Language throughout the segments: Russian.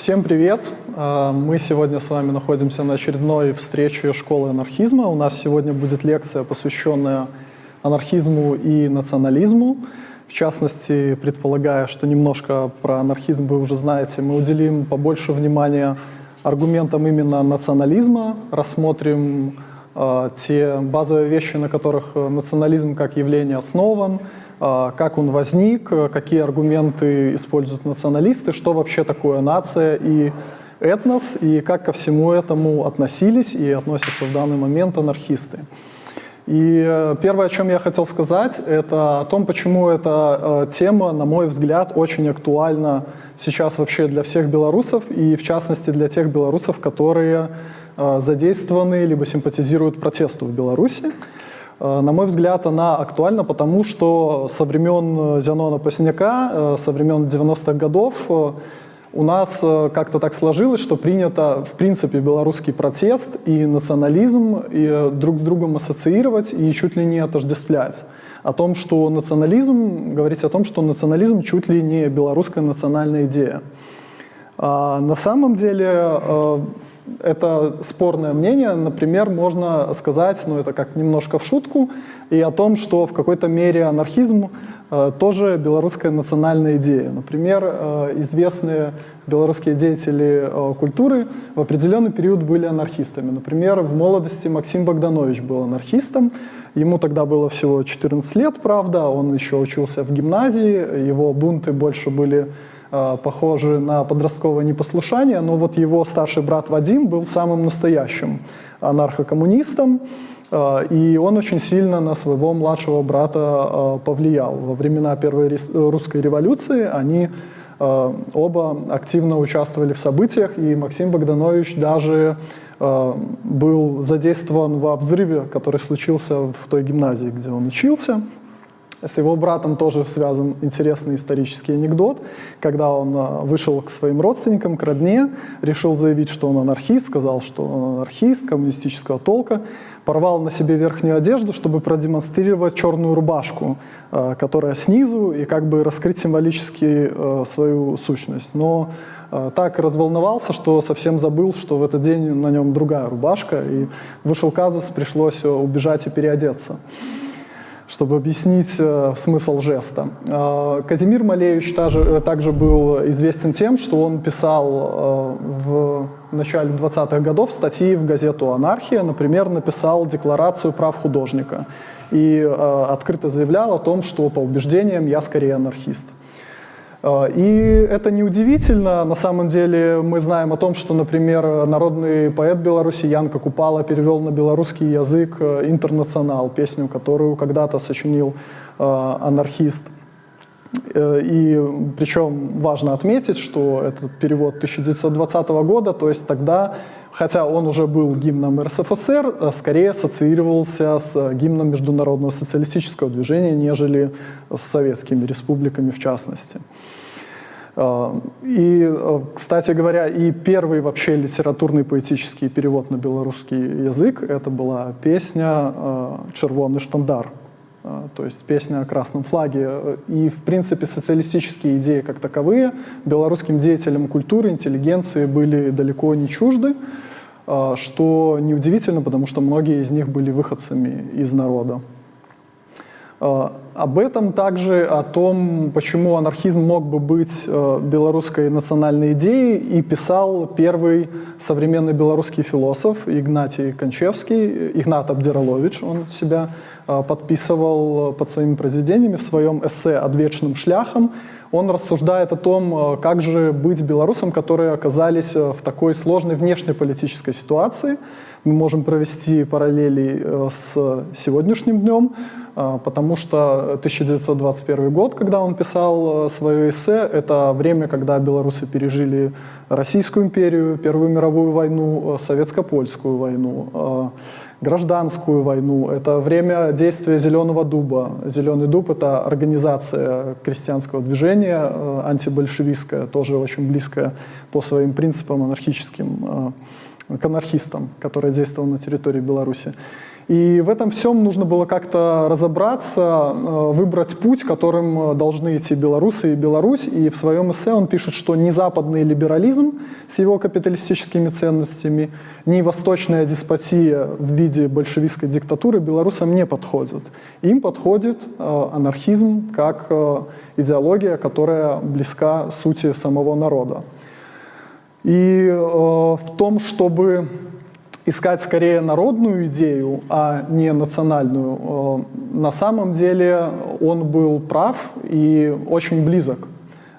Всем привет! А, мы сегодня с вами находимся на очередной встрече школы анархизма. У нас сегодня будет лекция, посвященная анархизму и национализму. В частности, предполагая, что немножко про анархизм вы уже знаете, мы уделим побольше внимания аргументам именно национализма, рассмотрим э, те базовые вещи, на которых национализм как явление основан, как он возник, какие аргументы используют националисты, что вообще такое нация и этнос, и как ко всему этому относились и относятся в данный момент анархисты. И э, первое, о чем я хотел сказать, это о том, почему эта э, тема, на мой взгляд, очень актуальна сейчас вообще для всех белорусов, и в частности для тех белорусов, которые э, задействованы либо симпатизируют протесту в Беларуси. На мой взгляд, она актуальна, потому что со времен Зенона Посняка, со времен 90-х годов у нас э, как-то так сложилось, что принято, в принципе, белорусский протест и национализм и э, друг с другом ассоциировать и чуть ли не отождествлять. О том, что национализм, говорить о том, что национализм чуть ли не белорусская национальная идея. А на самом деле э, это спорное мнение. Например, можно сказать, ну это как немножко в шутку, и о том, что в какой-то мере анархизм Э, тоже белорусская национальная идея. Например, э, известные белорусские деятели э, культуры в определенный период были анархистами. Например, в молодости Максим Богданович был анархистом. Ему тогда было всего 14 лет, правда, он еще учился в гимназии, его бунты больше были похожи на подростковое непослушание, но вот его старший брат Вадим был самым настоящим анархокоммунистом, Э, и он очень сильно на своего младшего брата э, повлиял. Во времена Первой русской революции они э, оба активно участвовали в событиях, и Максим Богданович даже был задействован в взрыве, который случился в той гимназии, где он учился. С его братом тоже связан интересный исторический анекдот. Когда он вышел к своим родственникам, к родне, решил заявить, что он анархист, сказал, что он анархист коммунистического толка, порвал на себе верхнюю одежду, чтобы продемонстрировать черную рубашку, э, которая снизу, и как бы раскрыть символически э, свою сущность. Но э, так разволновался, что совсем забыл, что в этот день на нем другая рубашка, и вышел казус, пришлось убежать и переодеться чтобы объяснить э, смысл жеста. Э, Казимир Малевич также, также был известен тем, что он писал э, в начале 20-х годов статьи в газету «Анархия», например, написал декларацию прав художника и э, открыто заявлял о том, что по убеждениям я скорее анархист. А, и это неудивительно. На самом деле мы знаем о том, что, например, народный поэт Беларуси Янка Купала перевел на белорусский язык э, «Интернационал», песню, которую когда-то сочинил э, анархист. Э, и причем важно отметить, что этот перевод 1920 года, то есть тогда, хотя он уже был гимном РСФСР, скорее ассоциировался с гимном международного социалистического движения, нежели с советскими республиками в частности. А, и, э, кстати говоря, и первый вообще литературный поэтический перевод на белорусский язык это была песня э, «Червонный штандар», то есть песня о красном флаге. И, в принципе, социалистические идеи как таковые белорусским деятелям культуры, интеллигенции были далеко не чужды, что неудивительно, потому что многие из них были выходцами из народа. А, об этом также, о том, почему анархизм мог бы быть э, белорусской национальной идеей, и писал первый современный белорусский философ Игнатий Кончевский, Игнат Абдиралович, он себя э, подписывал под своими произведениями в своем эссе «Отвечным шляхом». Он рассуждает о том, э, как же быть белорусам, которые оказались в такой сложной внешнеполитической ситуации. Мы можем провести параллели с сегодняшним днем, а, потому что 1921 год, когда он писал э, свое эссе, это время, когда белорусы пережили Российскую империю, Первую мировую войну, э, Советско-Польскую войну, э, гражданскую войну. Это время действия Зеленого дуба. Зеленый дуб — это организация крестьянского движения, антибольшевистская, тоже очень близкая по своим принципам анархическим к анархистам, которая действовала на территории Беларуси. И в этом всем нужно было как-то разобраться, э, выбрать путь, которым должны идти белорусы и Беларусь. И в своем эссе он пишет, что ни западный либерализм с его капиталистическими ценностями, ни восточная деспотия в виде большевистской диктатуры белорусам не подходят. Им подходит э, анархизм как э, идеология, которая близка сути самого народа. И в том, чтобы искать скорее народную идею, а не национальную, э, на самом деле он был прав и очень близок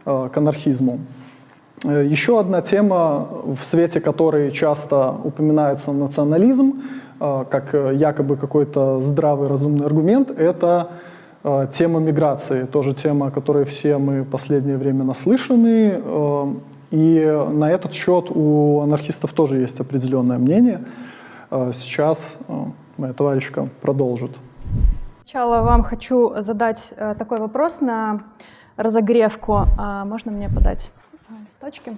э, к анархизму. Э, еще одна тема, в свете которой часто упоминается национализм, как якобы какой-то здравый, разумный аргумент, это тема миграции, тоже тема, о которой все мы в последнее время наслышаны. И на этот счет у анархистов тоже есть определенное мнение. А сейчас а, моя товарищка продолжит. Сначала вам хочу задать э, такой вопрос на разогревку. А можно мне подать листочки?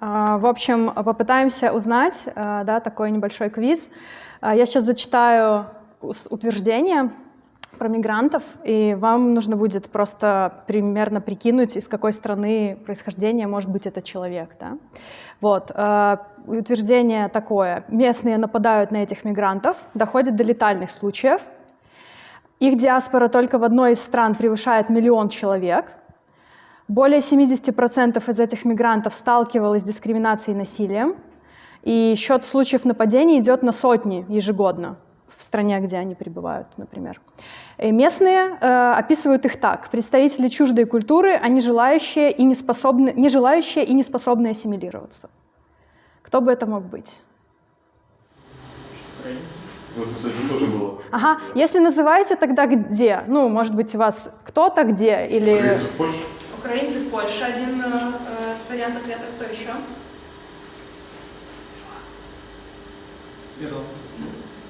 В общем, попытаемся узнать, да, такой небольшой квиз. Я сейчас зачитаю утверждение, про мигрантов, и вам нужно будет просто примерно прикинуть, из какой страны происхождения может быть этот человек. Да? Вот. Э, утверждение такое. Местные нападают на этих мигрантов, доходит до летальных случаев. Их диаспора только в одной из стран превышает миллион человек. Более 70% из этих мигрантов сталкивалось с дискриминацией и насилием. И счет случаев нападений идет на сотни ежегодно в стране, где они пребывают, например. И местные э, описывают их так. Представители чуждой культуры, они желающие и не, способны, не желающие и не способные ассимилироваться. Кто бы это мог быть? Вот, кстати, тоже было. Ага, если называете, тогда где? Ну, может быть, у вас кто-то где? Или... Украинцы в Польше? Украинцы в Польше, один э, вариант ответа. Кто еще? Ирландцы.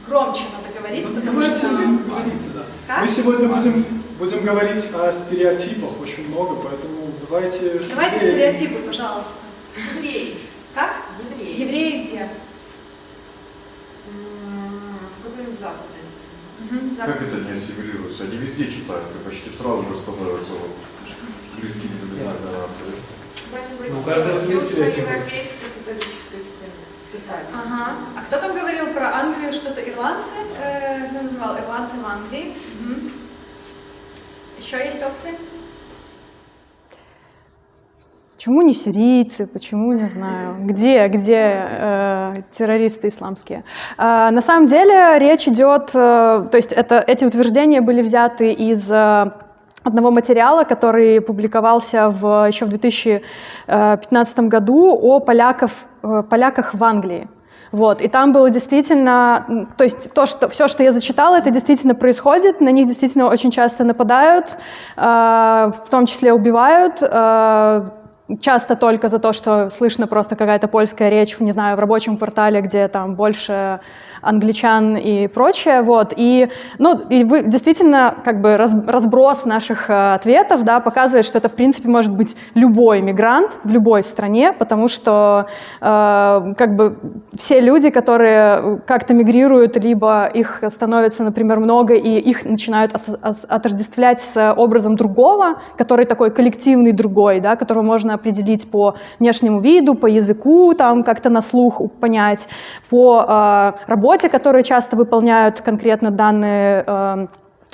Громче надо говорить, ну, потому что... Говорите, да. Как? Мы сегодня будем, будем говорить о стереотипах очень много, поэтому давайте... Давайте стереотипы, пожалуйста. Евреи. Как? Евреи. Евреи где? В какой-нибудь западной Угу, как это не ассимилируется? Они везде читают и почти сразу же становятся близкими для нас. Ну, каждый свой стереотип. Ага. А кто там говорил про Англию, что-то ирландцы? Э, кто называл ирландцы в Англии? Угу. Еще есть опции? Почему не сирийцы, почему, не знаю, где, где э, террористы исламские? Э, на самом деле речь идет, э, то есть это, эти утверждения были взяты из э, одного материала, который публиковался в, еще в 2015 году о поляков, э, поляках в Англии. Вот, и там было действительно, то есть то, что, все, что я зачитала, это действительно происходит, на них действительно очень часто нападают, э, в том числе убивают, э, часто только за то, что слышно просто какая-то польская речь, не знаю, в рабочем квартале, где там больше англичан и прочее, вот, и, ну, и вы, действительно, как бы раз, разброс наших э, ответов, да, показывает, что это, в принципе, может быть любой мигрант в любой стране, потому что, э, как бы, все люди, которые как-то мигрируют, либо их становится, например, много, и их начинают отождествлять с образом другого, который такой коллективный другой, да, которого можно определить по внешнему виду, по языку, там, как-то на слух понять, по э, работе, которые часто выполняют конкретно данные эм,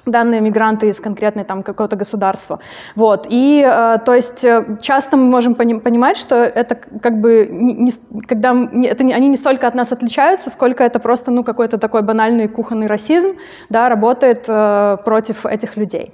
данные мигранты из конкретной там какого-то государства. Вот. И, э, то есть, э, часто мы можем пони понимать, что это как бы, не, не, когда не, это не, они не столько от нас отличаются, сколько это просто, ну, какой-то такой банальный кухонный расизм, да, работает э, против этих людей.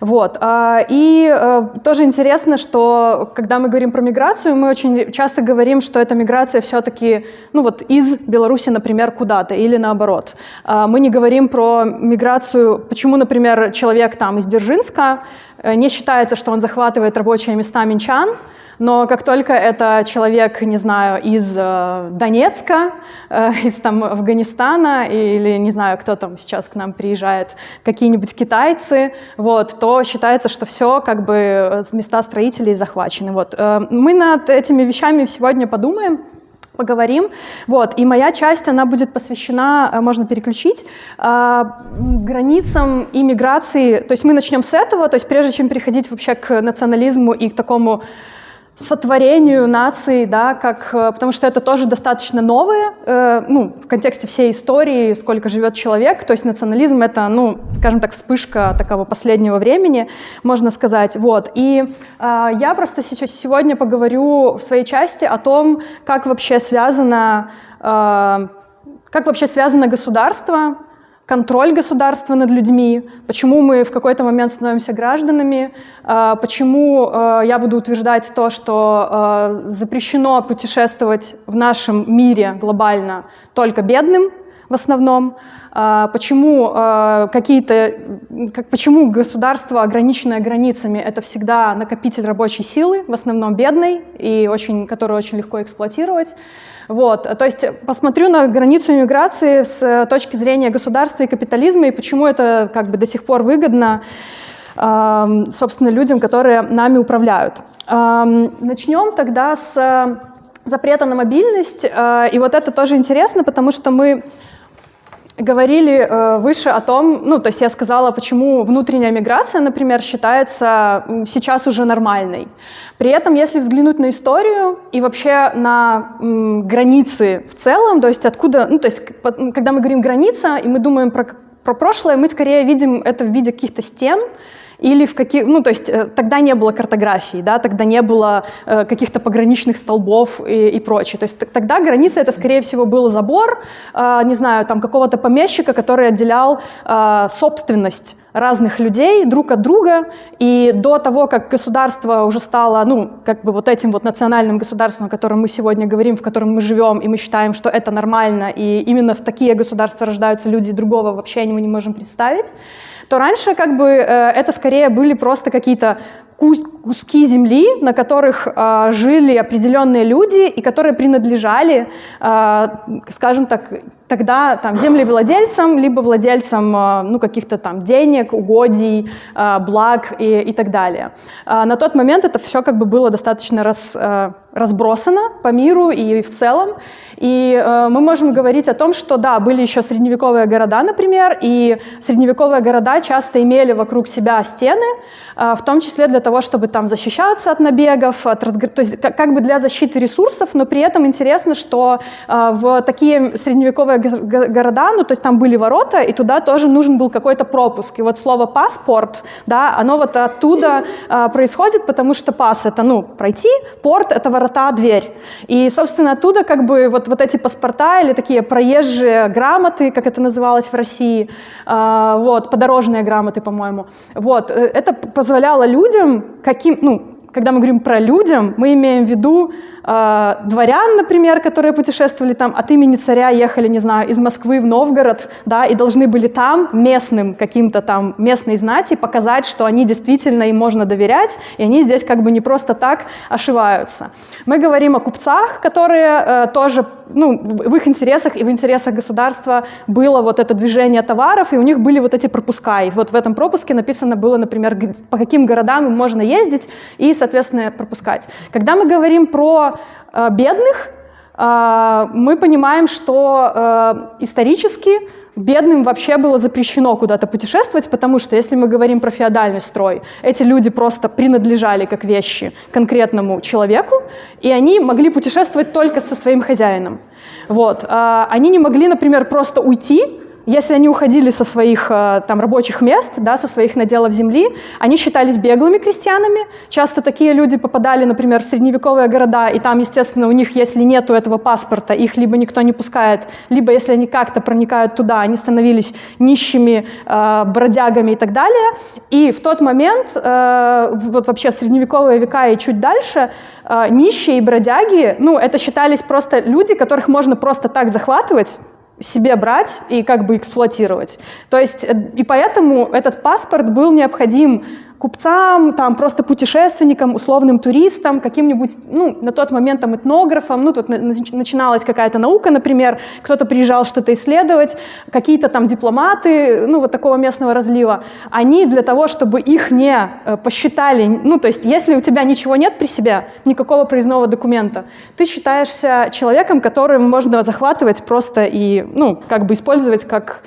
Вот. А, и э, тоже интересно, что, когда мы говорим про миграцию, мы очень часто говорим, что эта миграция все-таки, ну, вот из Беларуси, например, куда-то, или наоборот. А, мы не говорим про миграцию, почему, например, например, человек там из Дзержинска, э, не считается, что он захватывает рабочие места минчан, но как только это человек, не знаю, из э, Донецка, э, из там Афганистана или, не знаю, кто там сейчас к нам приезжает, какие-нибудь китайцы, вот, то считается, что все как бы э, места строителей захвачены. Вот. Э, мы над этими вещами сегодня подумаем. Поговорим. Вот, и моя часть, она будет посвящена, э, можно переключить, э, границам и миграции. То есть мы начнем с этого, то есть прежде чем переходить вообще к национализму и к такому сотворению нации, да, как, э, потому что это тоже достаточно новое, э, ну, в контексте всей истории, сколько живет человек, то есть национализм — это, ну, скажем так, вспышка такого последнего времени, можно сказать, вот. И э, я просто сейчас сегодня поговорю в своей части о том, как вообще связано, э, как вообще связано государство, контроль государства над людьми, почему мы в какой-то момент становимся гражданами, а, почему а, я буду утверждать то, что а, запрещено путешествовать в нашем мире глобально только бедным в основном, почему какие-то, почему государство, ограниченное границами, это всегда накопитель рабочей силы, в основном бедной, и очень, которую очень легко эксплуатировать. Вот, то есть посмотрю на границу иммиграции с э, точки зрения государства и капитализма, и почему это как бы до сих пор выгодно, собственно, людям, которые нами управляют. Начнем тогда с э, запрета на мобильность, э, и вот это тоже интересно, потому что мы говорили э, выше о том, ну, то есть я сказала, почему внутренняя миграция, например, считается сейчас уже нормальной. При этом, если взглянуть на историю и вообще на границы в целом, то есть откуда, ну, то есть когда мы говорим граница, и мы думаем про, про прошлое, мы скорее видим это в виде каких-то стен, или в каких, ну то есть э, тогда не было картографии, да, тогда не было э, каких-то пограничных столбов и, и прочее. То есть тогда граница это скорее всего был забор, э, не знаю, там какого-то помещика, который отделял э, собственность разных людей друг от друга, и до того, как государство уже стало, ну, как бы вот этим вот национальным государством, о котором мы сегодня говорим, в котором мы живем, и мы считаем, что это нормально, и именно в такие государства рождаются люди, другого вообще мы не можем представить, то раньше как бы э, это скорее были просто какие-то куски земли, на которых э, жили определенные люди и которые принадлежали, э, скажем так, тогда там землевладельцам, либо владельцам э, ну, каких-то там денег, угодий, э, благ и, и так далее. Э, на тот момент это все как бы было достаточно раз, э, разбросано по миру и в целом. И мы можем говорить о том, что да, были еще средневековые города, например, и средневековые города часто имели вокруг себя стены, в том числе для того, чтобы там защищаться от набегов, от разгр... то есть как, бы для защиты ресурсов, но при этом интересно, что в такие средневековые города, ну то есть там были ворота, и туда тоже нужен был какой-то пропуск. И вот слово паспорт, да, оно вот оттуда э, происходит, потому что пас это, ну, пройти, порт это ворота, дверь. И, собственно, оттуда как бы вот вот эти паспорта или такие проезжие грамоты, как это называлось в России, а, вот, подорожные грамоты, по-моему. Вот, э, это позволяло людям, каким, ну, когда мы говорим про людям, мы имеем в виду э, дворян, например, которые путешествовали там от имени царя, ехали, не знаю, из Москвы в Новгород, да, и должны были там местным каким-то там местной знати показать, что они действительно им можно доверять, и они здесь как бы не просто так ошиваются. Мы говорим о купцах, которые э, тоже, ну, в их интересах и в интересах государства было вот это движение товаров, и у них были вот эти пропуска, и вот в этом пропуске написано было, например, по каким городам можно ездить и, соответственно, пропускать. Когда мы говорим про бедных, э, мы понимаем, что э, исторически бедным вообще было запрещено куда-то путешествовать, потому что если мы говорим про феодальный строй, эти люди просто принадлежали как вещи конкретному человеку, и они могли путешествовать только со своим хозяином. Вот. Они не могли, например, просто уйти, если они уходили со своих э, там, рабочих мест, да, со своих наделов земли, они считались беглыми крестьянами. Часто такие люди попадали, например, в средневековые города, и там, естественно, у них, если нет этого паспорта, их либо никто не пускает, либо если они как-то проникают туда, они становились нищими, э, бродягами и так далее. И в тот момент, э, вот вообще в средневековые века и чуть дальше, э, нищие и бродяги, ну, это считались просто люди, которых можно просто так захватывать, себе брать и как бы эксплуатировать. То есть, э, и поэтому этот паспорт был необходим купцам, там просто путешественникам, условным туристам, каким-нибудь, ну, на тот момент там этнографам, ну, тут начиналась какая-то наука, например, кто-то приезжал что-то исследовать, какие-то там дипломаты, ну, вот такого местного разлива, они для того, чтобы их не э, посчитали, ну, то есть если у тебя ничего нет при себе, никакого проездного документа, ты считаешься человеком, которым можно захватывать просто и, ну, как бы использовать как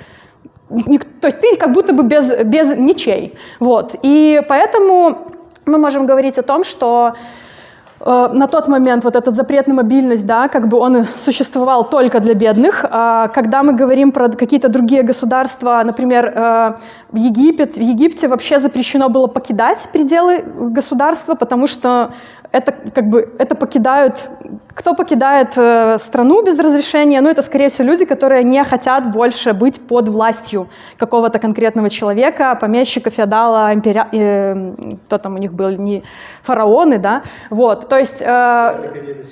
то есть ты как будто бы без, без ничей. Вот. И поэтому мы можем говорить о том, что э, на тот момент вот этот запрет на мобильность, да, как бы он существовал только для бедных. А когда мы говорим про какие-то другие государства, например, э, Египет, в Египте вообще запрещено было покидать пределы государства, потому что это как бы это покидают, кто покидает э, страну без разрешения, ну это скорее всего люди, которые не хотят больше быть под властью какого-то конкретного человека, помещика, феодала, импери... э, кто там у них был, не фараоны, да, вот, то есть... Э,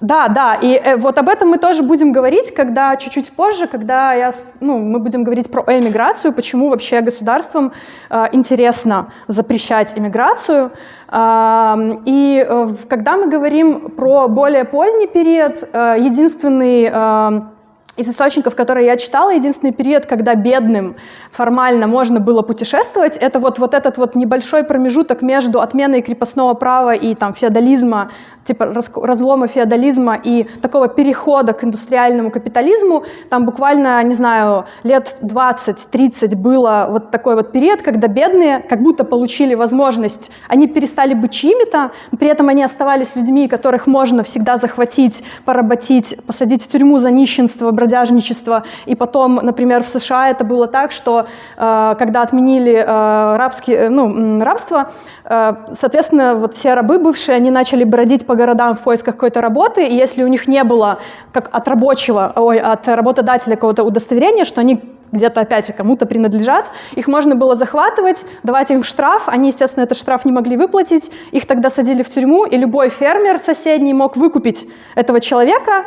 да, да, и э, вот об этом мы тоже будем говорить, когда чуть-чуть позже, когда я, ну, мы будем говорить про эмиграцию, почему вообще государствам э, интересно запрещать иммиграцию. Э, и э, когда мы говорим про более поздний период, э, единственный э, из источников, которые я читала, единственный период, когда бедным формально можно было путешествовать, это вот, вот этот вот небольшой промежуток между отменой крепостного права и там, феодализма типа разлома феодализма и такого перехода к индустриальному капитализму, там буквально, не знаю, лет 20-30 было вот такой вот период, когда бедные как будто получили возможность, они перестали быть чьими-то, при этом они оставались людьми, которых можно всегда захватить, поработить, посадить в тюрьму за нищенство, бродяжничество. И потом, например, в США это было так, что э, когда отменили э, рабские, э, ну, рабство, э, соответственно, вот все рабы бывшие, они начали бродить по городам в поисках какой-то работы, и если у них не было как от рабочего, ой, от работодателя какого-то удостоверения, что они где-то опять кому-то принадлежат, их можно было захватывать, давать им штраф, они, естественно, этот штраф не могли выплатить, их тогда садили в тюрьму, и любой фермер соседний мог выкупить этого человека,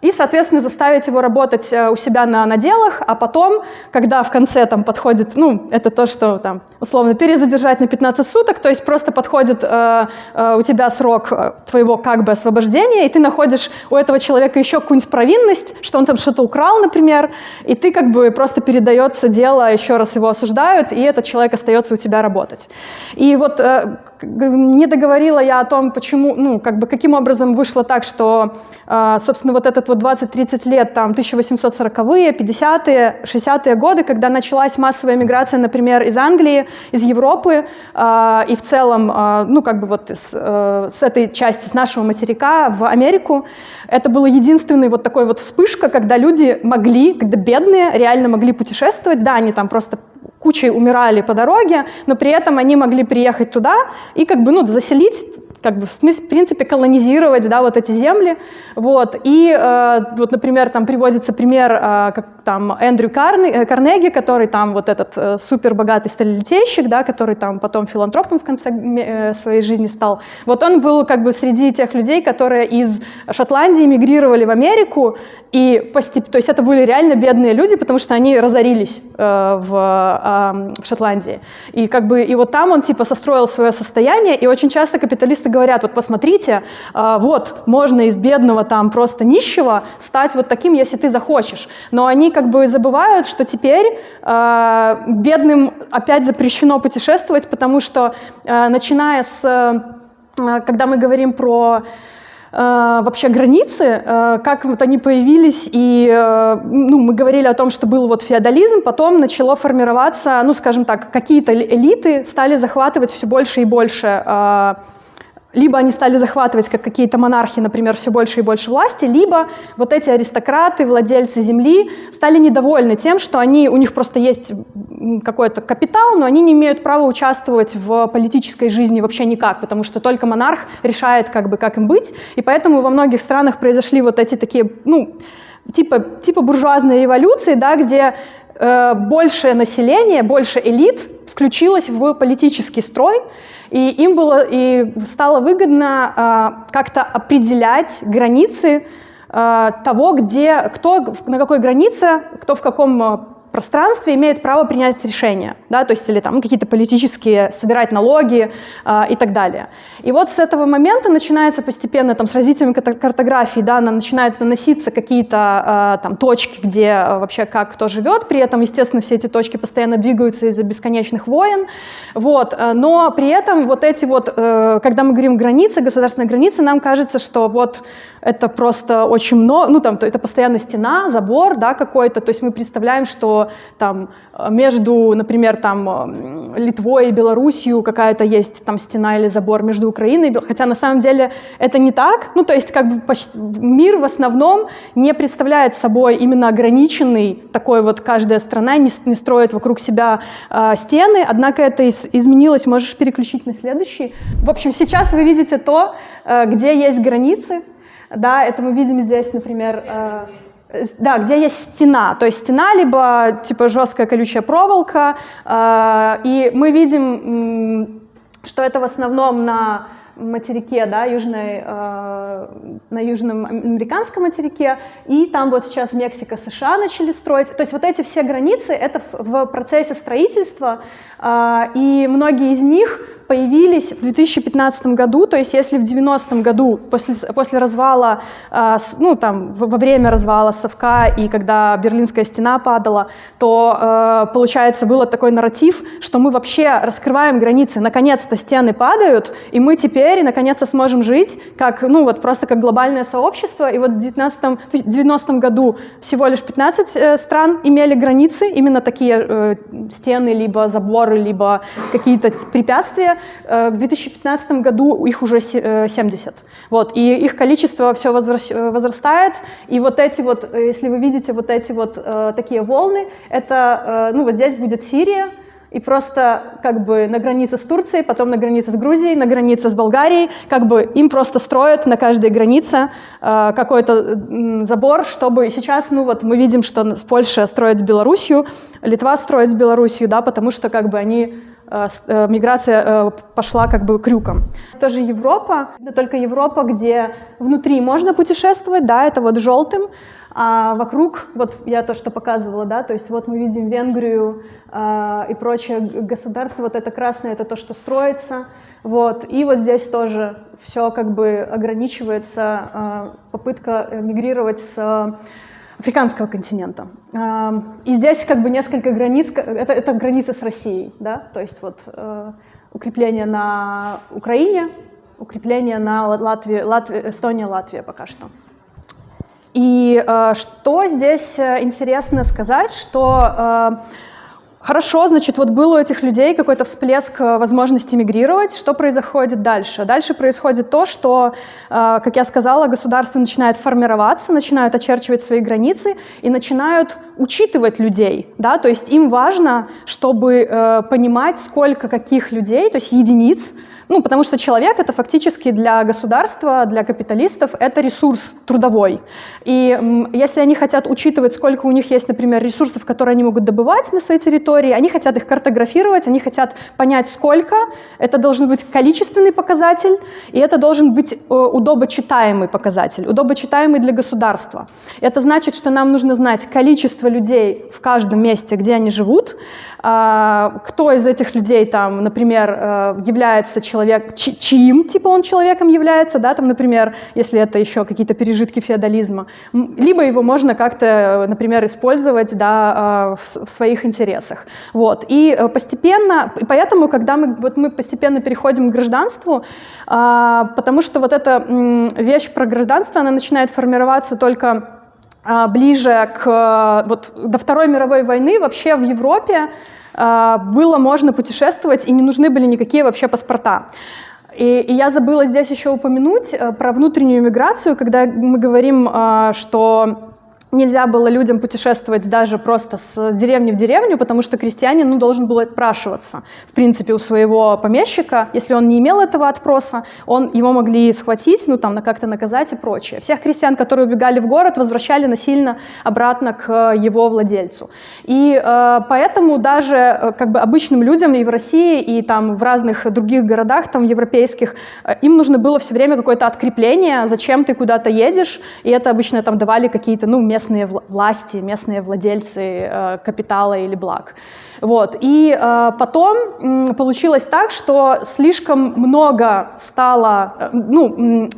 и, соответственно, заставить его работать э, у себя на наделах, а потом, когда в конце там подходит, ну, это то, что там условно перезадержать на 15 суток, то есть просто подходит э, э, у тебя срок э, твоего как бы освобождения, и ты находишь у этого человека еще какую-нибудь провинность, что он там что-то украл, например, и ты как бы просто передается дело, еще раз его осуждают, и этот человек остается у тебя работать. И вот э, не договорила я о том, почему, ну, как бы каким образом вышло так, что, э, собственно, вот этот вот 20-30 лет, там, 1840-е, 50-е, 60-е годы, когда началась массовая миграция, например, из Англии, из Европы, э, и в целом, э, ну, как бы вот с, с этой части, с нашего материка в Америку, это была единственная вот такой вот вспышка, когда люди могли, когда бедные реально могли путешествовать, да, они там просто кучей умирали по дороге, но при этом они могли приехать туда и как бы, ну, заселить как бы, в, смысле, в принципе, колонизировать, да, вот эти земли, вот, и, э, вот, например, там приводится пример, э, как там Эндрю Карне, э, Карнеги, который там вот этот э, супер богатый да, который там потом филантропом в конце э, своей жизни стал, вот он был как бы среди тех людей, которые из Шотландии мигрировали в Америку, и постеп... то есть это были реально бедные люди, потому что они разорились э, в, э, в Шотландии. И как бы и вот там он типа состроил свое состояние, и очень часто капиталисты говорят, вот посмотрите, э, вот можно из бедного там просто нищего стать вот таким, если ты захочешь. Но они как бы забывают, что теперь э, бедным опять запрещено путешествовать, потому что э, начиная с, когда мы говорим про вообще границы, как вот они появились, и ну, мы говорили о том, что был вот феодализм, потом начало формироваться, ну, скажем так, какие-то элиты стали захватывать все больше и больше либо они стали захватывать, как какие-то монархи, например, все больше и больше власти, либо вот эти аристократы, владельцы земли стали недовольны тем, что они, у них просто есть какой-то капитал, но они не имеют права участвовать в политической жизни вообще никак, потому что только монарх решает, как бы, как им быть, и поэтому во многих странах произошли вот эти такие, ну, типа, типа буржуазной революции, да, где э, больше население, больше элит включилось в политический строй, и им было и стало выгодно э, как-то определять границы э, того, где, кто на какой границе, кто в каком пространстве имеет право принять решения, да, то есть или там какие-то политические, собирать налоги э, и так далее. И вот с этого момента начинается постепенно, там, с развитием картографии, да, начинают наноситься какие-то э, там точки, где э, вообще как кто живет, при этом, естественно, все эти точки постоянно двигаются из-за бесконечных войн, вот, но при этом вот эти вот, э, когда мы говорим границы, государственные границы, нам кажется, что вот это просто очень много, ну там это постоянно стена, забор, да, какой-то, то есть мы представляем, что там между, например, там Литвой и Белоруссией какая-то есть там стена или забор между Украиной, хотя на самом деле это не так, ну то есть как бы мир в основном не представляет собой именно ограниченный, такой вот каждая страна не, не строит вокруг себя э, стены, однако это из, изменилось, можешь переключить на следующий. В общем, сейчас вы видите то, э, где есть границы, да, это мы видим здесь, например, э, да, где есть стена, то есть стена, либо типа жесткая колючая проволока, э, и мы видим, что это в основном на материке, да, южной, э, на южном американском материке, и там вот сейчас Мексика, США начали строить. То есть вот эти все границы, это в, в процессе строительства, э, и многие из них появились в 2015 году, то есть если в 90 году, после, после развала, э, ну там во время развала Совка и когда Берлинская стена падала, то э, получается было такой нарратив, что мы вообще раскрываем границы, наконец-то стены падают, и мы теперь наконец-то сможем жить как, ну вот просто как глобальное сообщество, и вот в 19 в 90 году всего лишь 15 э, стран имели границы, именно такие э, стены, либо заборы, либо какие-то препятствия, в 2015 году их уже 70. Э, вот, и их количество все э, возрастает. И вот эти вот, если вы видите вот эти вот такие волны, это, ну вот здесь будет Сирия, и просто как бы на границе с Турцией, потом на границе с Грузией, на границе с Болгарией, как бы им просто строят на каждой границе э, какой-то э, забор, чтобы сейчас, ну вот мы видим, что Польша строит с Белоруссию, Литва строит с Белоруссию, да, потому что как бы они Э, э, миграция э, пошла как бы крюком. Тоже Европа, это только Европа, где внутри можно путешествовать, да, это вот желтым, а вокруг, вот я то, что показывала, да, то есть вот мы видим Венгрию э, и прочее государство, вот это красное, это то, что строится, вот, и вот здесь тоже все как бы ограничивается, э, попытка мигрировать с африканского континента. И здесь как бы несколько границ, это, это граница с Россией, да, то есть вот э, укрепление на Украине, укрепление на Латвии, Латвии, Эстония, Латвия пока что. И э, что здесь э, интересно сказать, что Хорошо, значит, вот был у этих людей какой-то всплеск э, возможности мигрировать. Что происходит дальше? Дальше происходит то, что, э, как я сказала, государство начинает формироваться, начинают очерчивать свои границы и начинают учитывать людей. Да? То есть им важно, чтобы э, понимать, сколько каких людей, то есть единиц, ну, потому что человек — это фактически для государства, для капиталистов — это ресурс трудовой. И если они хотят учитывать, сколько у них есть, например, ресурсов, которые они могут добывать на своей территории, они хотят их картографировать, они хотят понять, сколько. Это должен быть количественный показатель, и это должен быть э, удобочитаемый показатель, удобочитаемый для государства. Это значит, что нам нужно знать количество людей в каждом месте, где они живут, кто из этих людей, там, например, э, является человек, чьим типа он человеком является, да, там, например, если это еще какие-то пережитки феодализма, либо его можно как-то, например, использовать да, а, в своих интересах. Вот. И э, постепенно, поэтому, когда мы, вот мы постепенно переходим к гражданству, а, потому что вот эта вещь про гражданство, она начинает формироваться только ближе к вот, до Второй мировой войны вообще в Европе было можно путешествовать и не нужны были никакие вообще паспорта. И, и я забыла здесь еще упомянуть э, про внутреннюю миграцию, когда мы говорим, что Нельзя было людям путешествовать даже просто с деревни в деревню, потому что крестьянин ну, должен был отпрашиваться, в принципе, у своего помещика. Если он не имел этого отпроса, он, его могли схватить, ну, там, как-то наказать и прочее. Всех крестьян, которые убегали в город, возвращали насильно обратно к его владельцу. И э, поэтому даже э, как бы обычным людям и в России, и там в разных других городах, там европейских, э, им нужно было все время какое-то открепление, зачем ты куда-то едешь, и это обычно там давали какие-то, ну, местные вла- власти, местные владельцы э, капитала или благ. Вот. И э, потом получилось так, что слишком много стало, э, ну,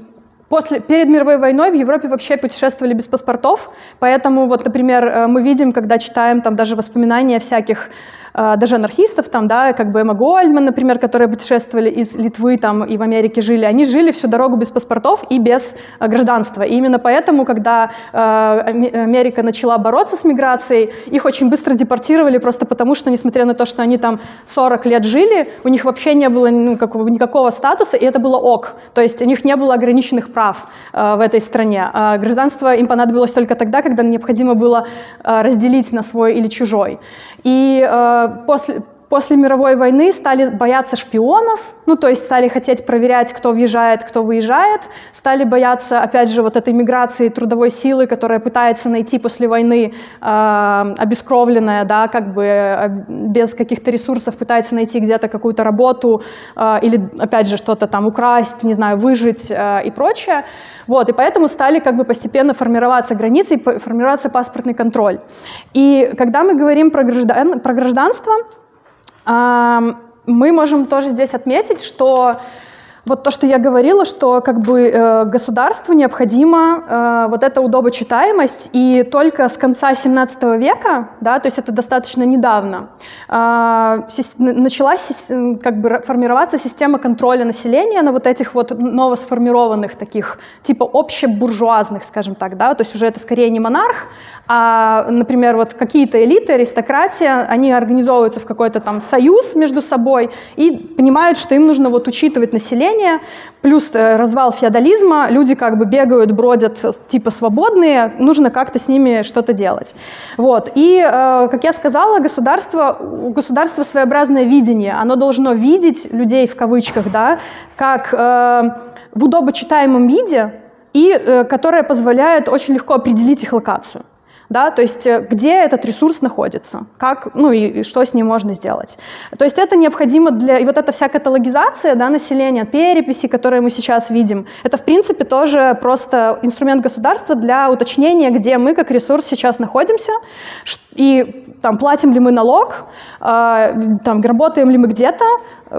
После, перед мировой войной в Европе вообще путешествовали без паспортов, поэтому вот, например, мы видим, когда читаем там даже воспоминания всяких даже анархистов, там, да, как бы Эмма Гольдман, например, которые путешествовали из Литвы там, и в Америке жили, они жили всю дорогу без паспортов и без э, гражданства. И именно поэтому, когда э, Аме- Америка начала бороться с миграцией, их очень быстро депортировали просто потому, что, несмотря на то, что они там 40 лет жили, у них вообще не было ну, какого, никакого статуса, и это было ок. То есть у них не было ограниченных прав э, в этой стране. А гражданство им понадобилось только тогда, когда необходимо было э, разделить на свой или чужой. И э, после, после мировой войны стали бояться шпионов, ну то есть стали хотеть проверять, кто въезжает, кто выезжает, стали бояться, опять же, вот этой миграции трудовой силы, которая пытается найти после войны э, обескровленная, да, как бы э, без каких-то ресурсов пытается найти где-то какую-то работу э, или, опять же, что-то там украсть, не знаю, выжить э, и прочее. Вот, и поэтому стали как бы постепенно формироваться границы и формироваться паспортный контроль. И когда мы говорим про, граждан, про гражданство, Мы можем тоже здесь отметить, что вот то, что я говорила, что как бы э, государству необходима э, вот эта удобочитаемость, и только с конца 17 века, да, то есть это достаточно недавно, э, началась как бы формироваться система контроля населения на вот этих вот новосформированных таких типа общебуржуазных, скажем так, да, то есть уже это скорее не монарх, а, например, вот какие-то элиты, аристократия, они организовываются в какой-то там союз между собой и понимают, что им нужно вот учитывать население, плюс э, развал феодализма, люди как бы бегают, бродят э, типа свободные, нужно как-то с ними что-то делать. Вот. И, э, как я сказала, государство, у государства своеобразное видение, оно должно видеть людей в кавычках, да, как в удобочитаемом виде, и которое позволяет очень легко определить их локацию да, то есть э, где этот ресурс находится, как, ну и, и что с ним можно сделать. То есть это необходимо для, и вот эта вся каталогизация, да, населения, переписи, которые мы сейчас видим, это в принципе тоже просто инструмент государства для уточнения, где мы как ресурс сейчас находимся, и там платим ли мы налог, э, там работаем ли мы где-то,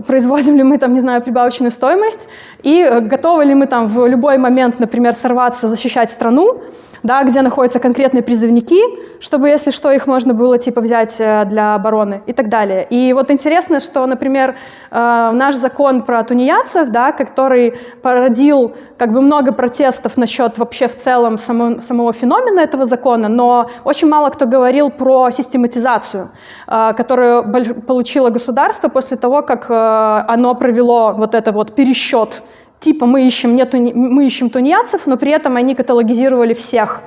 производим ли мы там, не знаю, прибавочную стоимость, и э, готовы ли мы там в любой момент, например, сорваться, защищать страну, да, где находятся конкретные призывники, чтобы, если что, их можно было типа взять э, для обороны и так далее. И вот интересно, что, например, э, наш закон про тунеядцев, да, который породил как бы много протестов насчет вообще в целом само, самого феномена этого закона, но очень мало кто говорил про систематизацию, э, которую получило государство после того, как оно провело вот это вот пересчет типа мы ищем, не туни- мы ищем тунеядцев, но при этом они каталогизировали всех.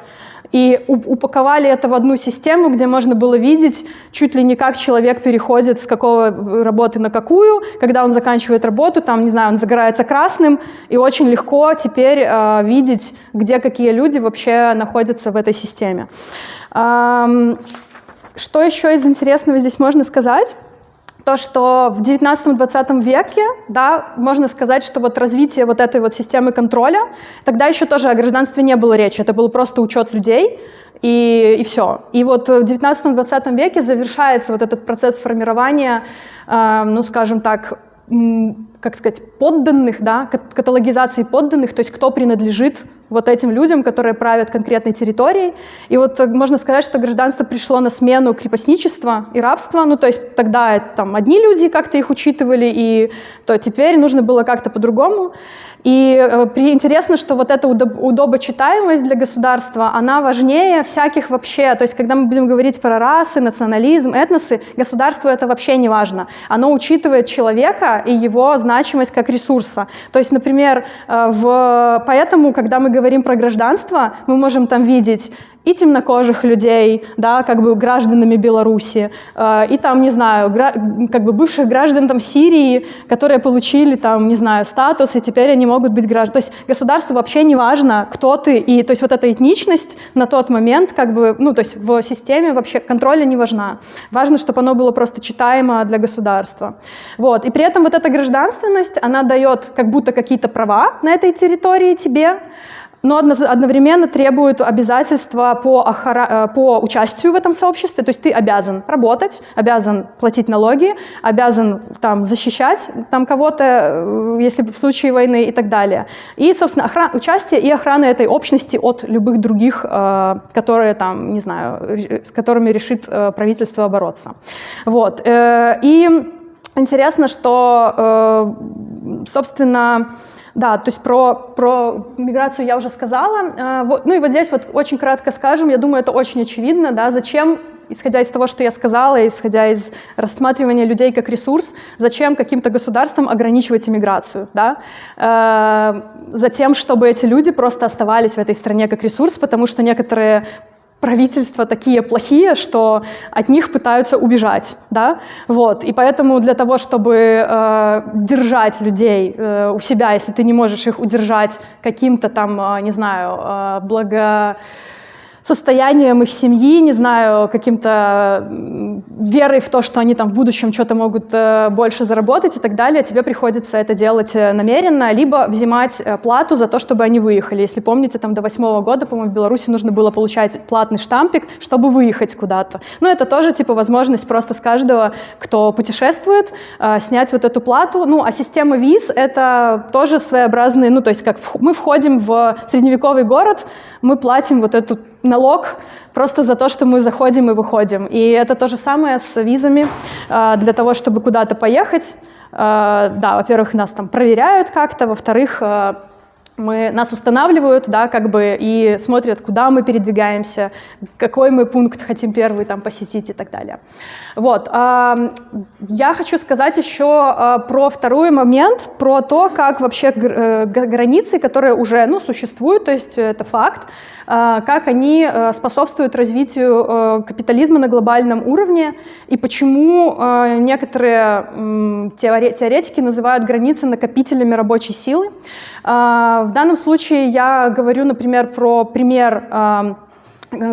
И упаковали это в одну систему, где можно было видеть чуть ли не как человек переходит с какого работы на какую, когда он заканчивает работу, там, не знаю, он загорается красным, и очень легко теперь э, видеть, где какие люди вообще находятся в этой системе. Ам, что еще из интересного здесь можно сказать? То, что в 19-20 веке, да, можно сказать, что вот развитие вот этой вот системы контроля, тогда еще тоже о гражданстве не было речи, это был просто учет людей, и, и все. И вот в 19-20 веке завершается вот этот процесс формирования, э, ну, скажем так, как сказать, подданных, да, кат- каталогизации подданных, то есть кто принадлежит вот этим людям, которые правят конкретной территорией. И вот э, можно сказать, что гражданство пришло на смену крепостничества и рабства. Ну, то есть тогда там одни люди как-то их учитывали, и то теперь нужно было как-то по-другому. И э, при, интересно, что вот эта удоб- удобочитаемость для государства, она важнее всяких вообще, то есть когда мы будем говорить про расы, национализм, этносы, государству это вообще не важно. Оно учитывает человека и его значимость как ресурса. То есть, например, э, в... поэтому, когда мы говорим про гражданство, мы можем там видеть и темнокожих людей, да, как бы гражданами Беларуси, э, и там, не знаю, как бы бывших граждан там Сирии, которые получили там, не знаю, статус, и теперь они могут быть гражданами. То есть государству вообще не важно, кто ты, и то есть вот эта этничность на тот момент, как бы, ну, то есть в системе вообще контроля не важна. Важно, чтобы оно было просто читаемо для государства. Вот. И при этом вот эта гражданственность, она дает как будто какие-то права на этой территории тебе, но одно- одновременно требует обязательства по, охра- э, по участию в этом сообществе. То есть ты обязан работать, обязан платить налоги, обязан там защищать там кого-то, э, если в случае войны и так далее. И, собственно, охра- участие и охрана этой общности от любых других, э, которые там, не знаю, с которыми решит правительство бороться. Вот. И интересно, что, собственно, да, то есть про, про миграцию я уже сказала. Э, Вот, ну и вот здесь вот очень кратко скажем, я думаю, это очень очевидно, да, зачем исходя из того, что я сказала, исходя из рассматривания людей как ресурс, зачем каким-то государствам ограничивать иммиграцию, да? Э, Затем, чтобы эти люди просто оставались в этой стране как ресурс, потому что некоторые правительства такие плохие, что от них пытаются убежать, да, вот, и поэтому для того, чтобы э, держать людей э, у себя, если ты не можешь их удержать каким-то там, э, не знаю, э, благо состоянием их семьи, не знаю, каким-то верой в то, что они там в будущем что-то могут э, больше заработать и так далее, тебе приходится это делать э, намеренно, либо взимать э, плату за то, чтобы они выехали. Если помните, там до восьмого года, по-моему, в Беларуси нужно было получать платный штампик, чтобы выехать куда-то. Но это тоже типа возможность просто с каждого, кто путешествует, снять вот эту плату. Ну, а система виз — это тоже своеобразный, ну, то есть как мы входим в средневековый город, мы платим вот этот налог просто за то, что мы заходим и выходим. И это то же самое с визами э, для того, чтобы куда-то поехать. Э, Да, во-первых, нас там проверяют как-то, во-вторых, э, мы, нас устанавливают, да, как бы, и смотрят, куда мы передвигаемся, какой мы пункт хотим первый там посетить и так далее. Вот. Я хочу сказать еще а, про второй момент, про то, как вообще э, границы, которые уже ну, существуют, то есть это факт, а, как они э, способствуют развитию э, капитализма на глобальном уровне и почему некоторые теоретики называют границы накопителями рабочей силы. А, В данном случае я говорю, например, про пример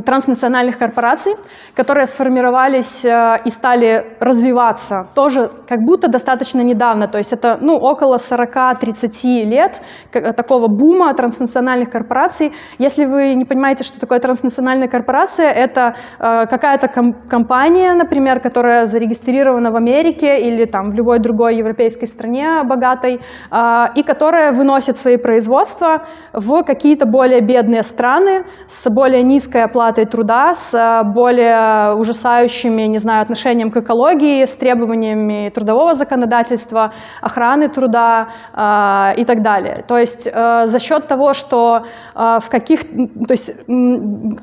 транснациональных корпораций, которые сформировались э, и стали развиваться тоже как будто достаточно недавно, то есть это ну, около 40-30 лет к- такого бума транснациональных корпораций. Если вы не понимаете, что такое транснациональная корпорация, это э, какая-то ком- компания, например, которая зарегистрирована в Америке или там в любой другой европейской стране богатой, э, и которая выносит свои производства в какие-то более бедные страны с более низкой оплатой труда, с э, более ужасающими, не знаю, отношением к экологии, с требованиями трудового законодательства, охраны труда э, и так далее. То есть э, за счет того, что э, в каких, то есть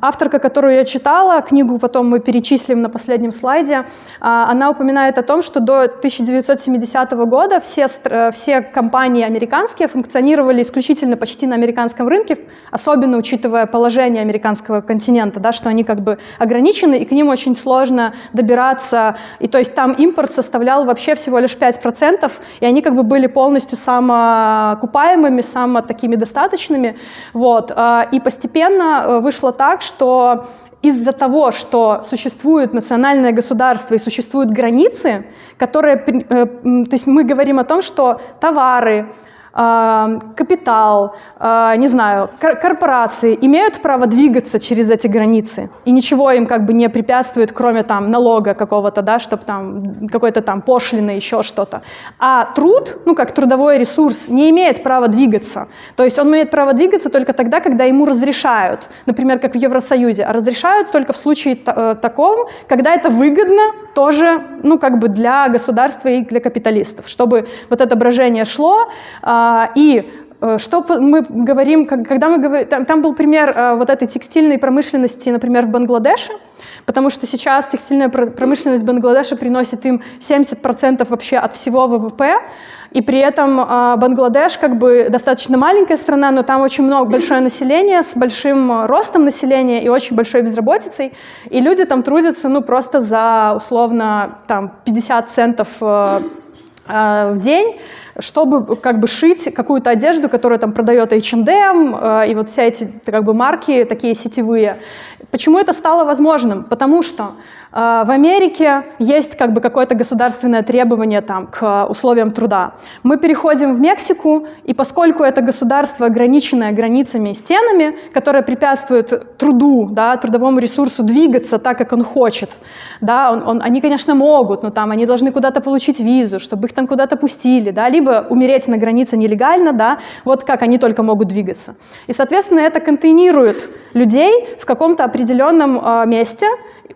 авторка, которую я читала, книгу потом мы перечислим на последнем слайде, э, она упоминает о том, что до 1970 года все, э, все компании американские функционировали исключительно почти на американском рынке, особенно учитывая положение американского континента, да, что они как бы ограничены, и к ним очень сложно добираться. И то есть там импорт составлял вообще всего лишь 5%, и они как бы были полностью самоокупаемыми, само такими достаточными. Вот. а, И постепенно э, вышло так, что из-за того, что существует национальное государство и существуют границы, которые, э, то есть мы говорим о том, что товары, капитал, а, не знаю, кор- корпорации имеют право двигаться через эти границы, и ничего им как бы не препятствует, кроме там налога какого-то, да, чтобы там какой-то там пошлины, еще что-то. А труд, ну как трудовой ресурс, не имеет права двигаться. То есть он имеет право двигаться только тогда, когда ему разрешают, например, как в Евросоюзе, а разрешают только в случае э, таком, когда это выгодно тоже, ну как бы для государства и для капиталистов, чтобы вот это брожение шло, а, и э, что мы говорим, когда мы говорим, там, был пример э, вот этой текстильной промышленности, например, в Бангладеше, потому что сейчас текстильная пр- промышленность Бангладеша приносит им 70% вообще от всего ВВП, и при этом э, Бангладеш как бы достаточно маленькая страна, но там очень много, большое население с большим э, ростом населения и очень большой безработицей, и люди там трудятся, ну, просто за, условно, там, 50 центов в день, чтобы как бы шить какую-то одежду, которую там продает H&M э, и вот все эти как бы марки такие сетевые. Почему это стало возможным? Потому что э, в Америке есть как бы какое-то государственное требование там, к условиям труда. Мы переходим в Мексику, и поскольку это государство, ограниченное границами и стенами, которое препятствует труду, да, трудовому ресурсу двигаться так, как он хочет, да, он, он, они, конечно, могут, но там они должны куда-то получить визу, чтобы их там куда-то пустили, да, либо умереть на границе нелегально, да, вот как они только могут двигаться. И, соответственно, это контейнирует людей в каком-то определенном э, месте,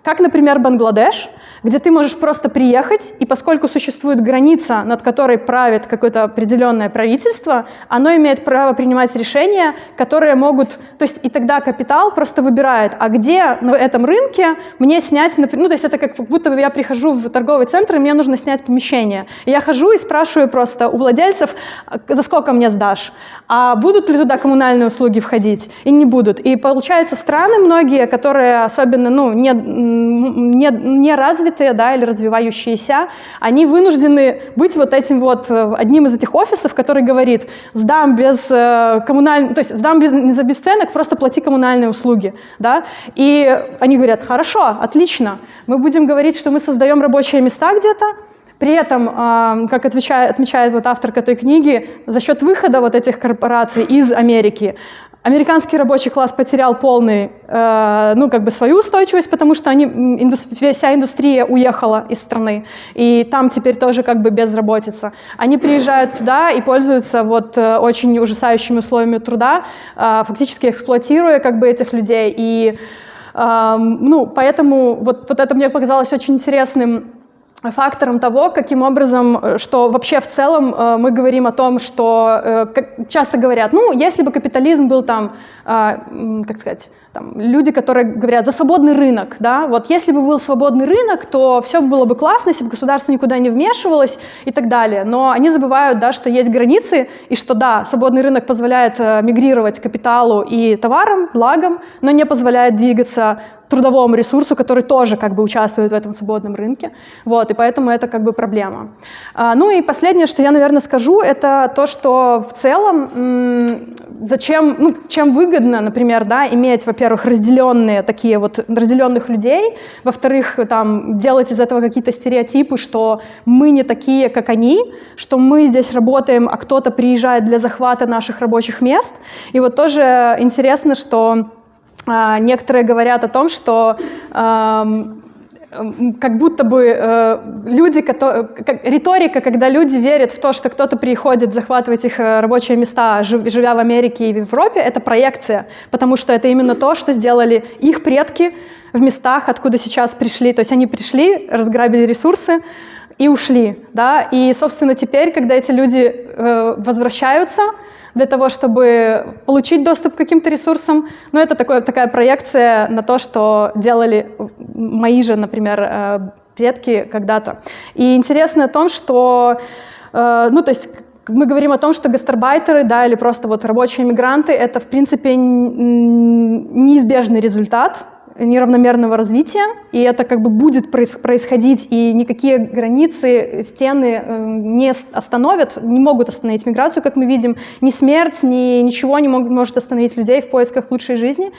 как, например, Бангладеш, где ты можешь просто приехать, и поскольку существует граница, над которой правит какое-то определенное правительство, оно имеет право принимать решения, которые могут... То есть и тогда капитал просто выбирает, а где на этом рынке мне снять... Ну, то есть это как будто я прихожу в торговый центр, и мне нужно снять помещение. И я хожу и спрашиваю просто у владельцев, «А за сколько мне сдашь? А будут ли туда коммунальные услуги входить? И не будут. И получается, страны многие, которые особенно ну, не, не, не развитые да, или развивающиеся, они вынуждены быть вот этим вот э, одним из этих офисов, который говорит, сдам без э, коммунальных, то есть сдам без, не за бесценок, просто плати коммунальные услуги. Да? И они говорят, хорошо, отлично, мы будем говорить, что мы создаем рабочие места где-то, при этом, а, как отвечает, отмечает вот авторка этой книги, за счет выхода вот этих корпораций из Америки, американский рабочий класс потерял полный, э, ну, как бы свою устойчивость, потому что они, вся индустрия уехала из страны, и там теперь тоже как бы безработица. Они приезжают туда и пользуются вот э, очень ужасающими условиями труда, э, фактически эксплуатируя как бы этих людей. И, ну, поэтому вот, вот это мне показалось очень интересным фактором того, каким образом, э, что вообще в целом э, мы говорим о том, что э, часто говорят, ну, если бы капитализм был там, как сказать, там, люди, которые говорят за свободный рынок, да, вот если бы был свободный рынок, то все было бы классно, если бы государство никуда не вмешивалось и так далее. Но они забывают, да, что есть границы и что, да, свободный рынок позволяет мигрировать капиталу и товарам, благам, но не позволяет двигаться трудовому ресурсу, который тоже как бы участвует в этом свободном рынке. Вот, и поэтому это как бы проблема. А, ну и последнее, что я, наверное, скажу, это то, что в целом зачем, ну, чем выгодно, например, да, иметь, во-первых, разделенные такие вот, разделенных людей, во-вторых, там, делать из этого какие-то стереотипы, что мы не такие, как они, что мы здесь работаем, а кто-то приезжает для захвата наших рабочих мест. И вот тоже интересно, что некоторые говорят о том, что как будто бы э, люди, риторика, когда люди верят в то, что кто-то приходит захватывать их э, рабочие места, живя в Америке и в Европе, это проекция, потому что это именно то, что сделали их предки в местах, откуда сейчас пришли. То есть они пришли, разграбили ресурсы и ушли. Да? И, собственно, теперь, когда эти люди э, возвращаются, для того, чтобы получить доступ к каким-то ресурсам. Но это такое, такая проекция на то, что делали мои же, например, э, предки когда-то. И интересно о том, что, э, ну, то есть мы говорим о том, что гастарбайтеры, да, или просто вот рабочие мигранты, это, в принципе, неизбежный результат неравномерного развития, и это как бы будет происходить, и никакие границы, стены э, не остановят, не могут остановить миграцию, как мы видим, ни смерть, ни ничего не может остановить людей в поисках лучшей жизни.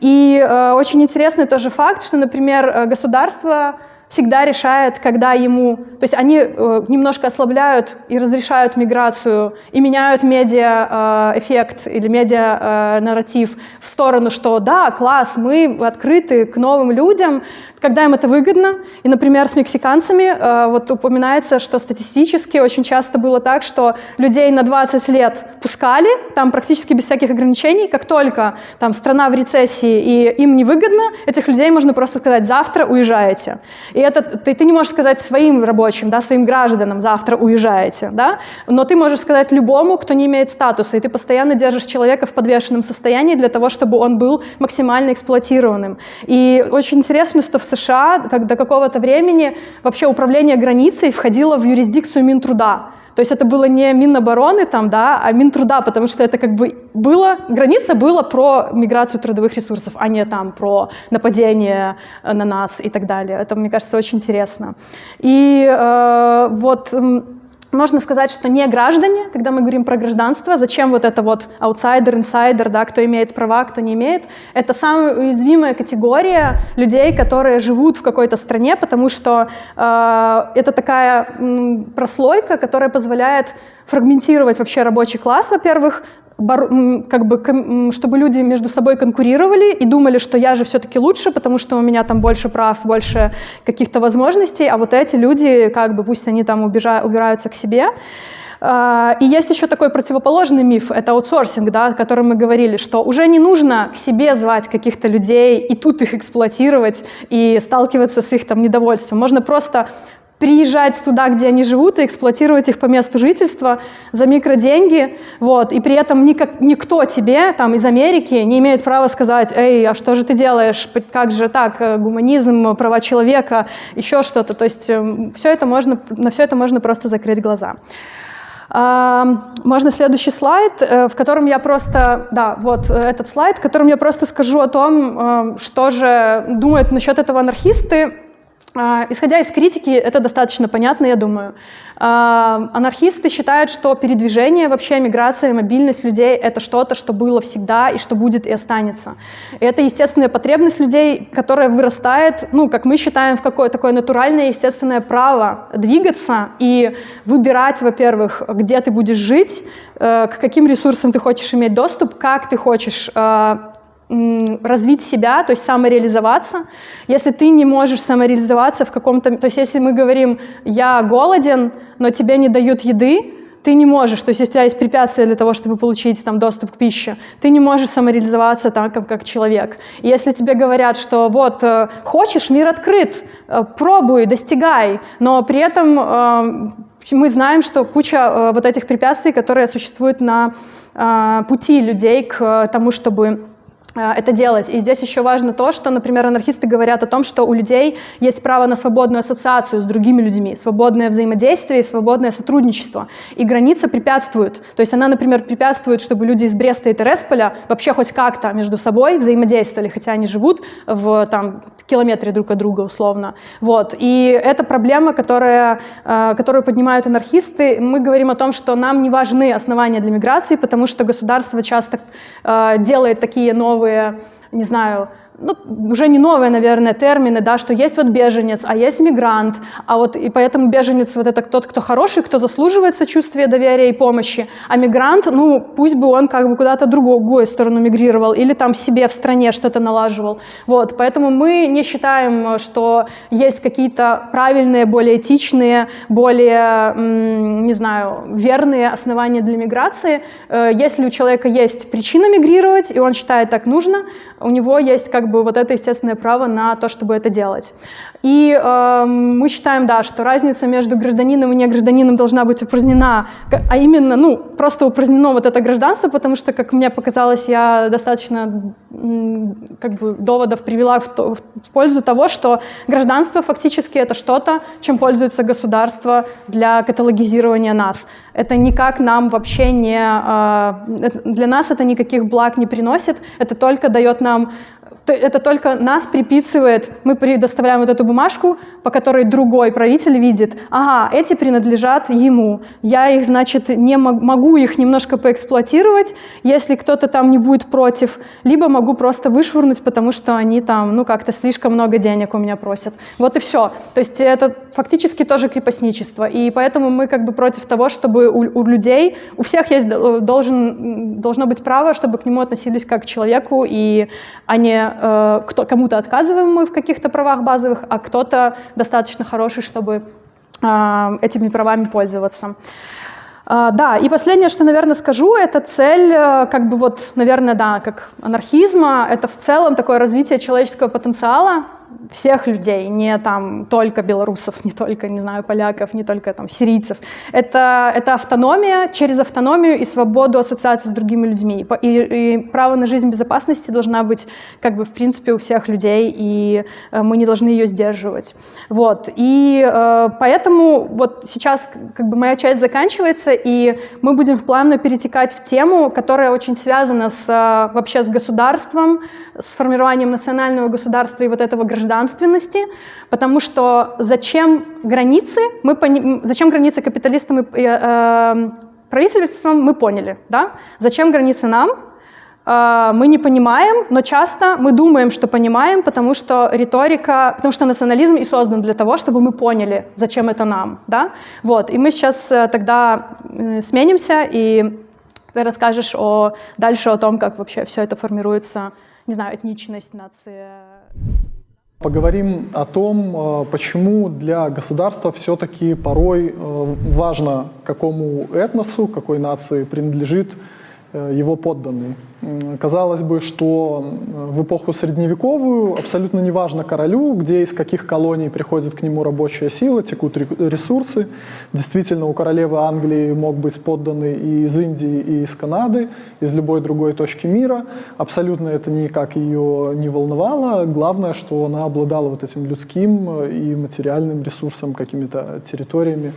И э, очень интересный тоже факт, что, например, э, государство всегда решает, когда ему... То есть они э, немножко ослабляют и разрешают миграцию, и меняют медиа-эффект э, или медиа-нарратив э, в сторону, что да, класс, мы открыты к новым людям, когда им это выгодно. И, например, с мексиканцами э, вот упоминается, что статистически очень часто было так, что людей на 20 лет пускали, там практически без всяких ограничений, как только там страна в рецессии и им невыгодно, этих людей можно просто сказать «завтра уезжаете». И это ты, ты не можешь сказать своим рабочим, да, своим гражданам «завтра уезжаете», да, но ты можешь сказать любому, кто не имеет статуса, и ты постоянно держишь человека в подвешенном состоянии для того, чтобы он был максимально эксплуатированным. И очень интересно, что в США как до какого-то времени вообще управление границей входило в юрисдикцию Минтруда. То есть это было не Минобороны, там, да, а Минтруда, потому что это как бы было, граница была про миграцию трудовых ресурсов, а не там про нападение на нас и так далее. Это, мне кажется, очень интересно. И э, вот можно сказать, что не граждане, когда мы говорим про гражданство, зачем вот это вот аутсайдер, инсайдер, да, кто имеет права, кто не имеет, это самая уязвимая категория людей, которые живут в какой-то стране, потому что э, это такая м, прослойка, которая позволяет фрагментировать вообще рабочий класс, во-первых, как бы, чтобы люди между собой конкурировали и думали, что я же все-таки лучше, потому что у меня там больше прав, больше каких-то возможностей, а вот эти люди, как бы, пусть они там убежа, убираются к себе. А, и есть еще такой противоположный миф, это аутсорсинг, да, о котором мы говорили, что уже не нужно к себе звать каких-то людей и тут их эксплуатировать и сталкиваться с их там недовольством. Можно просто приезжать туда, где они живут, и эксплуатировать их по месту жительства за микроденьги, вот, и при этом никак, никто тебе там из Америки не имеет права сказать, эй, а что же ты делаешь, как же так, э, гуманизм, права человека, еще что-то, то есть эм, все это можно, на все это можно просто закрыть глаза. Можно следующий слайд, э, в котором я просто, да, вот э, этот слайд, в котором я просто скажу о том, что же думают насчет этого анархисты, исходя из критики, это достаточно понятно, я думаю. А, анархисты считают, что передвижение, вообще миграция, мобильность людей — это что-то, что было всегда и что будет и останется. И это естественная потребность людей, которая вырастает, ну, как мы считаем, в какое-то такое натуральное естественное право двигаться и выбирать, во-первых, где ты будешь жить, э, к каким ресурсам ты хочешь иметь доступ, как ты хочешь э, развить себя, то есть самореализоваться. Если ты не можешь самореализоваться в каком-то... То есть если мы говорим, я голоден, но тебе не дают еды, ты не можешь, то есть у тебя есть препятствия для того, чтобы получить там, доступ к пище, ты не можешь самореализоваться так, как, как человек. И если тебе говорят, что вот, э, хочешь, мир открыт, э, пробуй, достигай, но при этом э, мы знаем, что куча вот этих препятствий, которые существуют на пути людей к тому, чтобы это делать. И здесь еще важно то, что, например, анархисты говорят о том, что у людей есть право на свободную ассоциацию с другими людьми, свободное взаимодействие и свободное сотрудничество. И граница препятствует. То есть она, например, препятствует, чтобы люди из Бреста и Тересполя вообще хоть как-то между собой взаимодействовали, хотя они живут в там, километре друг от друга условно. Вот. И это проблема, которая, э, которую поднимают анархисты. Мы говорим о том, что нам не важны основания для миграции, потому что государство часто э, делает такие новые новые, не знаю, ну, уже не новые, наверное, термины, да, что есть вот беженец, а есть мигрант, а вот и поэтому беженец вот это тот, кто хороший, кто заслуживает сочувствия, доверия и помощи, а мигрант, ну, пусть бы он как бы куда-то другую сторону мигрировал или там себе в стране что-то налаживал, вот, поэтому мы не считаем, что есть какие-то правильные, более этичные, более, не знаю, верные основания для миграции, э, если у человека есть причина мигрировать, и он считает так нужно, у него есть как бы вот это естественное право на то, чтобы это делать. И э, мы считаем, да, что разница между гражданином и негражданином должна быть упразднена, а именно, ну, просто упразднено вот это гражданство, потому что, как мне показалось, я достаточно как бы доводов привела в, то, в пользу того, что гражданство фактически это что-то, чем пользуется государство для каталогизирования нас. Это никак нам вообще не... Э, для нас это никаких благ не приносит, это только дает нам это только нас приписывает, мы предоставляем вот эту бумажку, по которой другой правитель видит, ага, эти принадлежат ему, я их, значит, не могу их немножко поэксплуатировать, если кто-то там не будет против, либо могу просто вышвырнуть, потому что они там, ну, как-то слишком много денег у меня просят. Вот и все. То есть это фактически тоже крепостничество, и поэтому мы как бы против того, чтобы у, у людей, у всех есть, должен, должно быть право, чтобы к нему относились как к человеку, и а э, кто, кому-то отказываем мы в каких-то правах базовых, а кто-то достаточно хороший, чтобы а, этими правами пользоваться. А, да, и последнее, что, наверное, скажу, это цель, э, как бы вот, наверное, да, как анархизма, это в целом такое развитие человеческого потенциала, всех людей, не там только белорусов, не только, не знаю, поляков, не только там сирийцев. Это, это автономия через автономию и свободу ассоциации с другими людьми. И, и право на жизнь безопасности должна быть как бы в принципе у всех людей, и э, мы не должны ее сдерживать. Вот. И э, поэтому вот сейчас как бы моя часть заканчивается, и мы будем плавно перетекать в тему, которая очень связана с, вообще с государством, с формированием национального государства и вот этого гражданственности, потому что зачем границы, мы пони... зачем границы капиталистам и э, э, правительствам, мы поняли, да? Зачем границы нам, э, мы не понимаем, но часто мы думаем, что понимаем, потому что риторика, потому что национализм и создан для того, чтобы мы поняли, зачем это нам, да? Вот, и мы сейчас э, тогда э, сменимся, и ты расскажешь о, дальше о том, как вообще все это формируется, не знаю, этничность, нация. Поговорим о том, э, почему для государства все-таки порой э, важно, какому этносу, какой нации принадлежит его подданный. Казалось бы, что в эпоху средневековую абсолютно неважно королю, где из каких колоний приходит к нему рабочая сила, текут ресурсы. Действительно, у королевы Англии мог быть подданный и из Индии, и из Канады, из любой другой точки мира. Абсолютно это никак ее не волновало. Главное, что она обладала вот этим людским и материальным ресурсом, какими-то территориями,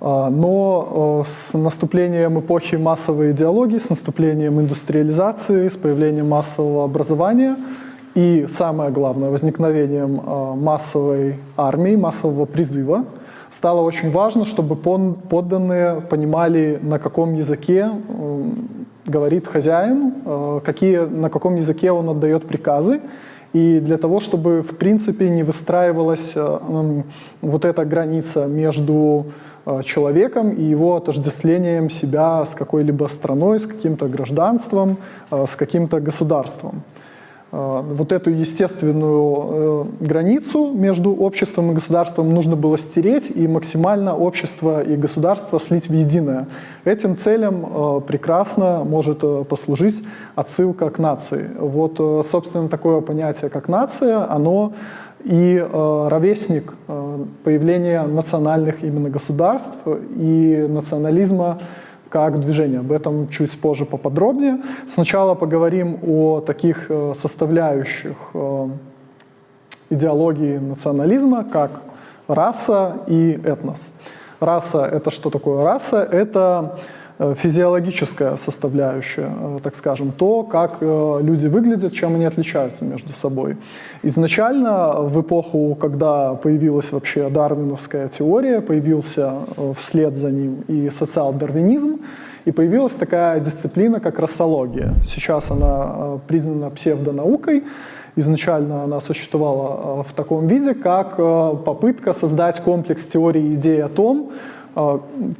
но э, с наступлением эпохи массовой идеологии, с наступлением индустриализации, с появлением массового образования и, самое главное, возникновением э, массовой армии, массового призыва, стало очень важно, чтобы подданные понимали, на каком языке говорит хозяин, э, какие, на каком языке он отдает приказы, и для того, чтобы в принципе не выстраивалась вот эта граница между человеком и его отождествлением себя с какой-либо страной, с каким-то гражданством, э, с каким-то государством. Э, вот эту естественную границу между обществом и государством нужно было стереть и максимально общество и государство слить в единое. Этим целям прекрасно может послужить отсылка к нации. Вот, собственно, такое понятие, как нация, оно и э, ровесник э, появления национальных именно государств и национализма как движения. Об этом чуть позже поподробнее. Сначала поговорим о таких э, составляющих э, идеологии национализма, как раса и этнос. Раса — это что такое раса? Это физиологическая составляющая, э, так скажем, то, как э, люди выглядят, чем они отличаются между собой. Изначально, в эпоху, когда появилась вообще дарвиновская теория, появился вслед за ним и социал-дарвинизм, и появилась такая дисциплина, как расология. Сейчас она признана псевдонаукой, Изначально она существовала в таком виде, как попытка создать комплекс теорий и идей о том,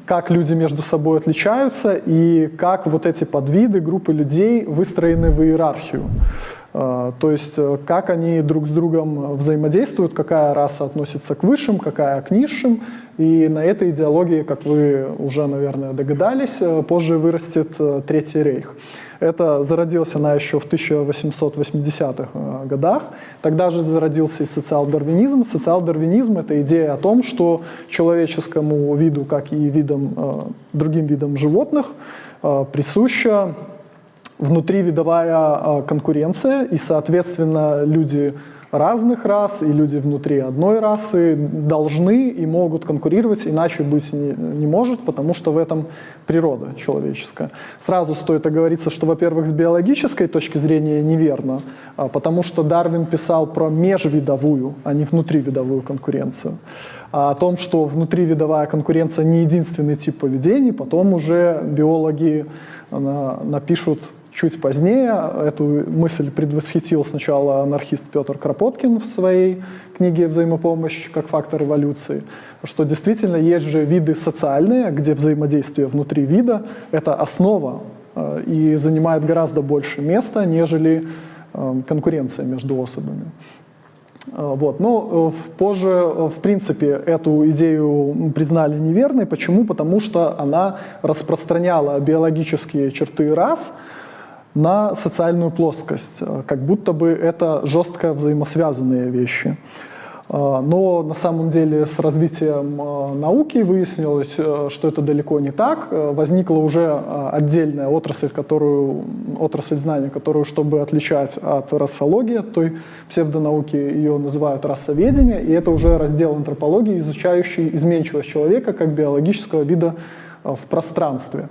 как люди между собой отличаются и как вот эти подвиды, группы людей выстроены в иерархию. А, то есть э, как они друг с другом взаимодействуют, какая раса относится к высшим, какая к низшим. И на этой идеологии, как вы уже, наверное, догадались, э, позже вырастет э, Третий рейх. Это зародилась она еще в 1880-х э, годах. Тогда же зародился и социал-дарвинизм. Социал-дарвинизм — это идея о том, что человеческому виду, как и видам, э, другим видам животных, э, присуща внутривидовая конкуренция, и, соответственно, люди разных рас, и люди внутри одной расы должны и могут конкурировать, иначе быть не, не может, потому что в этом природа человеческая. Сразу стоит оговориться, что, во-первых, с биологической точки зрения неверно, а, потому что Дарвин писал про межвидовую, а не внутривидовую конкуренцию. А о том, что внутривидовая конкуренция не единственный тип поведений, потом уже биологи а, напишут чуть позднее. Эту мысль предвосхитил сначала анархист Петр Кропоткин в своей книге «Взаимопомощь как фактор эволюции», что действительно есть же виды социальные, где взаимодействие внутри вида — это основа э, и занимает гораздо больше места, нежели э, конкуренция между особами. Э, вот. Но позже, в принципе, эту идею признали неверной. Почему? Потому что она распространяла биологические черты рас — на социальную плоскость, э, как будто бы это жестко взаимосвязанные вещи. Э, но на самом деле с развитием э, науки выяснилось, что это далеко не так. Возникла уже отдельная отрасль, которую, отрасль знаний, которую, чтобы отличать от расологии, от той псевдонауки, ее называют расоведение, и это уже раздел антропологии, изучающий изменчивость человека как биологического вида в пространстве.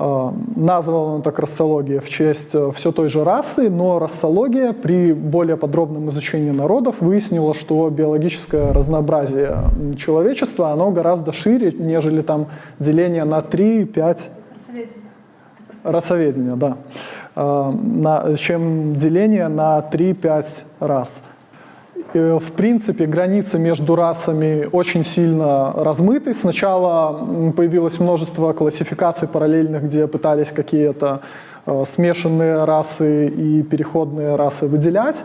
Э, Названа он так расология в честь все той же расы, но расология при более подробном изучении народов выяснила, что биологическое разнообразие человечества, оно гораздо шире, нежели там деление на 3, 5... Расоведение, да. Э, на, чем деление на 3-5 рас. Э, В принципе, границы между расами очень сильно размыты. Сначала появилось множество классификаций параллельных, где пытались какие-то смешанные расы и переходные расы выделять.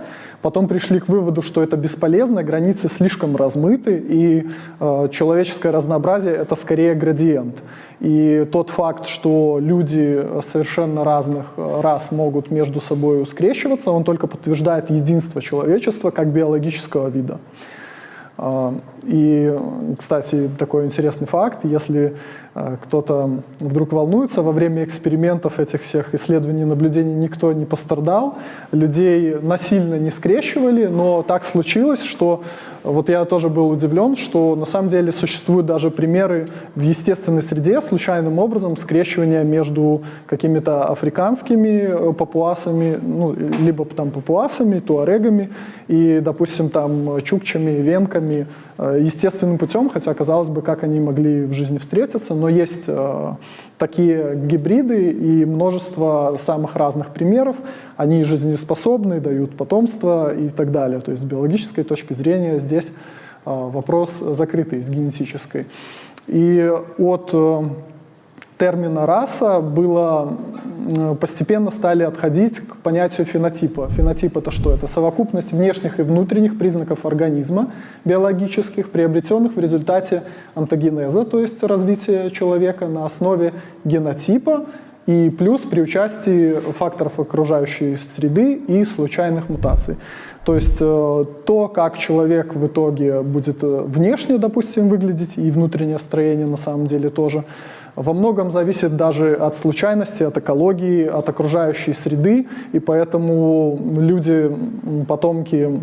Потом пришли к выводу, что это бесполезно, границы слишком размыты, и э, человеческое разнообразие это скорее градиент. И тот факт, что люди совершенно разных э, рас могут между собой скрещиваться, он только подтверждает единство человечества как биологического вида. А, И, кстати, такой интересный факт, если э, кто-то вдруг волнуется, во время экспериментов этих всех исследований, наблюдений никто не пострадал, людей насильно не скрещивали, но так случилось, что вот я тоже был удивлен, что на самом деле существуют даже примеры в естественной среде случайным образом скрещивания между какими-то африканскими э, папуасами, ну, либо там папуасами, туарегами и, допустим, там чукчами, венками, э, естественным путем, хотя, казалось бы, как они могли в жизни встретиться, но есть э, такие гибриды и множество самых разных примеров. Они жизнеспособны, дают потомство и так далее. То есть с биологической точки зрения здесь э, вопрос закрытый с генетической. И от э, термина раса было постепенно стали отходить к понятию фенотипа. Фенотип это что? Это совокупность внешних и внутренних признаков организма биологических, приобретенных в результате антогенеза, то есть развития человека на основе генотипа и плюс при участии факторов окружающей среды и случайных мутаций. То есть э, то, как человек в итоге будет э, внешне, допустим, выглядеть, и внутреннее строение на самом деле тоже, во многом зависит даже от случайности, от экологии, от окружающей среды, и поэтому люди, потомки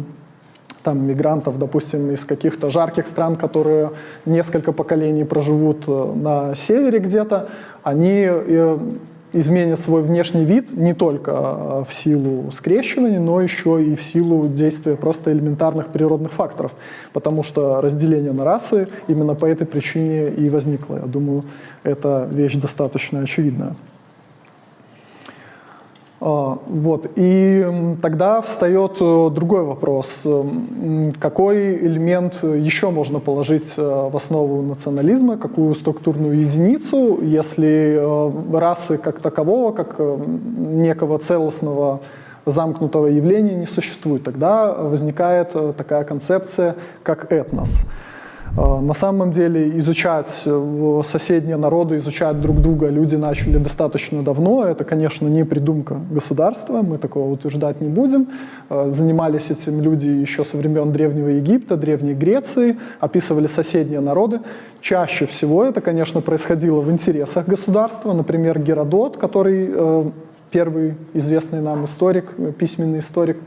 там, мигрантов, допустим, из каких-то жарких стран, которые несколько поколений проживут э, на севере где-то, они э, изменят свой внешний вид не только э, в силу скрещивания, но еще и в силу действия просто элементарных природных факторов, потому что разделение на расы именно по этой причине и возникло. Я думаю, эта вещь достаточно очевидная. А, Вот. И тогда встает э, другой вопрос. М, Какой элемент еще можно положить э, в основу национализма, какую структурную единицу, если э, расы как такового, как некого целостного замкнутого явления не существует? Тогда возникает такая концепция, как этнос. Э, На самом деле изучать э, соседние народы, изучать друг друга люди начали достаточно давно. Это, конечно, не придумка государства, мы такого утверждать не будем. Э, Занимались этим люди еще со времен Древнего Египта, Древней Греции, описывали соседние народы. Чаще всего это, конечно, происходило в интересах государства. Например, Геродот, который первый известный нам историк, письменный историк,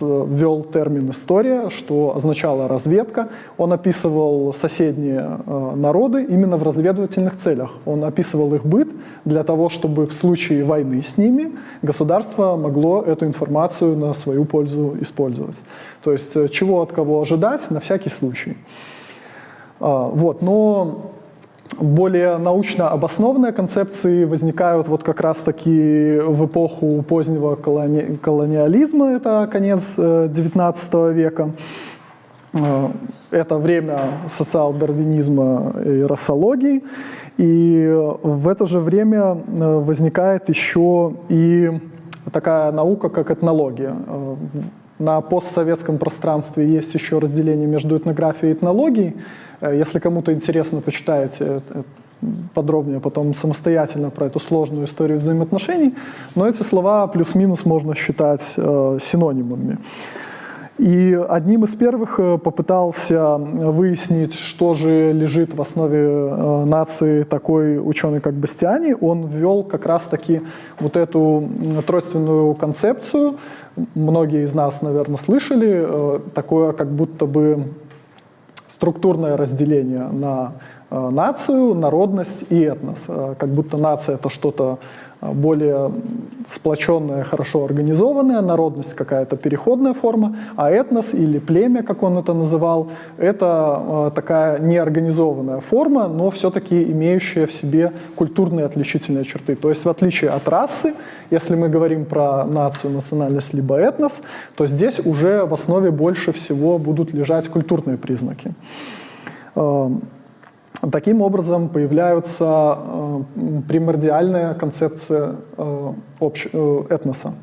ввел термин «история», что означало «разведка». Он описывал соседние э, народы именно в разведывательных целях. Он описывал их быт для того, чтобы в случае войны с ними государство могло эту информацию на свою пользу использовать. То есть э, чего от кого ожидать на всякий случай. А, Вот, но более научно обоснованные концепции возникают вот как раз-таки в эпоху позднего колони- колониализма, это конец э, XIX века. Э, Это время социал-дарвинизма и расологии. И э, в это же время э, возникает еще и такая наука, как этнология. Э, На постсоветском пространстве есть еще разделение между этнографией и этнологией. Э, Если кому-то интересно, почитайте это подробнее потом самостоятельно про эту сложную историю взаимоотношений. Но эти слова плюс-минус можно считать э, синонимами. И одним из первых э, попытался выяснить, что же лежит в основе э, нации такой ученый, как Бастиани. Он ввел как раз-таки вот эту тройственную концепцию. Многие из нас, наверное, слышали. э, Такое как будто бы структурное разделение на э, нацию, народность и этнос. Э, Как будто нация это что-то более сплоченное, хорошо организованное, народность какая-то переходная форма, а этнос или племя, как он это называл, это э, такая неорганизованная форма, но все-таки имеющая в себе культурные отличительные черты. То есть в отличие от расы, если мы говорим про нацию, национальность либо этнос, то здесь уже в основе больше всего будут лежать культурные признаки. Таким образом появляются э, м, примордиальная концепция э, э, этноса.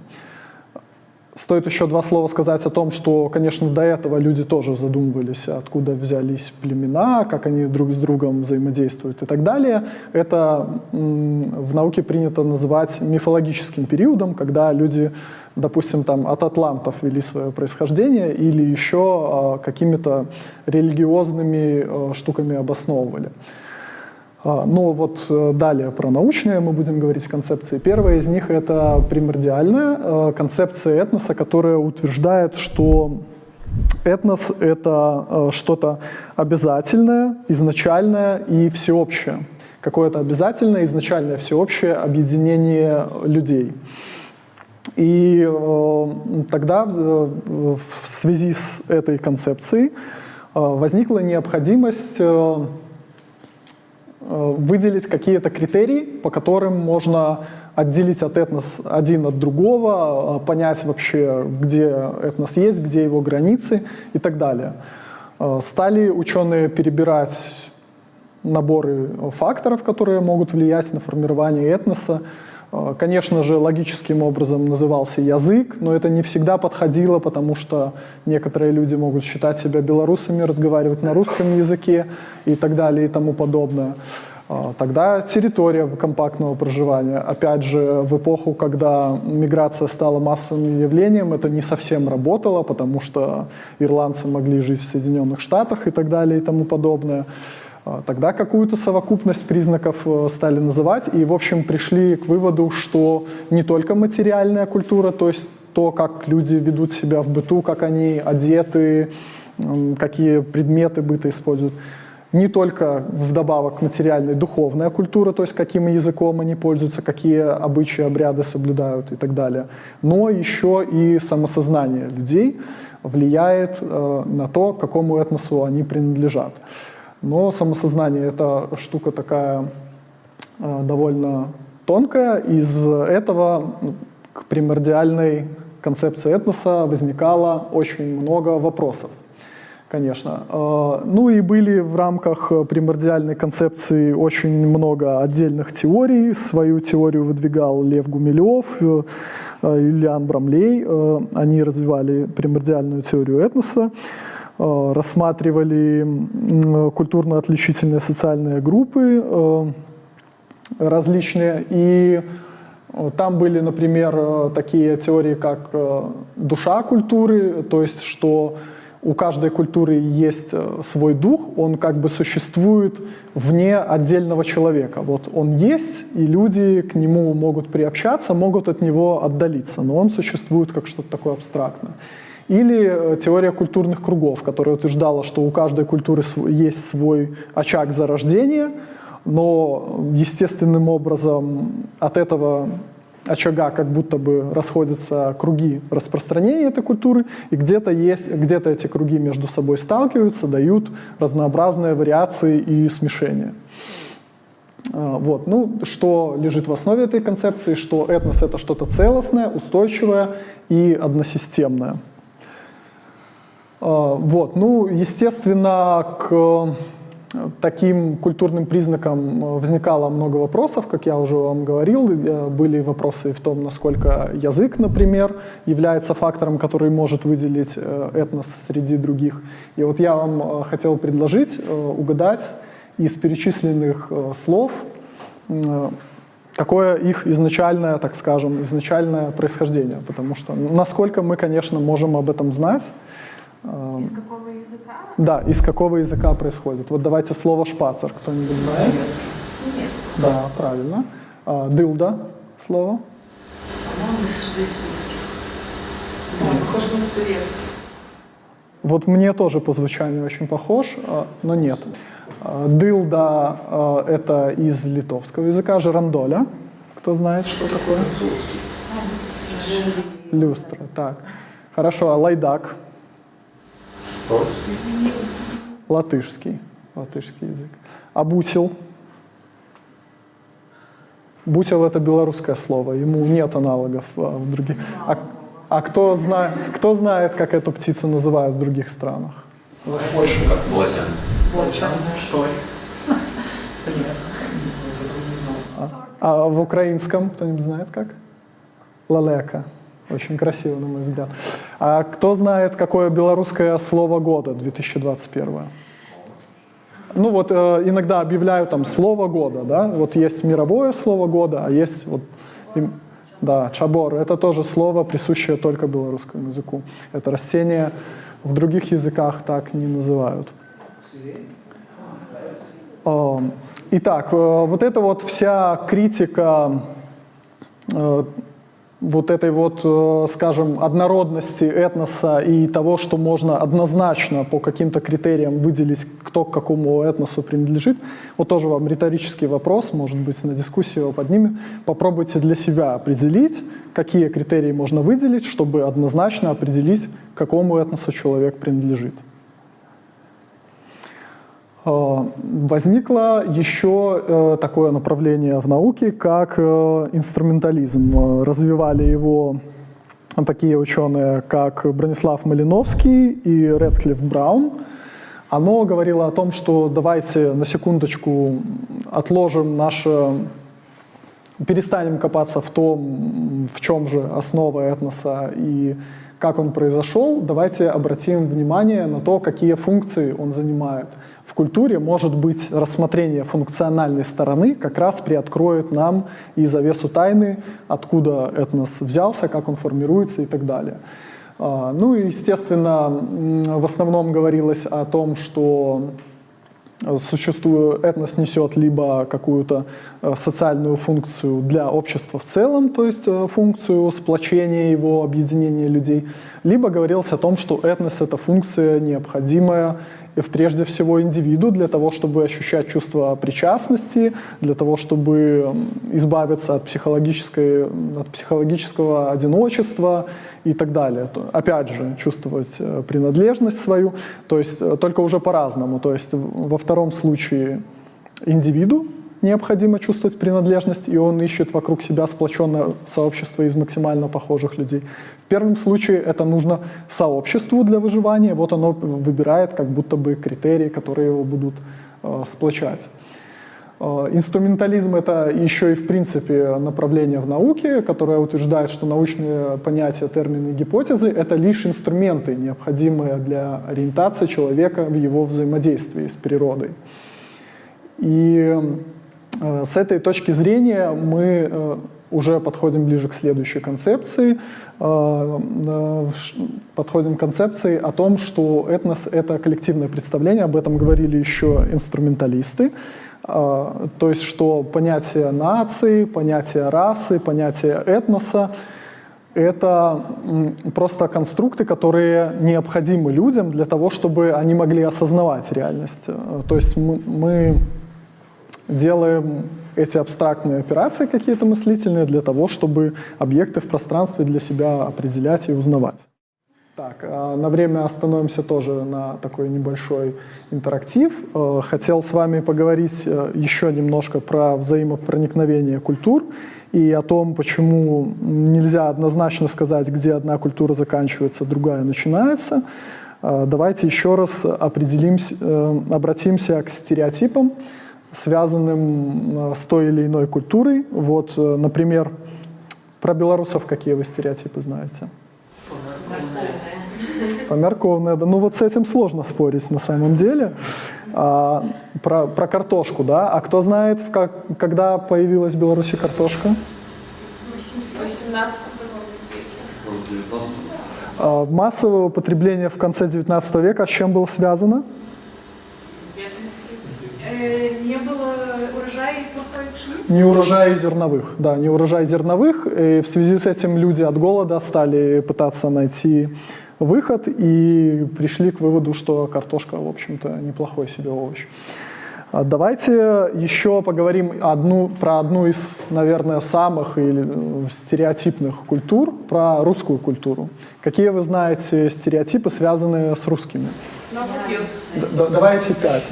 Стоит еще два слова сказать о том, что, конечно, до этого люди тоже задумывались, откуда взялись племена, как они друг с другом взаимодействуют и так далее. Это в науке принято называть мифологическим периодом, когда люди, допустим, там, от атлантов вели свое происхождение или еще а, какими-то религиозными э, штуками обосновывали. А, Ну вот э, далее про научные мы будем говорить концепции. Первая из них это примордиальная э, концепция этноса, которая утверждает, что этнос — это что-то обязательное, изначальное и всеобщее. Какое-то обязательное, изначальное, всеобщее объединение людей. И э, тогда в, в связи с этой концепцией э, возникла необходимость э, э, выделить какие-то критерии, по которым можно отделить от этнос один от другого, э, понять вообще, где этнос есть, где его границы и так далее. Э, Стали ученые перебирать наборы факторов, которые могут влиять на формирование этноса. Э, Конечно же, логическим образом назывался язык, но это не всегда подходило, потому что некоторые люди могут считать себя белорусами, разговаривать на русском языке и так далее и тому подобное. Э, Тогда территория компактного проживания. Опять же, в эпоху, когда миграция стала массовым явлением, это не совсем работало, потому что ирландцы могли жить в Соединенных Штатах и так далее и тому подобное. А, Тогда какую-то совокупность признаков э, стали называть и, в общем, пришли к выводу, что не только материальная культура, то есть то, как люди ведут себя в быту, как они одеты, какие предметы быта используют, не только вдобавок к материальной духовная культура, то есть каким языком они пользуются, какие обычаи, обряды соблюдают и так далее, но еще и самосознание людей влияет э, на то, к какому этносу они принадлежат. Но самосознание — это штука такая э, довольно тонкая. Из этого ну, к примордиальной концепции этноса возникало очень много вопросов, конечно. Э, Ну и были в рамках примордиальной концепции очень много отдельных теорий. Свою теорию выдвигал Лев Гумилев, э, Юлиан Брамлей. Они развивали примордиальную теорию этноса рассматривали м, культурно-отличительные социальные группы э, различные. И э, там были, например, э, такие теории, как э, душа культуры, то есть что у каждой культуры есть э, свой дух, он как бы существует вне отдельного человека. Вот он есть, и люди к нему могут приобщаться, могут от него отдалиться, но он существует как что-то такое абстрактное. Или э, теория культурных кругов, которая утверждала, что у каждой культуры есть свой очаг зарождения, но естественным образом от этого очага как будто бы расходятся круги распространения этой культуры, и где-то есть, где-то эти круги между собой сталкиваются, дают разнообразные вариации и смешения. А, Вот. Ну, что лежит в основе этой концепции, что этнос — это что-то целостное, устойчивое и односистемное. А, Вот. Ну, естественно, к таким культурным признакам э, возникало много вопросов, как я уже вам говорил. Э, Были вопросы в том, насколько язык, например, является фактором, который может выделить э, этнос среди других. И вот я вам э, хотел предложить э, угадать из перечисленных э, слов, э, какое их изначальное, так скажем, изначальное происхождение. Потому что насколько мы, конечно, можем об этом знать, э, Из какого языка? да, из какого языка происходит. Вот давайте слово «шпацер» кто-нибудь знает? Немецкий. Да, правильно. А, Дылда слово. По-моему, из швейцарских. Да, похоже на турецкий. Вот мне тоже по звучанию очень похож, а, но нет. А, Дылда это из литовского языка, жерандоля. Кто знает, что такое? Люстра, так. Хорошо, а лайдак? Латышский. Латышский язык. А бусел? Бусел — это белорусское слово, ему нет аналогов а, в других. А, а кто, зна, кто знает, как эту птицу называют в других странах? В Польше как Волосян. Волосян. Что? Не знал. А в украинском кто-нибудь знает как? Лалека. Очень красиво, на мой взгляд. А кто знает, какое белорусское слово года 2021? Ну вот э, иногда объявляют там слово года, да? Вот есть мировое слово года, а есть вот им- да, чабор. Это тоже слово, присущее только белорусскому языку. Это растение в других языках так не называют. Э, Итак, э, вот эта вот вся критика э, вот этой вот, э, скажем, однородности этноса и того, что можно однозначно по каким-то критериям выделить, кто к какому этносу принадлежит, вот тоже вам риторический вопрос, может быть, на дискуссию его поднимем. Попробуйте для себя определить, какие критерии можно выделить, чтобы однозначно определить, к какому этносу человек принадлежит. Э, Возникло еще э, такое направление в науке, как э, инструментализм. Э, Развивали его такие ученые, как Бронислав Малиновский и Редклифф Браун. Оно говорило о том, что давайте на секундочку отложим наше перестанем копаться в том, в чем же основа этноса и как он произошел, давайте обратим внимание на то, какие функции он занимает. В культуре, может быть, рассмотрение функциональной стороны как раз приоткроет нам и завесу тайны, откуда этнос взялся, как он формируется и так далее. А, Ну и, естественно, в основном говорилось о том, что существует, этнос несет либо какую-то э, социальную функцию для общества в целом, то есть э, функцию сплочения его, объединения людей, либо говорилось о том, что этнос — это функция необходимая прежде всего индивиду для того, чтобы ощущать чувство причастности, для того, чтобы избавиться от, психологической, от психологического одиночества и так далее. Опять же, чувствовать э, принадлежность свою, то есть э, только уже по-разному. То есть во втором случае индивиду необходимо чувствовать принадлежность, и он ищет вокруг себя сплоченное сообщество из максимально похожих людей. В первом случае это нужно сообществу для выживания, вот оно выбирает как будто бы критерии, которые его будут э, сплочать. Э, Инструментализм — это еще и в принципе направление в науке, которое утверждает, что научные понятия, термины, гипотезы — это лишь инструменты, необходимые для ориентации человека в его взаимодействии с природой. И с этой точки зрения мы э, уже подходим ближе к следующей концепции. Э, э, Подходим к концепции о том, что этнос — это коллективное представление, об этом говорили еще инструменталисты. Э, То есть, что понятие нации, понятие расы, понятие этноса это просто конструкты, которые необходимы людям для того, чтобы они могли осознавать реальность. Э, То есть мы, мы делаем эти абстрактные операции какие-то мыслительные для того, чтобы объекты в пространстве для себя определять и узнавать. Так, а на время остановимся тоже на такой небольшой интерактив. Э, Хотел с вами поговорить э, еще немножко про взаимопроникновение культур и о том, почему нельзя однозначно сказать, где одна культура заканчивается, другая начинается. Э, Давайте еще раз определимся, обратимся к стереотипам, связанным э, с той или иной культурой. Вот, э, например, про белорусов какие вы стереотипы знаете? Померковная, да. Ну вот с этим сложно спорить на самом деле. А, про, про картошку, да. А кто знает, как, когда появилась в Беларуси картошка? В 18 веке. Может, 19 А, массовое употребление в конце 19 века с чем было связано? Не было урожая и плохой пшеницы? Не урожай зерновых, да, не урожай зерновых. И в связи с этим люди от голода стали пытаться найти выход и пришли к выводу, что картошка, в общем-то, неплохой себе овощ. А Давайте еще поговорим одну, про одну из, наверное, самых или, э, стереотипных культур, про русскую культуру. Какие вы знаете стереотипы, связанные с русскими? Много пьют. Д- д- давайте пять.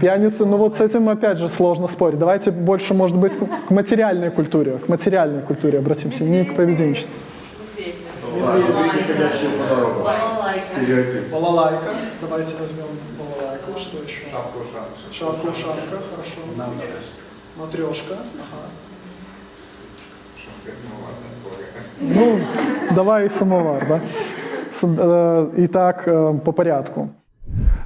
Пьяницы, ну вот с этим опять же сложно спорить. Давайте больше, может быть, к- материальной культуре, к материальной культуре обратимся, не к поведенчеству. Балалайка. Давайте возьмем балалайку. Что еще? Шапка-ушанка. хорошо. Матрешка. Ага. Ну, давай самовар, да? Э, Итак, э, по порядку.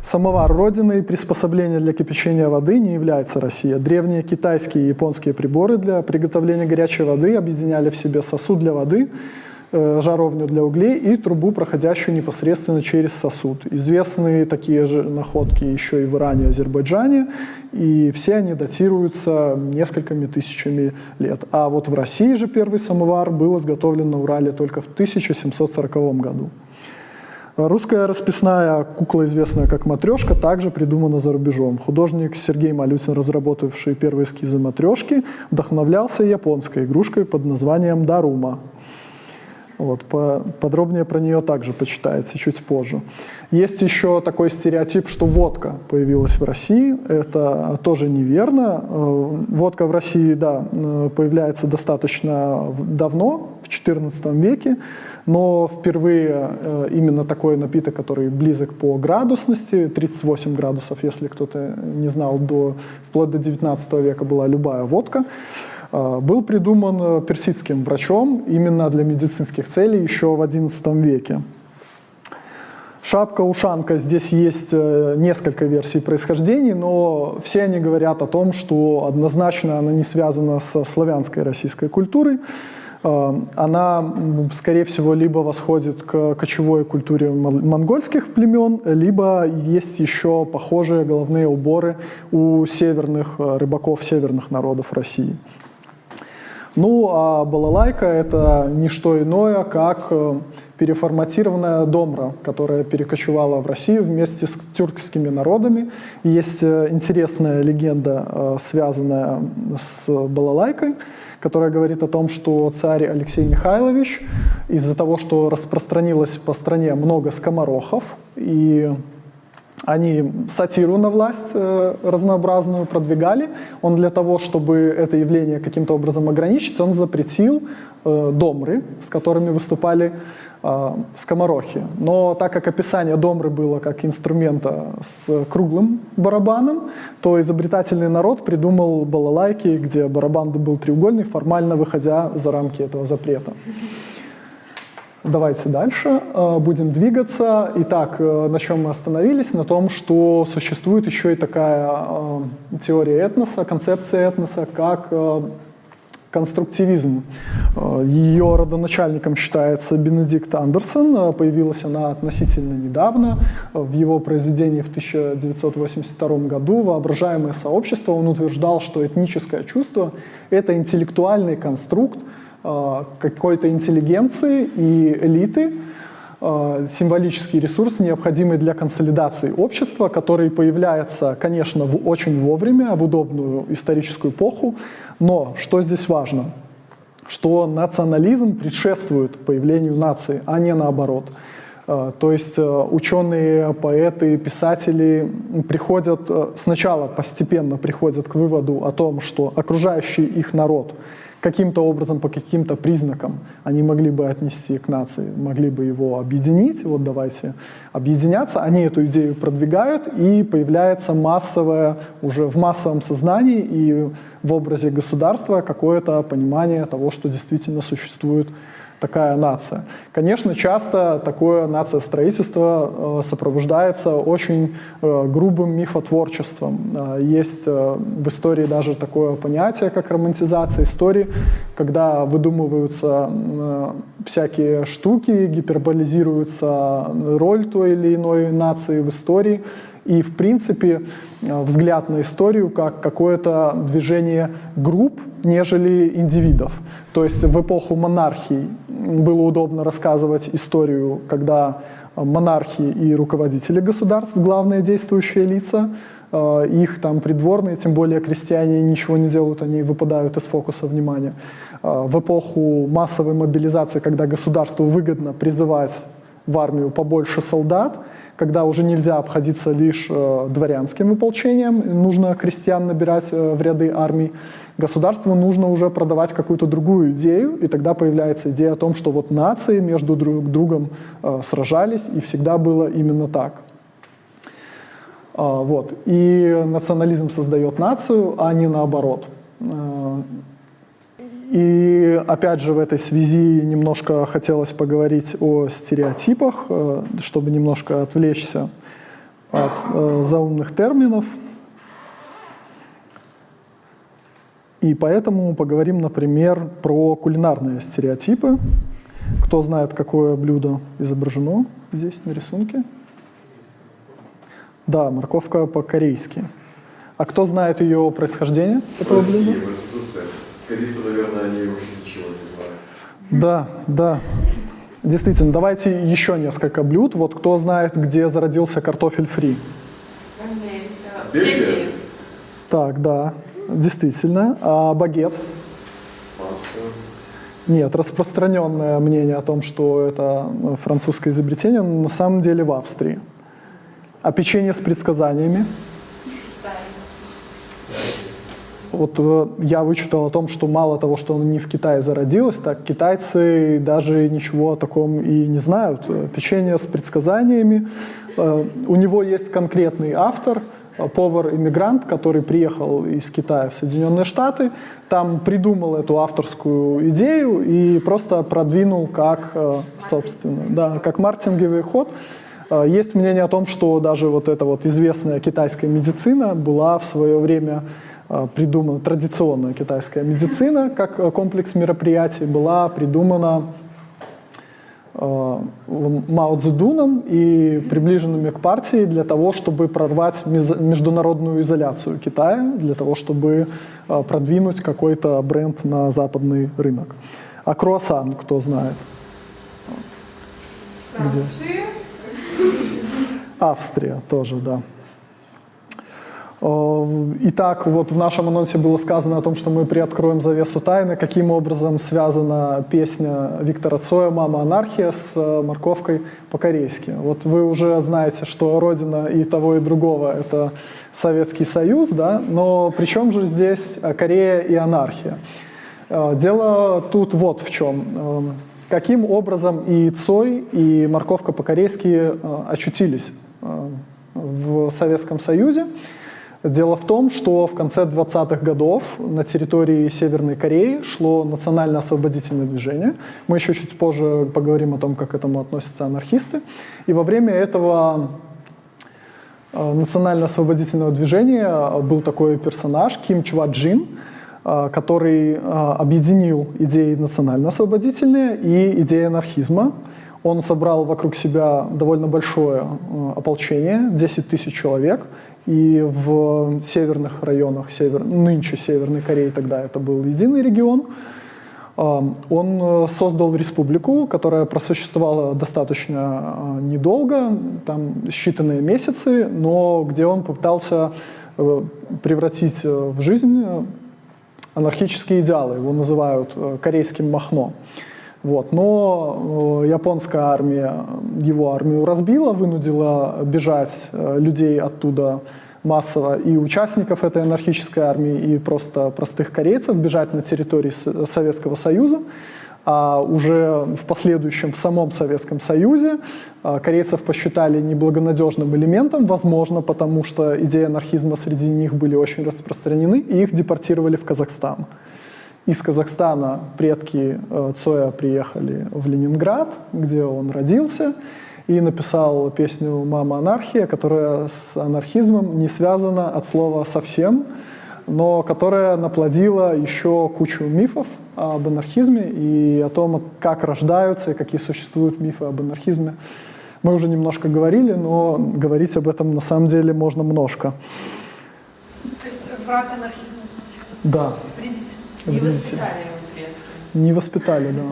Самовар родиной приспособления для кипячения воды не является Россия. Древние китайские и японские приборы для приготовления горячей воды объединяли в себе сосуд для воды, э, жаровню для углей и трубу, проходящую непосредственно через сосуд. Известны такие же находки еще и в Иране и Азербайджане, и все они датируются несколькими тысячами лет. А вот в России же первый самовар был изготовлен на Урале только в 1740 году. Русская расписная кукла, известная как матрешка, также придумана за рубежом. Художник Сергей Малютин, разработавший первые эскизы матрешки, вдохновлялся японской игрушкой под названием Дарума. Вот, по- подробнее про нее также почитаете чуть позже. Есть еще такой стереотип, что водка появилась в России. Это тоже неверно. Э, Водка в России, да, э, появляется достаточно давно, в XIV веке, но впервые э, именно такой напиток, который близок по градусности, 38 градусов, если кто-то не знал, до, вплоть до 19 века была любая водка, э, был придуман э, персидским врачом именно для медицинских целей еще в XI веке. Шапка-ушанка, здесь есть несколько версий происхождения, но все они говорят о том, что однозначно она не связана со славянской российской культурой. Э, Она, скорее всего, либо восходит к кочевой культуре мон- монгольских племен, либо есть еще похожие головные уборы у северных э, рыбаков северных народов России. Ну, а балалайка — это не что иное, как э, переформатированная домра, которая перекочевала в Россию вместе с тюркскими народами. Есть интересная легенда, связанная с балалайкой, которая говорит о том, что царь Алексей Михайлович из-за того, что распространилось по стране много скоморохов, и они сатиру на власть э, разнообразную продвигали. Он для того, чтобы это явление каким-то образом ограничить, он запретил э, домры, с которыми выступали э, скоморохи. Но так как описание домры было как инструмента с круглым барабаном, то изобретательный народ придумал балалайки, где барабан был треугольный, формально выходя за рамки этого запрета. Давайте дальше э, будем двигаться. Итак, э, на чем мы остановились? На том, что существует еще и такая э, теория этноса, концепция этноса, как конструктивизм. Ее родоначальником считается Бенедикт Андерсон. Появилась она относительно недавно. В его произведении в 1982 году «Воображаемое сообщество» он утверждал, что этническое чувство — это интеллектуальный конструкт, какой-то интеллигенции и элиты, э, символический ресурс, необходимый для консолидации общества, который появляется, конечно, в- очень вовремя, в удобную историческую эпоху. Но что здесь важно? Что национализм предшествует появлению нации, а не наоборот. Э, То есть ученые, поэты, писатели приходят, сначала постепенно приходят к выводу о том, что окружающий их народ каким-то образом, по каким-то признакам они могли бы отнести к нации, могли бы его объединить, вот давайте объединяться, они эту идею продвигают, и появляется массовое, уже в массовом сознании и в образе государства какое-то понимание того, что действительно существует такая нация. Конечно, часто такое нациостроительство э, сопровождается очень э, грубым мифотворчеством. Э, есть в истории даже такое понятие, как романтизация истории, когда выдумываются всякие штуки, гиперболизируется роль той или иной нации в истории, и, в принципе, э, взгляд на историю как какое-то движение групп, нежели индивидов. То есть в эпоху монархии было удобно рассказывать историю, когда монархи и руководители государств, главные действующие лица, э, их там придворные, тем более крестьяне ничего не делают, они выпадают из фокуса внимания. Э, В эпоху массовой мобилизации, когда государству выгодно призывать в армию побольше солдат, когда уже нельзя обходиться лишь э, дворянским ополчением, нужно крестьян набирать э, в ряды армий, государству нужно уже продавать какую-то другую идею, и тогда появляется идея о том, что вот нации между друг другом э, сражались, и всегда было именно так. А, Вот. И национализм создает нацию, а не наоборот. И опять же в этой связи немножко хотелось поговорить о стереотипах, э, чтобы немножко отвлечься от э, заумных терминов. И поэтому поговорим, например, про кулинарные стереотипы. Кто знает, какое блюдо изображено здесь на рисунке? Да, морковка по-корейски. А кто знает ее происхождение, этого СССР. Корейцы, наверное, они вообще ничего не знают. Да, да. Действительно, давайте еще несколько блюд. Вот кто знает, где зародился картофель фри? Бельгия. Так, да, действительно. А багет? Франция. Нет, распространенное мнение о том, что это французское изобретение, но на самом деле в Австрии. А печенье с предсказаниями? Вот э, я вычитал о том, что мало того, что оно не в Китае зародилось, так китайцы даже ничего о таком и не знают. Э, Печенье с предсказаниями. Э, У него есть конкретный автор, повар-иммигрант, который приехал из Китая в Соединенные Штаты, там придумал эту авторскую идею и просто продвинул как, собственно, да, как маркетинговый ход. Есть мнение о том, что даже вот эта вот известная китайская медицина была в свое время придумана, традиционная китайская медицина как э, комплекс мероприятий была придумана э, Мао Цзэдуном и приближенными к партии для того, чтобы прорвать международную изоляцию Китая, для того, чтобы э, продвинуть какой-то бренд на западный рынок. А круассан, кто знает? Где? Австрия тоже, да. Э, Итак, вот в нашем анонсе было сказано о том, что мы приоткроем завесу тайны, каким образом связана песня Виктора Цоя «Мама анархия» с э, морковкой по-корейски. Вот вы уже знаете, что родина и того, и другого — это Советский Союз, да, но при чем же здесь э, Корея и анархия? Дело тут вот в чем. Э, Каким образом и Цой, и морковка по-корейски очутились в Советском Союзе? Дело в том, что в конце 20-х годов на территории Северной Кореи шло национально-освободительное движение. Мы еще чуть позже поговорим о том, как к этому относятся анархисты. И во время этого э, национально-освободительного движения был такой персонаж Ким Чва Джин, э, который э, объединил идеи национально-освободительные и идеи анархизма. Он собрал вокруг себя довольно большое ополчение, 10 тысяч человек, и в северных районах, север, нынче Северной Кореи, тогда это был единый регион, он э, создал республику, которая просуществовала достаточно э, недолго, там считанные месяцы, но где он попытался э, превратить в жизнь анархические идеалы, его называют корейским махно. Вот. Но э, японская армия его армию разбила, вынудила бежать э, людей оттуда массово и участников этой анархической армии, и просто простых корейцев бежать на территории Советского Союза. А уже в последующем в самом Советском Союзе э, корейцев посчитали неблагонадежным элементом, возможно, потому что идеи анархизма среди них были очень распространены, и их депортировали в Казахстан. Из Казахстана предки э, Цоя приехали в Ленинград, где он родился, и написал песню «Мама анархия», которая с анархизмом не связана от слова совсем, но которая наплодила еще кучу мифов об анархизме и о том, как рождаются и какие существуют мифы об анархизме. Мы уже немножко говорили, но говорить об этом на самом деле можно множко. То есть враг анархизма. Да. Не воспитали его предки. Не воспитали, да.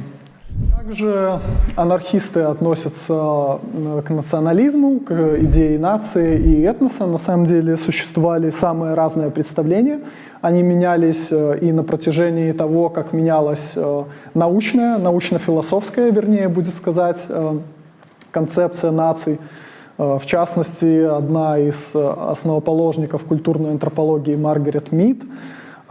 Также анархисты относятся э, к национализму, к идее нации и этноса. На самом деле существовали самые разные представления. Они менялись э, и на протяжении того, как менялась э, научная, научно-философская, вернее, будет сказать, концепция наций. В частности, одна из основоположников культурной антропологии Маргарет Мид –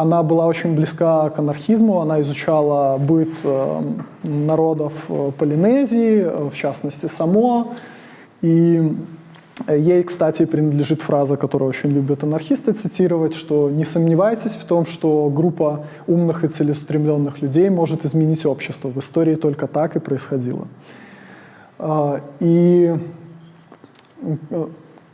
она была очень близка к анархизму, она изучала быт э, народов э, Полинезии, э, в частности Само. И ей, кстати, принадлежит фраза, которую очень любят анархисты цитировать, что не сомневайтесь в том, что группа умных и целеустремленных людей может изменить общество. В истории только так и происходило. И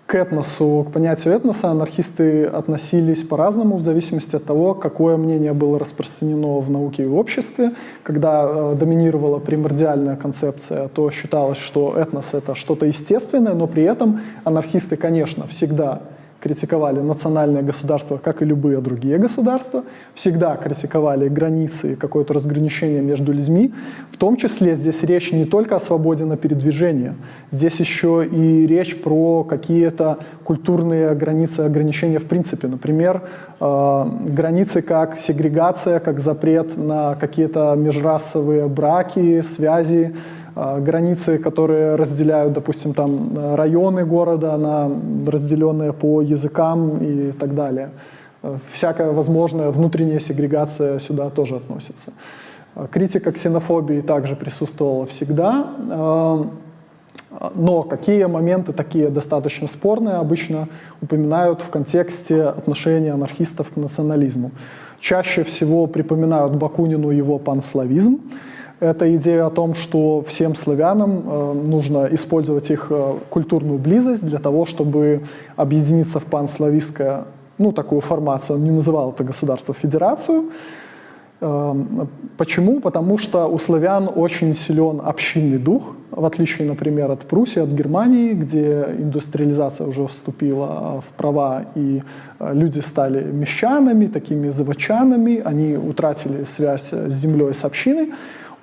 к этносу, к понятию этноса анархисты относились по-разному в зависимости от того, какое мнение было распространено в науке и в обществе. Когда э, доминировала примордиальная концепция, то считалось, что этнос — это что-то естественное, но при этом анархисты, конечно, всегда критиковали национальное государство, как и любые другие государства, всегда критиковали границы и какое-то разграничение между людьми. В том числе здесь речь не только о свободе на передвижение, здесь еще и речь про какие-то культурные границы, ограничения в принципе. Например, э, границы как сегрегация, как запрет на какие-то межрасовые браки, связи, границы, которые разделяют, допустим, там районы города на разделенные по языкам и так далее. Э, всякая возможная внутренняя сегрегация сюда тоже относится. А, критика ксенофобии также присутствовала всегда, а, но какие моменты такие достаточно спорные обычно упоминают в контексте отношения анархистов к национализму. Чаще всего припоминают Бакунину его панславизм, это идея о том, что всем славянам э, нужно использовать их э, культурную близость для того, чтобы объединиться в панславистское, ну, такую формацию. Он не называл это государство-федерацию. Э, почему? Потому что у славян очень силен общинный дух, в отличие, например, от Пруссии, от Германии, где индустриализация уже вступила в права, и люди стали мещанами, такими заводчанами, они утратили связь с землей, с общиной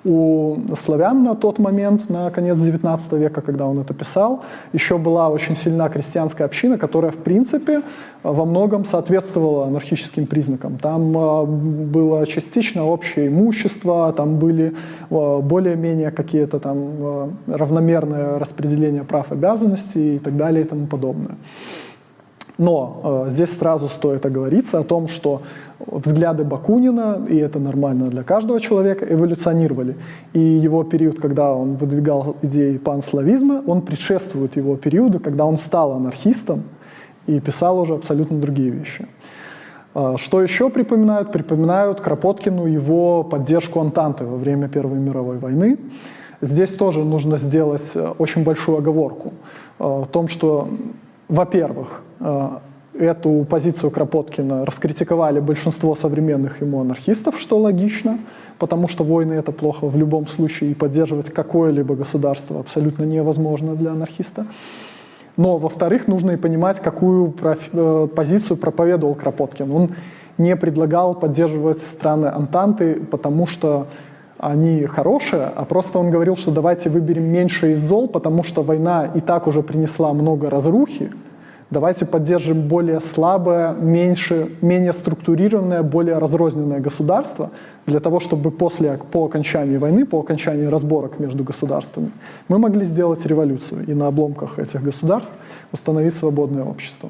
у славян на тот момент, на конец XIX века, когда он это писал, еще была очень сильна крестьянская община, которая, в принципе, во многом соответствовала анархическим признакам. Там а, было частично общее имущество, там были а, более-менее какие-то там а, равномерное распределение прав, обязанностей и так далее и тому подобное. Но э, здесь сразу стоит оговориться о том, что взгляды Бакунина, и это нормально для каждого человека, эволюционировали. И его период, когда он выдвигал идеи панславизма, он предшествует его периоду, когда он стал анархистом и писал уже абсолютно другие вещи. Э, что еще припоминают? Припоминают Кропоткину его поддержку Антанты во время Первой мировой войны. Здесь тоже нужно сделать э, очень большую оговорку в том, что во-первых, э, эту позицию Кропоткина раскритиковали большинство современных ему анархистов, что логично, потому что войны это плохо в любом случае, и поддерживать какое-либо государство абсолютно невозможно для анархиста. Но, во-вторых, нужно и понимать, какую э, позицию проповедовал Кропоткин. Он не предлагал поддерживать страны Антанты, потому что они хорошие, а просто он говорил, что давайте выберем меньше из зол, потому что война и так уже принесла много разрухи, давайте поддержим более слабое, меньше, менее структурированное, более разрозненное государство, для того, чтобы после, по окончании войны, по окончании разборок между государствами, мы могли сделать революцию и на обломках этих государств установить свободное общество.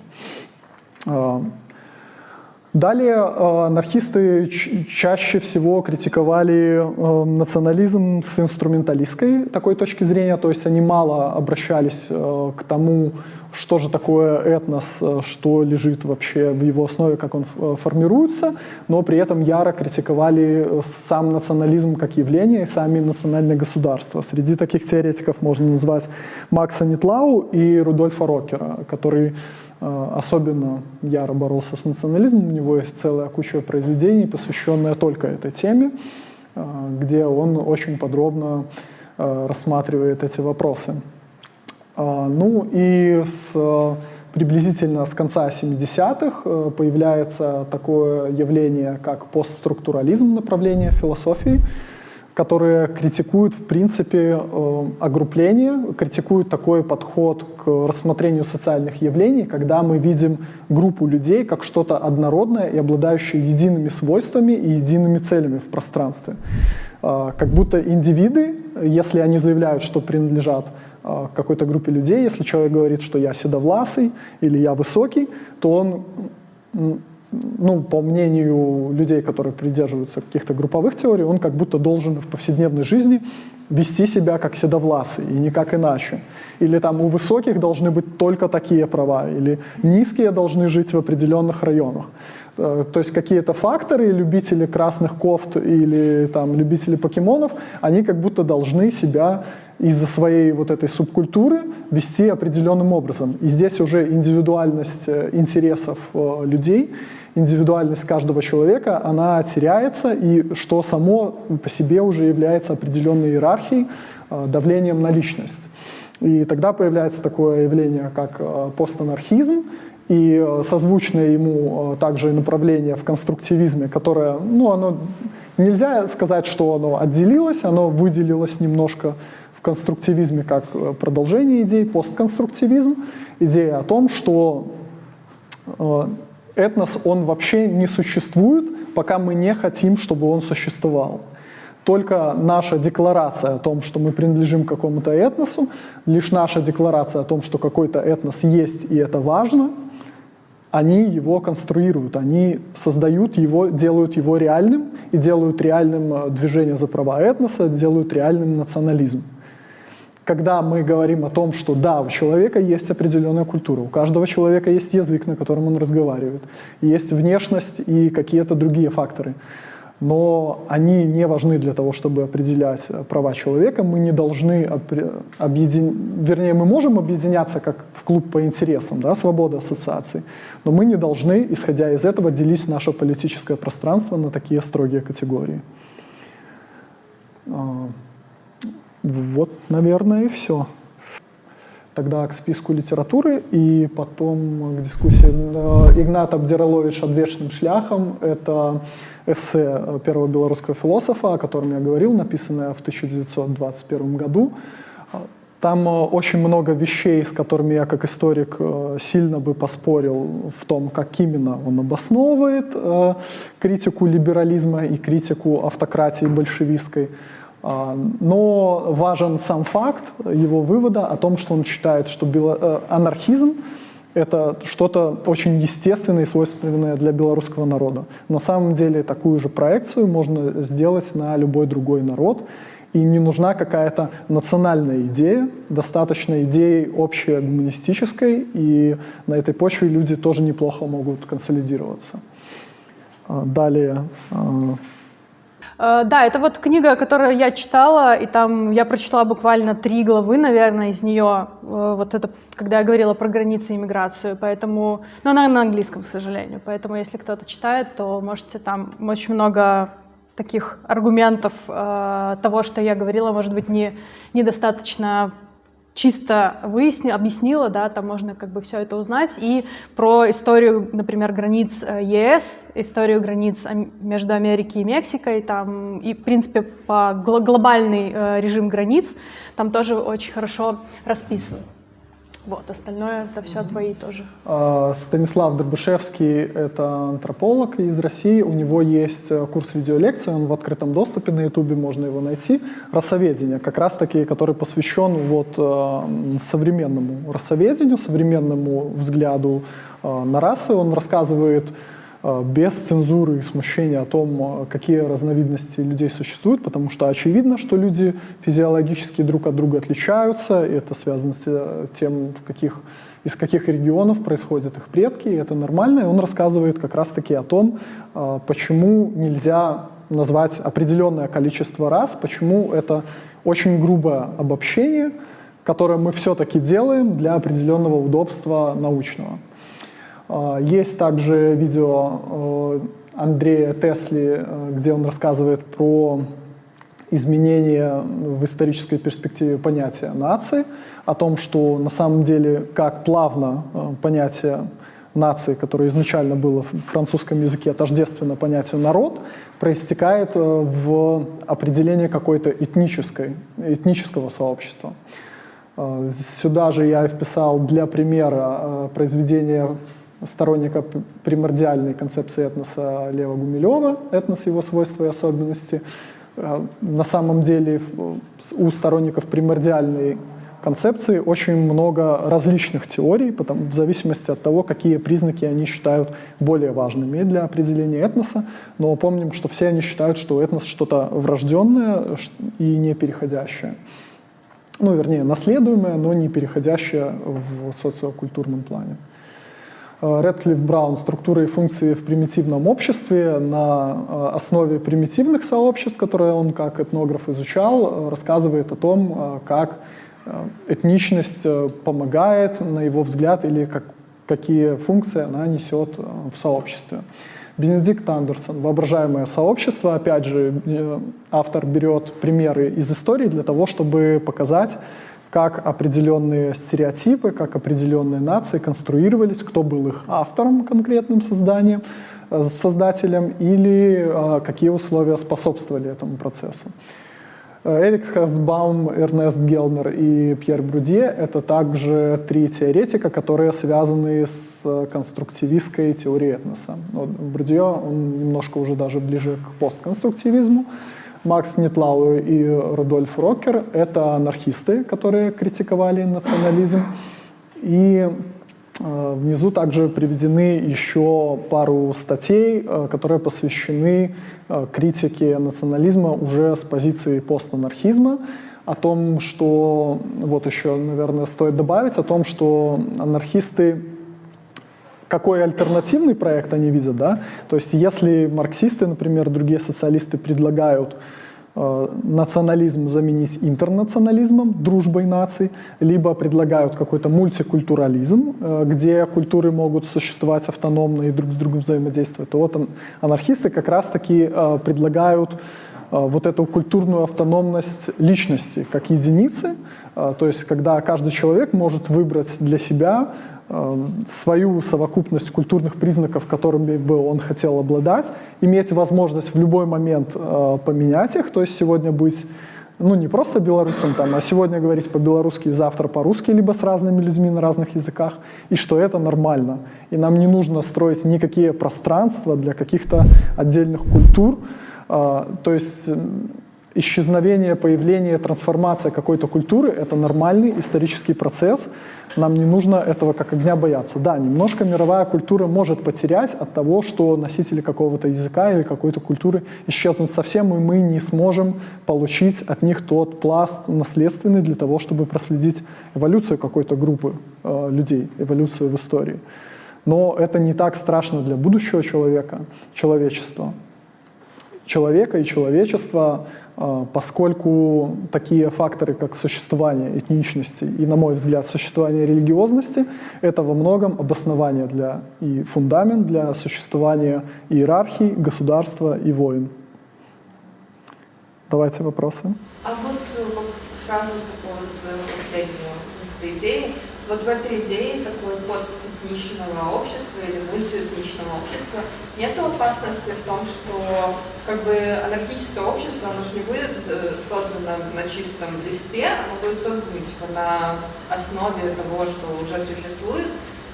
Далее э, анархисты чаще всего критиковали э, национализм с инструменталистской такой точки зрения, то есть они мало обращались э, к тому, что же такое этнос, что лежит вообще в его основе, как он формируется, но при этом яро критиковали сам национализм как явление и сами национальные государства. Среди таких теоретиков можно назвать Макса Нитлау и Рудольфа Рокера, который Э, особенно яро боролся с национализмом. У него есть целая куча произведений, посвященная только этой теме, э, где он очень подробно э, рассматривает эти вопросы. Ну и с, приблизительно с конца 70-х появляется такое явление, как постструктурализм направления философии, которые критикуют, в принципе, э, огрупление, критикуют такой подход к рассмотрению социальных явлений, когда мы видим группу людей как что-то однородное и обладающее едиными свойствами и едиными целями в пространстве. Э, как будто индивиды, если они заявляют, что принадлежат э, какой-то группе людей, если человек говорит, что я седовласый или я высокий, то он ну, по мнению людей, которые придерживаются каких-то групповых теорий, он как будто должен в повседневной жизни вести себя как седовласый и никак иначе. Или там у высоких должны быть только такие права, или низкие должны жить в определенных районах. Э, то есть какие-то факторы, любители красных кофт или там любители покемонов, они как будто должны себя из-за своей вот этой субкультуры вести определенным образом. И здесь уже индивидуальность э, интересов э, людей индивидуальность каждого человека, она теряется, и что само по себе уже является определенной иерархией, давлением на личность. И тогда появляется такое явление, как постанархизм, и э, созвучное ему также направление в конструктивизме, которое, ну, оно, нельзя сказать, что оно отделилось, оно выделилось немножко в конструктивизме как продолжение идей, постконструктивизм, идея о том, что этнос, он вообще не существует, пока мы не хотим, чтобы он существовал. Только наша декларация о том, что мы принадлежим какому-то этносу, лишь наша декларация о том, что какой-то этнос есть и это важно, они его конструируют, они создают его, делают его реальным и делают реальным э, движение за права этноса, делают реальным национализм. Когда мы говорим о том, что да, у человека есть определенная культура, у каждого человека есть язык, на котором он разговаривает, есть внешность и какие-то другие факторы, но они не важны для того, чтобы определять э, права человека. Мы не должны объединять, вернее, мы можем объединяться как в клуб по интересам, да, свобода ассоциаций, но мы не должны, исходя из этого, делить наше политическое пространство на такие строгие категории. А, вот, наверное, и все. Тогда к списку литературы и потом к дискуссии. Э, Игнат Абдиралович «Отвечным шляхом» — это эссе первого белорусского философа, о котором я говорил, написанное в 1921 году. Там э, очень много вещей, с которыми я как историк э, сильно бы поспорил в том, как именно он обосновывает критику либерализма и критику автократии большевистской. А, но важен сам факт его вывода о том, что он считает, что э, анархизм — это что-то очень естественное и свойственное для белорусского народа. На самом деле такую же проекцию можно сделать на любой другой народ, и не нужна какая-то национальная идея, достаточно идеи общей гуманистической, и на этой почве люди тоже неплохо могут консолидироваться. А, далее а, да, это вот книга, которую я читала, и там я прочитала буквально три главы, наверное, из нее, э, вот это, когда я говорила про границы и иммиграцию, поэтому, ну, она на английском, к сожалению, поэтому если кто-то читает, то можете там очень много таких аргументов э, того, что я говорила, может быть, не, недостаточно чисто выяснила, объяснила, да, там можно как бы все это узнать, и про историю, например, границ э, ЕС, историю границ между Америкой и Мексикой, там, и, в принципе, по глобальный э, режим границ, там тоже очень хорошо расписан. Вот, остальное это все твои тоже. А, Станислав Дробышевский — это антрополог из России. У него есть э, курс видеолекций, он в открытом доступе на ютубе, можно его найти. Рассоведение, как раз-таки, который посвящен вот э, современному рассоведению, современному взгляду э, на расы. Он рассказывает без цензуры и смущения о том, э, какие разновидности людей существуют, потому что очевидно, что люди физиологически друг от друга отличаются, и это связано с э, тем, в каких, из каких регионов происходят их предки, и это нормально, и он рассказывает как раз-таки о том, почему нельзя назвать определенное количество раз, почему это очень грубое обобщение, которое мы все-таки делаем для определенного удобства научного. А, есть также видео э, Андрея Тесли, э, где он рассказывает про изменение в исторической перспективе понятия нации, о том, что на самом деле как плавно э, понятие нации, которое изначально было в французском языке тождественно понятию «народ», проистекает в определение какой-то этнической, этнического сообщества. Сюда же я вписал для примера произведение сторонника примордиальной концепции этноса Лева Гумилева, этнос его свойства и особенности. На самом деле у сторонников примордиальной концепции очень много различных теорий, потому, в зависимости от того, какие признаки они считают более важными для определения этноса. Но помним, что все они считают, что этнос что-то врожденное и не переходящее. Ну, вернее, наследуемое, но не переходящее в социокультурном плане. Редклифф Браун «Структура и функции в примитивном обществе» на э, основе примитивных сообществ, которые он как этнограф изучал, э, рассказывает о том, э, как Э, этничность э, помогает, на его взгляд, или как, какие функции она несет э, в сообществе. Бенедикт Андерсон, «Воображаемое сообщество». Опять же, автор берет примеры из истории для того, чтобы показать, как определенные стереотипы, как определенные нации конструировались, кто был их автором конкретным созданием, создателем, или какие условия способствовали этому процессу. Эрик Хасбаум, Эрнест Гелнер и Пьер Брудье — это также три теоретика, которые связаны с конструктивистской теорией этноса. Вот Брудье, он немножко уже даже ближе к постконструктивизму. Макс Нитлау и Рудольф Рокер — это анархисты, которые критиковали национализм. И Э, внизу также приведены еще пару статей, э, которые посвящены э, критике национализма уже с позиции постанархизма, о том, что, вот еще, наверное, стоит добавить, о том, что анархисты какой альтернативный проект они видят, да? То есть если марксисты, например, другие социалисты предлагают Э, национализм заменить интернационализмом, дружбой наций, либо предлагают какой-то мультикультурализм, э, где культуры могут существовать автономно и друг с другом взаимодействовать, то вот анархисты как раз-таки э, предлагают вот эту культурную автономность личности как единицы, то есть когда каждый человек может выбрать для себя Э, свою совокупность культурных признаков, которыми бы он хотел обладать, иметь возможность в любой момент э, поменять их, то есть сегодня быть ну, не просто белорусом, там, а сегодня говорить по-белорусски, завтра по-русски, либо с разными людьми на разных языках, и что это нормально. И нам не нужно строить никакие пространства для каких-то отдельных культур. Э, то есть исчезновение, появление, трансформация какой-то культуры — это нормальный исторический процесс. Нам не нужно этого как огня бояться. Да, немножко мировая культура может потерять от того, что носители какого-то языка или какой-то культуры исчезнут совсем, и мы не сможем получить от них тот пласт наследственный для того, чтобы проследить эволюцию какой-то группы э, людей, эволюцию в истории. Но это не так страшно для будущего человека, человечества. Человека и человечества поскольку такие факторы, как существование этничности и, на мой взгляд, существование религиозности, это во многом обоснование для и фундамент для существования иерархии, государства и войн. Давайте вопросы. А вот э, сразу по поводу твоего последнего идеи, вот в этой идее такой постэкничного общества или мультиэтничного общества нет опасности в том, что как бы анархическое общество, оно же не будет э, создано на чистом листе, оно будет создано типа на основе того, что уже существует,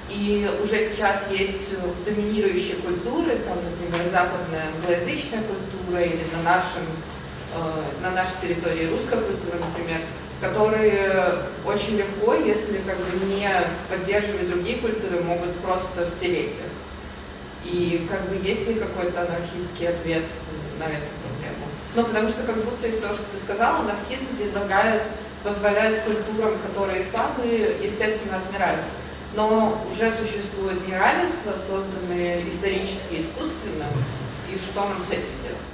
и уже сейчас есть доминирующие культуры, там, например, западная англоязычная культура или на, нашем, э, на нашей территории русская культура, например, которые очень легко, если как бы не поддерживать другие культуры, могут просто стереть их. И как бы есть ли какой-то анархистский ответ на эту проблему? Ну, потому что как будто из того, что ты сказала, анархизм предлагает позволять культурам, которые слабые, естественно, отмирать. Но уже существует неравенство, созданные исторически искусственно, и что нам с этим делать?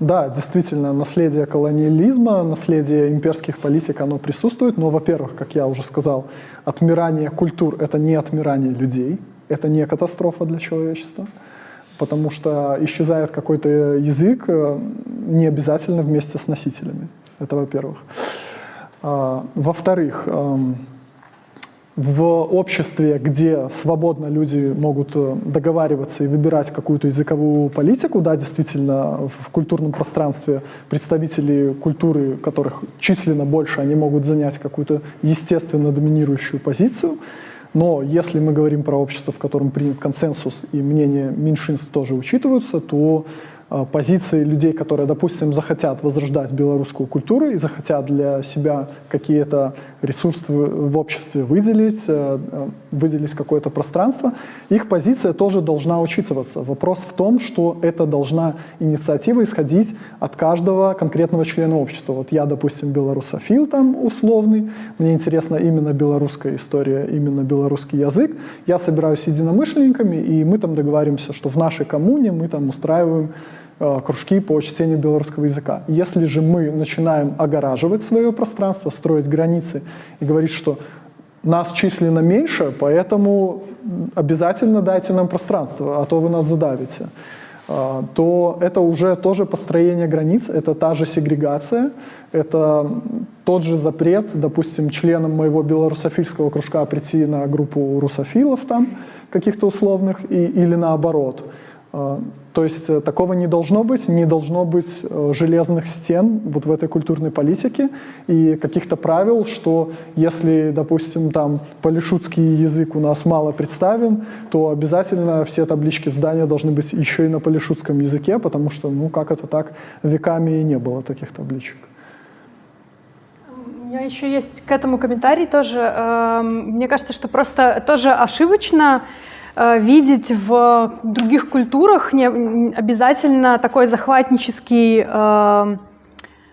Да, действительно, наследие колониализма, наследие имперских политик, оно присутствует, но, во-первых, как я уже сказал, отмирание культур — это не отмирание людей, это не катастрофа для человечества, потому что исчезает какой-то язык э, не обязательно вместе с носителями. Это во-первых. А, во-вторых, эм, в обществе, где свободно люди могут э, договариваться и выбирать какую-то языковую политику, да, действительно, в культурном пространстве представители культуры, которых численно больше, они могут занять какую-то естественно доминирующую позицию. Но если мы говорим про общество, в котором принят консенсус и мнения меньшинств тоже учитываются, то Э, позиции людей, которые, допустим, захотят возрождать белорусскую культуру и захотят для себя какие-то ресурсы в обществе выделить, э, э, выделить какое-то пространство, их позиция тоже должна учитываться. Вопрос в том, что это должна инициатива исходить от каждого конкретного члена общества. Вот я, допустим, белорусофил там условный, мне интересна именно белорусская история, именно белорусский язык. Я собираюсь с единомышленниками, и мы там договариваемся, что в нашей коммуне мы там устраиваем кружки по чтению белорусского языка. Если же мы начинаем огораживать свое пространство, строить границы и говорить, что нас численно меньше, поэтому обязательно дайте нам пространство, а то вы нас задавите, э, то это уже тоже построение границ, это та же сегрегация, это тот же запрет, допустим, членам моего белорусофильского кружка прийти на группу русофилов там, каких-то условных, и, или наоборот. Э, то есть э, такого не должно быть, не должно быть э, железных стен вот в этой культурной политике и каких-то правил, что если, допустим, там полишутский язык у нас мало представлен, то обязательно все таблички в здании должны быть еще и на полишутском языке, потому что, ну, как это так, веками и не было таких табличек. У меня еще есть к этому комментарий тоже. Эм, мне кажется, что просто тоже ошибочно видеть в других культурах не обязательно такой захватнический э,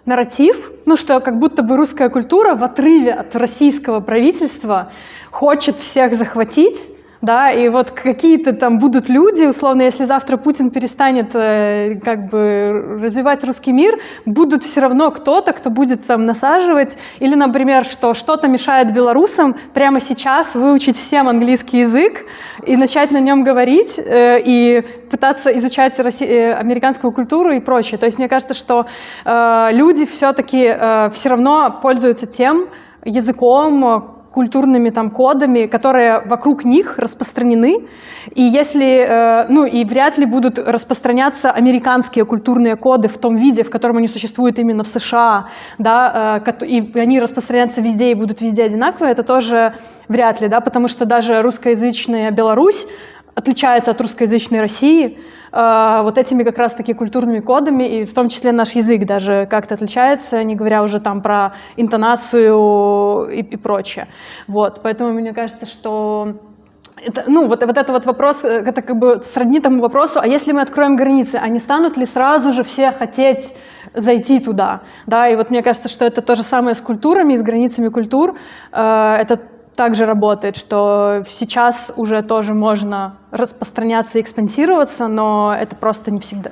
нарратив, ну что как будто бы русская культура в отрыве от российского правительства хочет всех захватить, да, и вот какие-то там будут люди, условно, если завтра Путин перестанет э, как бы развивать русский мир, будут все равно кто-то, кто будет там насаживать, или, например, что что-то мешает белорусам прямо сейчас выучить всем английский язык и начать на нем говорить, э, и пытаться изучать Росси... э, американскую культуру и прочее. То есть мне кажется, что люди все-таки все равно пользуются тем языком, культурными там кодами, которые вокруг них распространены, и если, э, ну и вряд ли будут распространяться американские культурные коды в том виде, в котором они существуют именно в США, да, э, и они распространятся везде и будут везде одинаковые, это тоже вряд ли, да, потому что даже русскоязычная Беларусь отличается от русскоязычной России, вот этими как раз-таки культурными кодами, и в том числе наш язык даже как-то отличается, не говоря уже там про интонацию и, и прочее. Вот, поэтому мне кажется, что это, ну, вот, вот это вот вопрос, э, это как бы сродни тому вопросу, а если мы откроем границы, не станут ли сразу же все хотеть зайти туда, да, и вот мне кажется, что это то же самое с культурами, с границами культур, э, это также работает, что сейчас уже тоже можно распространяться и экспансироваться, но это просто не всегда,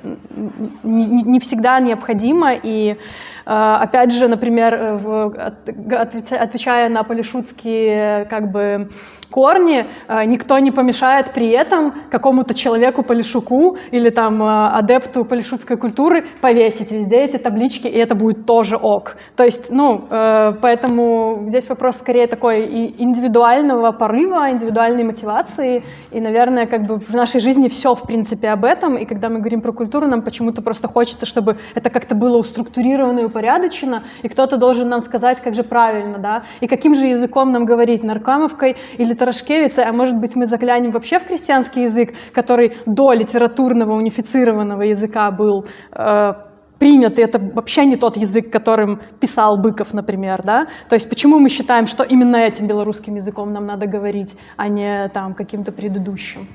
не, не всегда необходимо. И э, опять же, например, в, отвечая на полишутские как бы, корни, э, никто не помешает при этом какому-то человеку полишуку или там э, адепту полишутской культуры повесить везде эти таблички, и это будет тоже ок. То есть, ну, поэтому здесь вопрос скорее такой индивидуального порыва, индивидуальной мотивации, и, наверное, как бы в нашей жизни все, в принципе, об этом, и когда мы говорим про культуру, нам почему-то просто хочется, чтобы это как-то было уструктурировано и упорядочено, и кто-то должен нам сказать, как же правильно, да, и каким же языком нам говорить, наркамовкой или Тарашкевицей, а может быть мы заглянем вообще в крестьянский язык, который до литературного унифицированного языка был э, принят, и это вообще не тот язык, которым писал Быков, например, да? То есть почему мы считаем, что именно этим белорусским языком нам надо говорить, а не там каким-то предыдущим?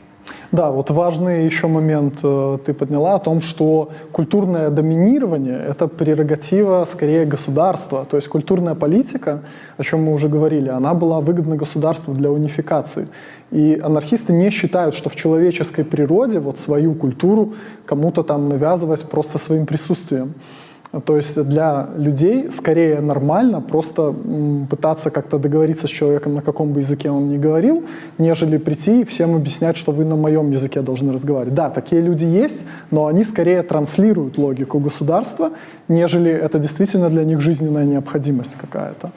Да, вот важный еще момент э, ты подняла о том, что культурное доминирование — это прерогатива скорее государства. То есть культурная политика, о чем мы уже говорили, она была выгодна государству для унификации. И анархисты не считают, что в человеческой природе вот свою культуру кому-то там навязывать просто своим присутствием. То есть для людей скорее нормально просто пытаться как-то договориться с человеком, на каком бы языке он ни говорил, нежели прийти и всем объяснять, что вы на моем языке должны разговаривать. Да, такие люди есть, но они скорее транслируют логику государства, нежели это действительно для них жизненная необходимость какая-то.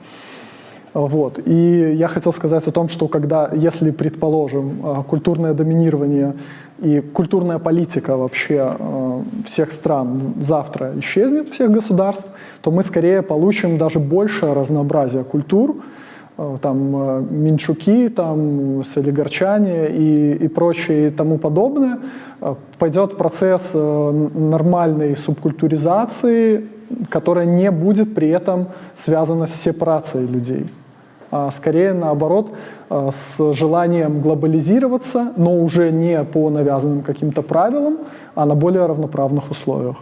Вот. И я хотел сказать о том, что когда, если, предположим, э, культурное доминирование и культурная политика вообще э, всех стран завтра исчезнет, всех государств, то мы скорее получим даже большее разнообразие культур, э, там минчуки, там солигарчане и, и прочее и тому подобное. Пойдет процесс нормальной субкультуризации, которая не будет при этом связана с сепарацией людей скорее наоборот а, с желанием глобализироваться, но уже не по навязанным каким-то правилам, а на более равноправных условиях.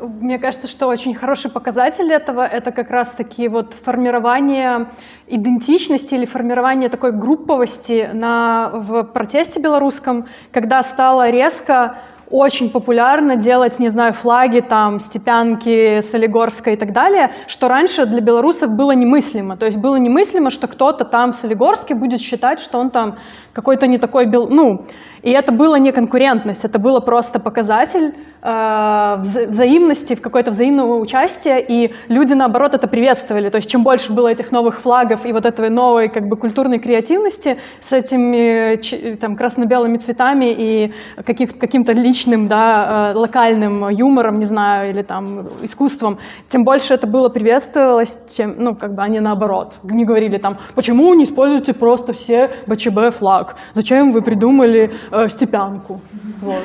Мне кажется, что очень хороший показатель этого — это как раз-таки вот формирование идентичности или формирование такой групповости на, в протесте белорусском, когда стало резко очень популярно делать, не знаю, флаги, там, Степянки, Солигорска и так далее, что раньше для белорусов было немыслимо. То есть было немыслимо, что кто-то там в Солигорске будет считать, что он там какой-то не такой, бел... ну, и это было не конкурентность, это было просто показатель э, взаимности, в какое-то взаимного участия, и люди, наоборот, это приветствовали. То есть чем больше было этих новых флагов и вот этой новой как бы культурной креативности с этими там красно-белыми цветами и каким-то личным, да, э, локальным юмором, не знаю, или там искусством, тем больше это было приветствовалось, чем, ну, как бы они наоборот. Не говорили там, почему не используете просто все БЧБ флаг? Зачем вы придумали э, степянку. Вот.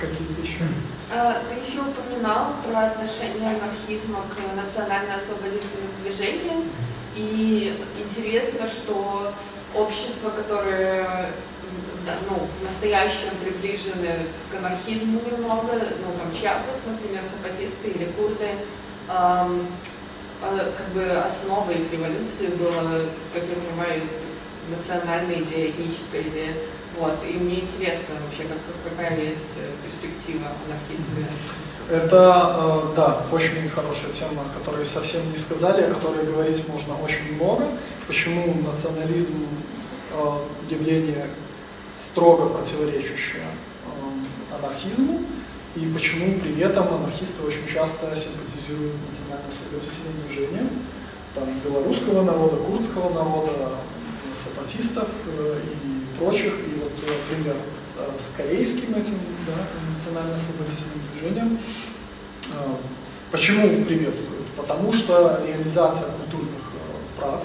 Какие-то еще? А, ты еще упоминал про отношение анархизма к национально-освободительным движениям. И интересно, что общества, которые ну, в настоящем приближены к анархизму немного, ну, там, Чиапас, например, сапатисты или курды, эм, как бы основой их революции было, как я понимаю, национальная идея, этническая идея. Вот. И мне интересно вообще, как, какая есть э, перспектива анархизма. Это, э, да, очень хорошая тема, о которой совсем не сказали, о которой говорить можно очень много. Почему национализм э, явление строго противоречащее анархизму, и почему при этом анархисты очень часто симпатизируют национально-освободительным движениям там, белорусского народа, курдского народа, сапатистов э, и прочих. И вот э, пример э, с корейским этим да, национально-освободительным движением. Почему приветствуют? Потому что реализация культурных прав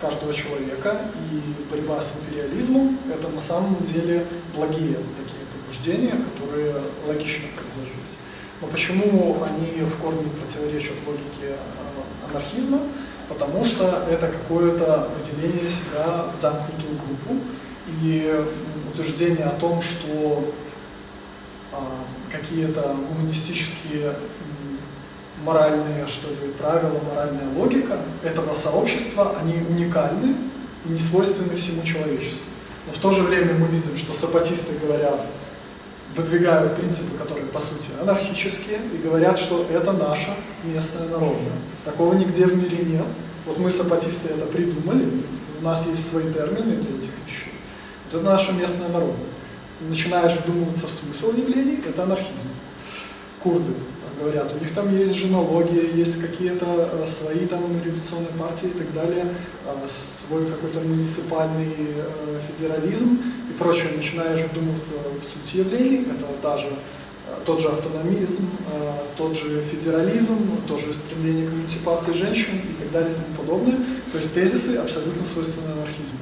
каждого человека и борьба с империализмом – это на самом деле благие такие побуждения, которые логично производить. Но почему они в корне противоречат логике анархизма? Потому что это какое-то выделение себя в замкнутую группу и утверждение о том, что а, какие-то гуманистические моральные что ли, правила, моральная логика этого сообщества, они уникальны и не свойственны всему человечеству. Но в то же время мы видим, что сапатисты говорят, выдвигают принципы, которые по сути анархические, и говорят, что это наша местная народная. Такого нигде в мире нет. Вот мы, сапатисты, это придумали, у нас есть свои термины для этих вещей. Вот это наша местная народная. Начинаешь вдумываться в смысл явлений, это анархизм. Курды говорят, у них там есть женология, есть какие-то э, свои там революционные партии и так далее, э, свой какой-то муниципальный э, федерализм и прочее. Начинаешь вдумываться в суть явлений, это даже тот же автономизм, тот же федерализм, тоже стремление к эмансипации женщин и так далее и тому подобное. То есть тезисы абсолютно свойственны анархизму.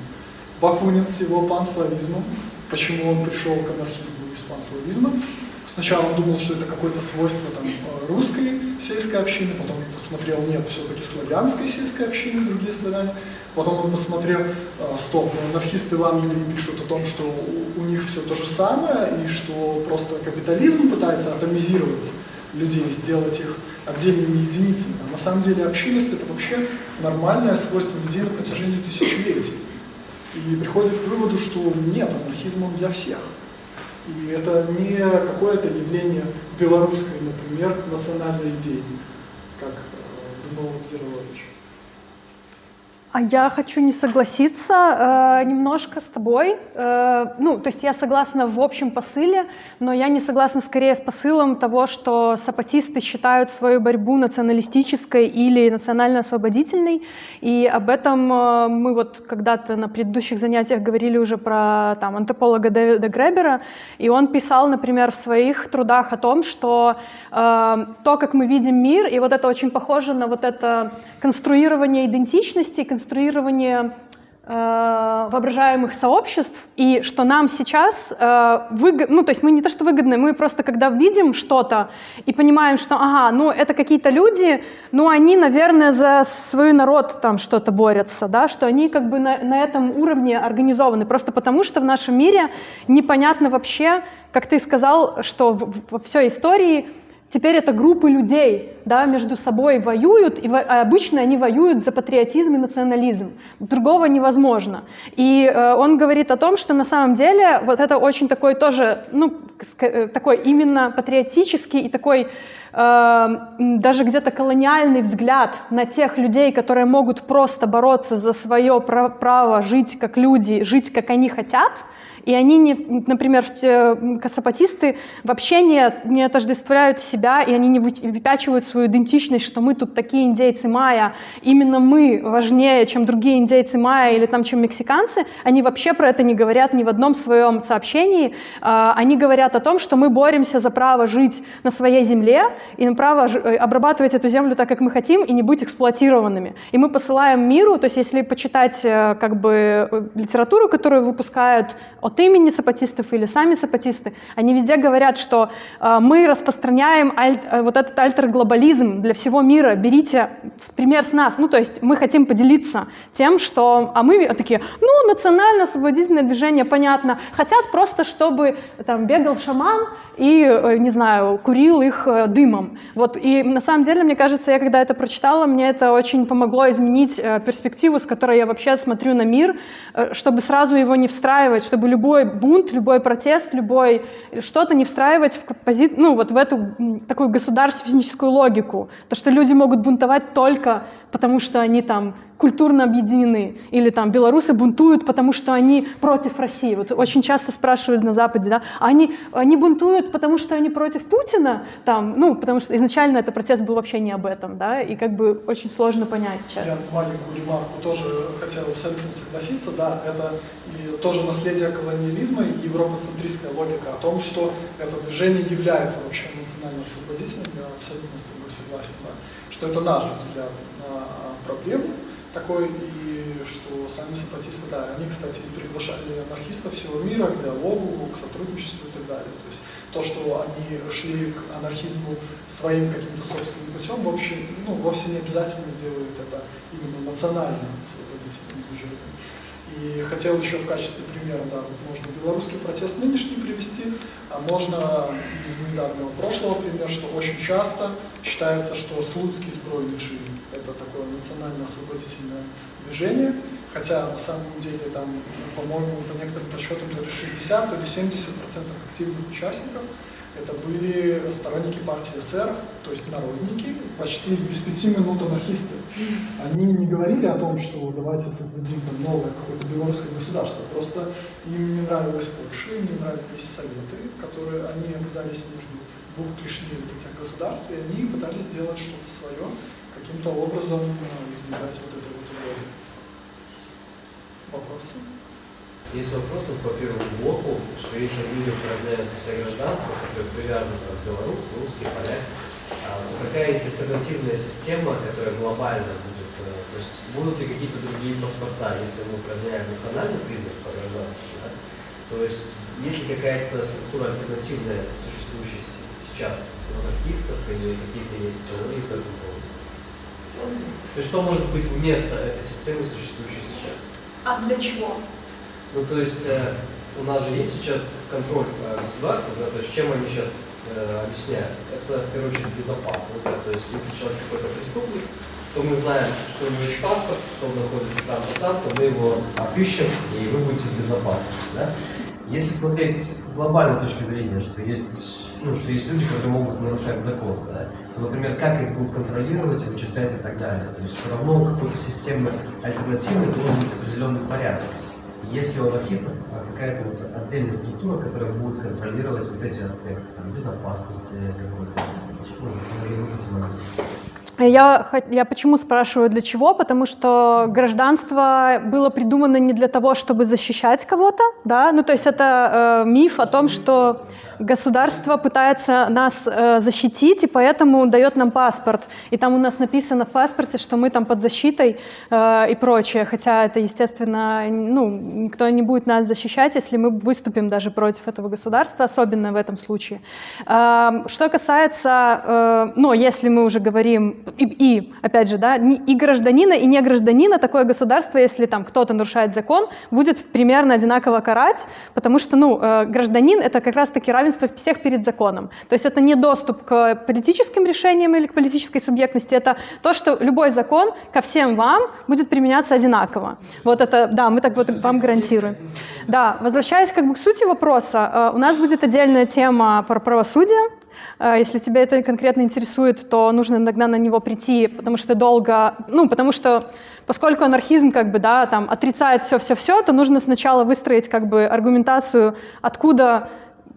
Бакунин с его панславизмом, почему он пришел к анархизму из панславизма, Сначала он думал, что это какое-то свойство там, э, русской сельской общины, потом он посмотрел, нет, все-таки славянской сельской общины, другие славяне. Потом он посмотрел, э, стоп, ну, анархисты в Англии пишут о том, что у, у них все то же самое, и что просто капитализм пытается атомизировать людей, сделать их отдельными единицами. А на самом деле общинность это вообще нормальное свойство людей на протяжении тысячелетий. И приходит к выводу, что нет, анархизм он для всех. И это не какое-то явление белорусской, например, национальной идеи, как э, думал Дерлович. А я хочу не согласиться э, немножко с тобой. Э, ну, то есть я согласна в общем посыле, но я не согласна скорее с посылом того, что сапатисты считают свою борьбу националистической или национально-освободительной. И об этом э, мы вот когда-то на предыдущих занятиях говорили уже про там, антрополога Дэвида Гребера, и он писал, например, в своих трудах о том, что э, то, как мы видим мир, и вот это очень похоже на вот это конструирование идентичности, конструирование э, воображаемых сообществ, и что нам сейчас э, выгодно, ну, то есть мы не то, что выгодны, мы просто когда видим что-то и понимаем, что, ага, ну, это какие-то люди, ну, они, наверное, за свой народ там что-то борются, да, что они как бы на, на этом уровне организованы, просто потому что в нашем мире непонятно вообще, как ты сказал, что во всей истории Теперь это группы людей да, между собой воюют, и а обычно они воюют за патриотизм и национализм. Другого невозможно. И э, он говорит о том, что на самом деле вот это очень такой тоже, ну, э, такой именно патриотический и такой э, даже где-то колониальный взгляд на тех людей, которые могут просто бороться за свое право жить как люди, жить как они хотят – и они, не, например, косопатисты вообще не, не отождествляют себя, и они не выпячивают свою идентичность, что мы тут такие индейцы майя, именно мы важнее, чем другие индейцы майя или там, чем мексиканцы. Они вообще про это не говорят ни в одном своем сообщении. А, они говорят о том, что мы боремся за право жить на своей земле и на право э, обрабатывать эту землю так, как мы хотим, и не быть эксплуатированными. И мы посылаем миру, то есть если почитать э, как бы э, литературу, которую выпускают от имени сапатистов или сами сапатисты, они везде говорят, что э, мы распространяем аль, э, вот этот альтер-глобализм для всего мира, берите пример с нас. Ну, то есть мы хотим поделиться тем, что... А мы такие, ну, национально-освободительное движение, понятно. Хотят просто, чтобы там бегал шаман и, э, не знаю, курил их э, дымом. Вот. И на самом деле, мне кажется, я когда это прочитала, мне это очень помогло изменить э, перспективу, с которой я вообще смотрю на мир, чтобы сразу его не встраивать, чтобы любой бунт, любой протест, любой что-то не встраивать в, пози... ну, вот в эту такую государственническую логику. То, что люди могут бунтовать только потому, что они там культурно объединены. Или там белорусы бунтуют, потому что они против России. Вот очень часто спрашивают на Западе, да, они, они бунтуют, потому что они против Путина? Там, ну, потому что изначально этот протест был вообще не об этом, да, и как бы очень сложно понять сейчас. Я маленькую ремарку тоже хотел абсолютно согласиться, да, это тоже наследие колониализма и европоцентристская логика о том, что это движение является вообще национально-освободительным, я абсолютно с тобой согласен, да, что это наш взгляд на проблему, такой, и что сами сепаратисты, да, они, кстати, приглашали анархистов всего мира к диалогу, к сотрудничеству и так далее. То есть то, что они шли к анархизму своим каким-то собственным путем, в общем, ну, вовсе не обязательно делают это именно национально освободительным движением. И хотел еще в качестве примера, да, можно белорусский протест нынешний привести, а можно из недавнего прошлого пример, что очень часто считается, что Слуцкий сбройничий – это такое национально-освободительное движение, хотя на самом деле там, по-моему, по некоторым подсчетам то ли 60, то ли 70% активных участников – это были сторонники партии эсеров, то есть народники, почти без пяти минут анархисты. Они не говорили о том, что давайте создадим там новое какое-то белорусское государство, просто им не нравилась Польша, им не нравились советы, которые они оказались между двух вот этих государств, и они пытались сделать что-то свое, каким-то образом э, избегать вот этой вот угрозы. Вопросы? Есть вопросы по первому блоку, что если в людях разделяются все гражданства, которые привязаны к белорус, русский, поляк, а, то какая есть альтернативная система, которая глобально будет, э, то есть будут ли какие-то другие паспорта, если мы разделяем национальный признак по гражданству, да? то есть есть ли какая-то структура альтернативная, существующая сейчас анархистов или какие-то есть теории по? То есть что может быть вместо этой системы, существующей сейчас? А для чего? Ну, то есть э, у нас же есть сейчас контроль э, государства, да, то есть чем они сейчас э, объясняют? Это, в первую очередь, безопасность. Да, то есть если человек какой-то преступник, то мы знаем, что у него есть паспорт, что он находится там-то, там, то мы его опишем, и вы будете в безопасности. Да? Если смотреть с глобальной точки зрения, что есть ну, что есть люди, которые могут нарушать закон, да, например, как их будут контролировать, вычислять и так далее. То есть все равно у какой-то системы альтернативной должен быть определенный порядок. Если у анархистов а, какая-то вот отдельная структура, которая будет контролировать вот эти аспекты, там, безопасности какой-то, ну, эти моменты. Я, я почему спрашиваю для чего? Потому что гражданство было придумано не для того, чтобы защищать кого-то, да, ну то есть это э, миф о том, что государство пытается нас э, защитить, и поэтому дает нам паспорт. И там у нас написано в паспорте, что мы там под защитой э, и прочее. Хотя это, естественно, ну, никто не будет нас защищать, если мы выступим даже против этого государства, особенно в этом случае. Э, что касается, э, ну, если мы уже говорим, и, и опять же, да, и гражданина, и не гражданина, такое государство, если там кто-то нарушает закон, будет примерно одинаково карать, потому что, ну, э, гражданин — это как раз-таки равен равенство всех перед законом. То есть это не доступ к политическим решениям или к политической субъектности, это то, что любой закон ко всем вам будет применяться одинаково. Вот это, да, мы так вот вам гарантируем. Да, возвращаясь как бы к сути вопроса, э, у нас будет отдельная тема про правосудие, если тебя это конкретно интересует, то нужно иногда на него прийти, потому что долго, ну, потому что поскольку анархизм как бы, да, там отрицает все-все-все, то нужно сначала выстроить как бы аргументацию, откуда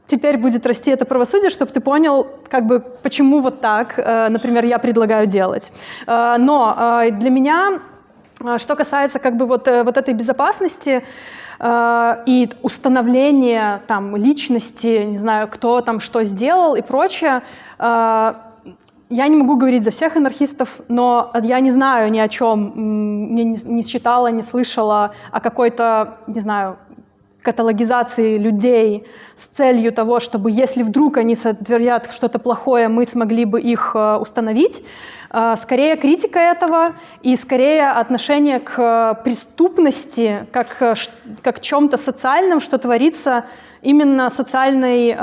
теперь будет расти это правосудие, чтобы ты понял, как бы, почему вот так, э, например, я предлагаю делать. Э, но э, для меня, что касается как бы вот, вот этой безопасности, и установления там личности, не знаю, кто там что сделал и прочее, я не могу говорить за всех анархистов, но я не знаю ни о чем, не, не читала, не слышала о какой-то, не знаю, каталогизации людей с целью того, чтобы если вдруг они сотворят что-то плохое, мы смогли бы их э, установить. Э, скорее критика этого и скорее отношение к э, преступности как, как чем-то социальном, что творится именно социальной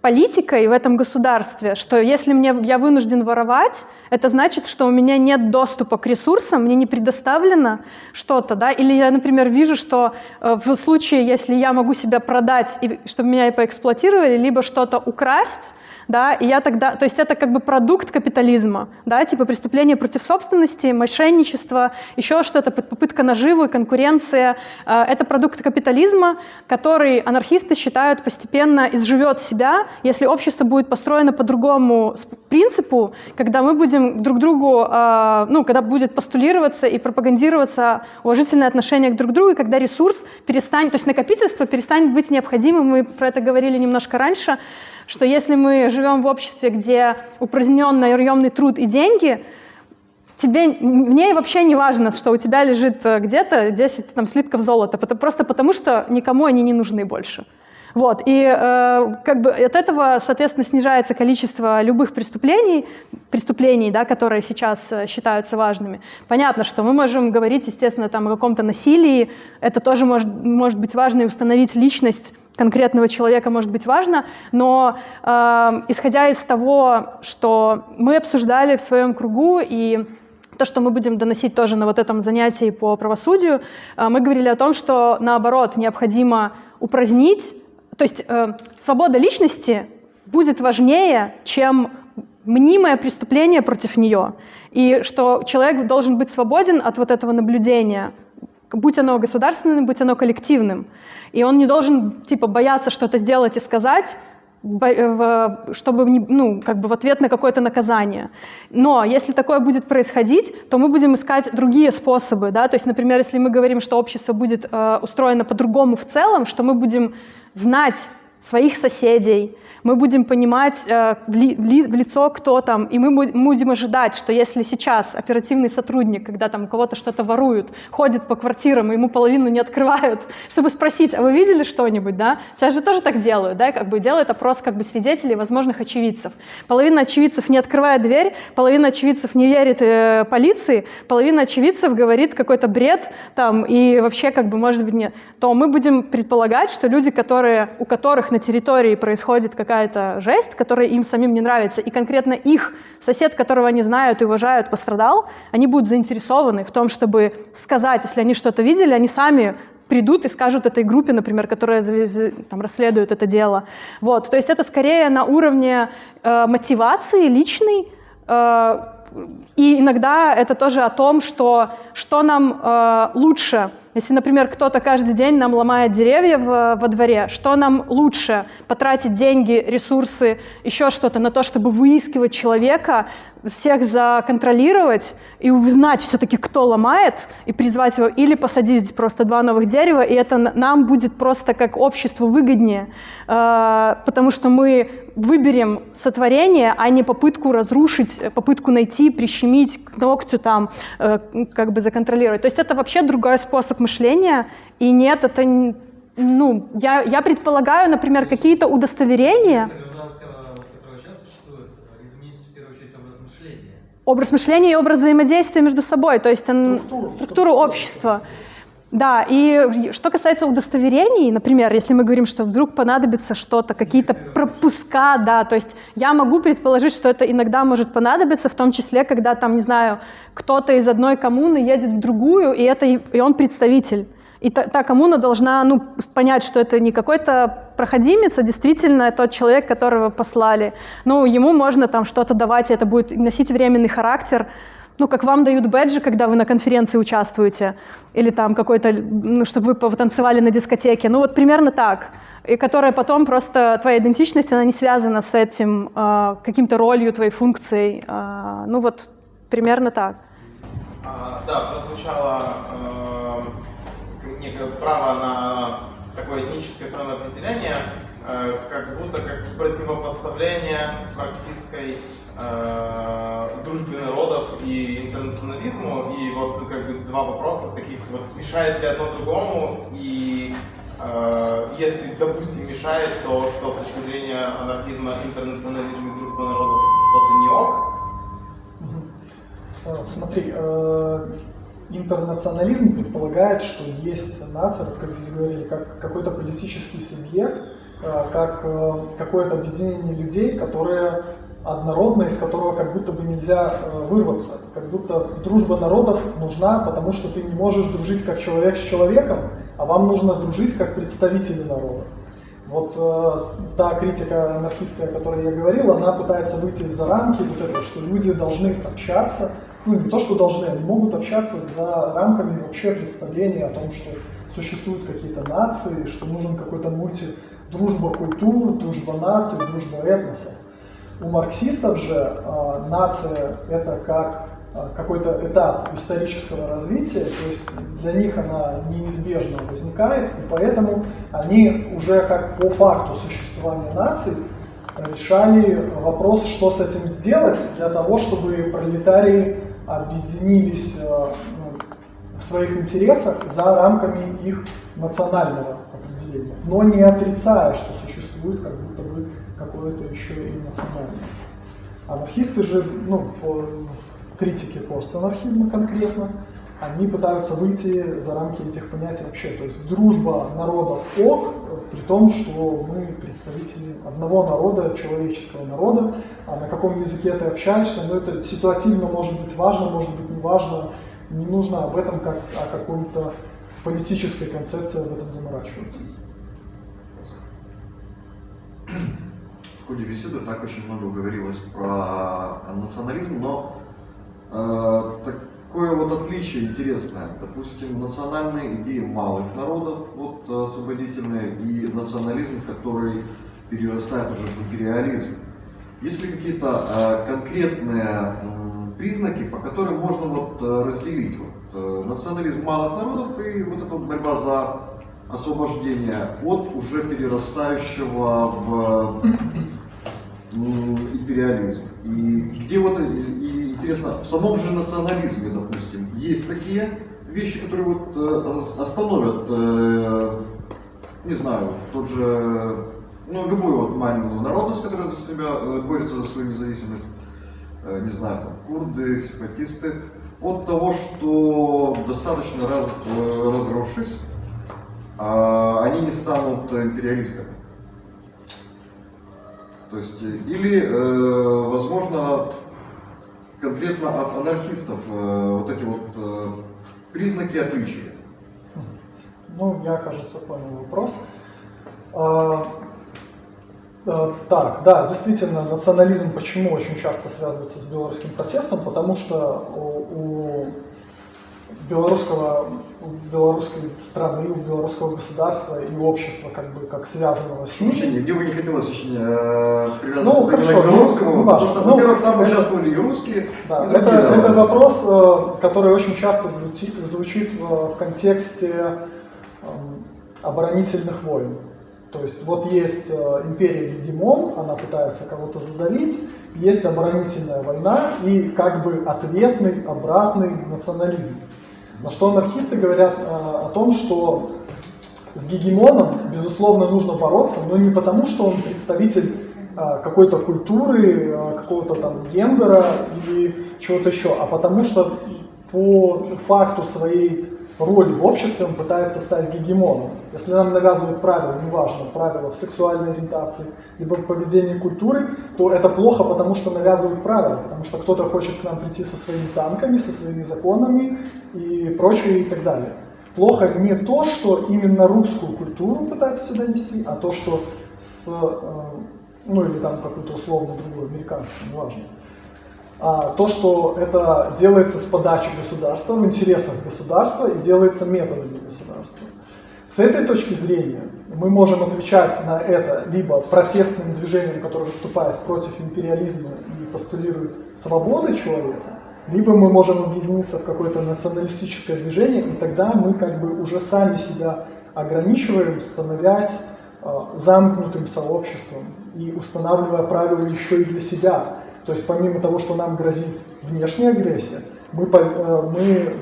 политикой в этом государстве, что если мне, я вынужден воровать, это значит, что у меня нет доступа к ресурсам, мне не предоставлено что-то, да, или я, например, вижу, что э, в случае, если я могу себя продать, и, чтобы меня и поэксплуатировали, либо что-то украсть, да, и я тогда, то есть это как бы продукт капитализма, да, типа преступление против собственности, мошенничество, еще что-то, попытка наживы, конкуренция, э, это продукт капитализма, который анархисты считают постепенно изживет себя, если общество будет построено по другому принципу, когда мы будем друг другу, э, ну, когда будет постулироваться и пропагандироваться уважительное отношение к друг другу, и когда ресурс перестанет, то есть накопительство перестанет быть необходимым, мы про это говорили немножко раньше, что если мы живем в обществе, где упразднен наемный труд и деньги, тебе, мне вообще не важно, что у тебя лежит э, где-то 10 там, слитков золота, просто потому что никому они не нужны больше. Вот, и э, как бы от этого, соответственно, снижается количество любых преступлений, преступлений, да, которые сейчас э, считаются важными. Понятно, что мы можем говорить, естественно, там, о каком-то насилии, это тоже может, может быть важно, и установить личность конкретного человека может быть важно, но э, исходя из того, что мы обсуждали в своем кругу и то, что мы будем доносить тоже на вот этом занятии по правосудию, э, мы говорили о том, что наоборот необходимо упразднить, то есть э, свобода личности будет важнее, чем мнимое преступление против нее, и что человек должен быть свободен от вот этого наблюдения, будь оно государственным, будь оно коллективным. И он не должен типа бояться что-то сделать и сказать, чтобы ну, как бы в ответ на какое-то наказание. Но если такое будет происходить, то мы будем искать другие способы. Да? То есть, например, если мы говорим, что общество будет э, устроено по-другому в целом, что мы будем знать своих соседей, мы будем понимать э, в, ли, в лицо, кто там, и мы будем ожидать, что если сейчас оперативный сотрудник, когда там у кого-то что-то воруют, ходит по квартирам, и ему половину не открывают, чтобы спросить, а вы видели что-нибудь, да? Сейчас же тоже так делают, да, как бы делают опрос как бы свидетелей, возможных очевидцев. Половина очевидцев не открывает дверь, половина очевидцев не верит э, полиции, половина очевидцев говорит какой-то бред там, и вообще как бы может быть нет. То мы будем предполагать, что люди, которые, у которых на территории происходит как какая-то жесть, которая им самим не нравится, и конкретно их сосед, которого они знают и уважают, пострадал, они будут заинтересованы в том, чтобы сказать, если они что-то видели, они сами придут и скажут этой группе, например, которая там, расследует это дело. Вот, то есть это скорее на уровне э, мотивации личной, э, и иногда это тоже о том, что, что нам э, лучше. Если, например, кто-то каждый день нам ломает деревья в, во дворе, что нам лучше? Потратить деньги, ресурсы, еще что-то на то, чтобы выискивать человека, всех законтролировать и узнать все-таки, кто ломает, и призвать его, или посадить просто два новых дерева, и это нам будет просто как обществу выгоднее, э, потому что мы выберем сотворение, а не попытку разрушить, попытку найти, прищемить к ногтю там, э, как бы законтролировать. То есть это вообще другой способ мышления, и нет, это, ну, я, я предполагаю, например, какие-то удостоверения, гражданского, которое сейчас существует, изменить в первую очередь образ мышления. образ мышления и образ взаимодействия между собой, то есть он- Структуру. структуру общества. Да, и что касается удостоверений, например, если мы говорим, что вдруг понадобится что-то, какие-то пропуска, да, то есть я могу предположить, что это иногда может понадобиться, в том числе, когда там, не знаю, кто-то из одной коммуны едет в другую, и, это, и он представитель. И та, та коммуна должна ну, понять, что это не какой-то проходимец, а действительно тот человек, которого послали. Ну, ему можно там что-то давать, и это будет носить временный характер. Ну, как вам дают бэджи, когда вы на конференции участвуете, или там какой-то, ну, чтобы вы потанцевали на дискотеке. Ну, вот примерно так. И которая потом просто, твоя идентичность, она не связана с этим, э, каким-то ролью, твоей функцией. Э, ну, вот примерно так. А, да, прозвучало э, некое право на такое этническое самоопределение, как будто как противопоставление марксистской дружбе народов и интернационализму. И вот как бы два вопроса таких, вот. Мешает ли одно другому, и э, если, допустим, мешает, то что с точки зрения анархизма, интернационализм и дружба народов? Что-то не ок, Э, Смотри, э, интернационализм предполагает, что есть нация, вот как здесь говорили, как какой-то политический субъект, э, как э, какое-то объединение людей, которые однородно, из которого как будто бы нельзя э, вырваться. Как будто дружба народов нужна, потому что ты не можешь дружить как человек с человеком, а вам нужно дружить как представители народа. Вот э, та критика анархистская, о которой я говорил, она пытается выйти за рамки вот этого, что люди должны общаться, ну не то, что должны, они могут общаться за рамками вообще представления о том, что существуют какие-то нации, что нужен какой-то мульти, дружба культур, дружба наций, дружба этносов. У марксистов же э, нация это как э, какой-то этап исторического развития, то есть для них она неизбежно возникает, и поэтому они уже как по факту существования наций решали вопрос, что с этим сделать, для того, чтобы пролетарии объединились э, ну, в своих интересах за рамками их национального определения, но не отрицая, что существует как бы какое-то еще и национальное. Анархисты же, ну, по критике постанархизма конкретно, они пытаются выйти за рамки этих понятий вообще. То есть дружба народов ок, при том, что мы представители одного народа, человеческого народа, а на каком языке ты общаешься, ну это ситуативно может быть важно, может быть не важно, не нужно об этом как о какой-то политической концепции об этом заморачиваться. В ходе беседы так очень много говорилось про национализм, но э, такое вот отличие интересное. Допустим, национальные идеи малых народов, вот освободительные, и национализм, который перерастает уже в империализм. Есть ли какие-то э, конкретные м, признаки, по которым можно вот э, разделить вот, э, национализм малых народов и вот эта вот борьба за освобождение от уже перерастающего в империализм. И где вот, и, и интересно, в самом же национализме, допустим, есть такие вещи, которые вот э, остановят, э, не знаю, тот же, ну, любую вот маленькую народность, которая за себя э, борется за свою независимость, э, не знаю, там, курды, сепаратисты, от того, что достаточно раз, э, разросшись, а, они не станут империалистами. То есть, э, или, э, возможно, конкретно от анархистов э, вот эти вот э, признаки отличия. Ну, я, кажется, понял вопрос. А, а, так, да, действительно, национализм почему очень часто связывается с белорусским протестом? Потому что у, у белорусского, белорусской страны, у белорусского государства и общества как бы как связанного с ним. Вообще, мне бы не хотелось очень э, привязываться Ну, к хорошо, белорусскому, ну, потому что, Ну, во-первых, там это- участвовали и русские, Да, и это, другие это народы. вопрос, э, который очень часто звучит, звучит в, в контексте эм, оборонительных войн. То есть вот есть э, империя Гегемон, она пытается кого-то задавить, есть оборонительная война и как бы ответный, обратный национализм. На что анархисты говорят э, о том, что с гегемоном, безусловно, нужно бороться, но не потому, что он представитель э, какой-то культуры, э, какого-то там гендера или чего-то еще, а потому что по факту своей роли в обществе он пытается стать гегемоном. Если нам навязывают правила, неважно, правила в сексуальной ориентации, либо в поведении культуры, то это плохо, потому что навязывают правила, потому что кто-то хочет к нам прийти со своими танками, со своими законами и прочее и так далее. Плохо не то, что именно русскую культуру пытаются сюда нести, а то, что с, э, ну или там какую-то условно другую, американскую, неважно. А то, что это делается с подачи государства, в интересах государства и делается методами государства. С этой точки зрения мы можем отвечать на это либо протестным движением, которое выступает против империализма и постулирует свободы человека, либо мы можем объединиться в какое-то националистическое движение, и тогда мы как бы уже сами себя ограничиваем, становясь э, замкнутым сообществом и устанавливая правила еще и для себя. То есть помимо того, что нам грозит внешняя агрессия, мы, э, мы, э,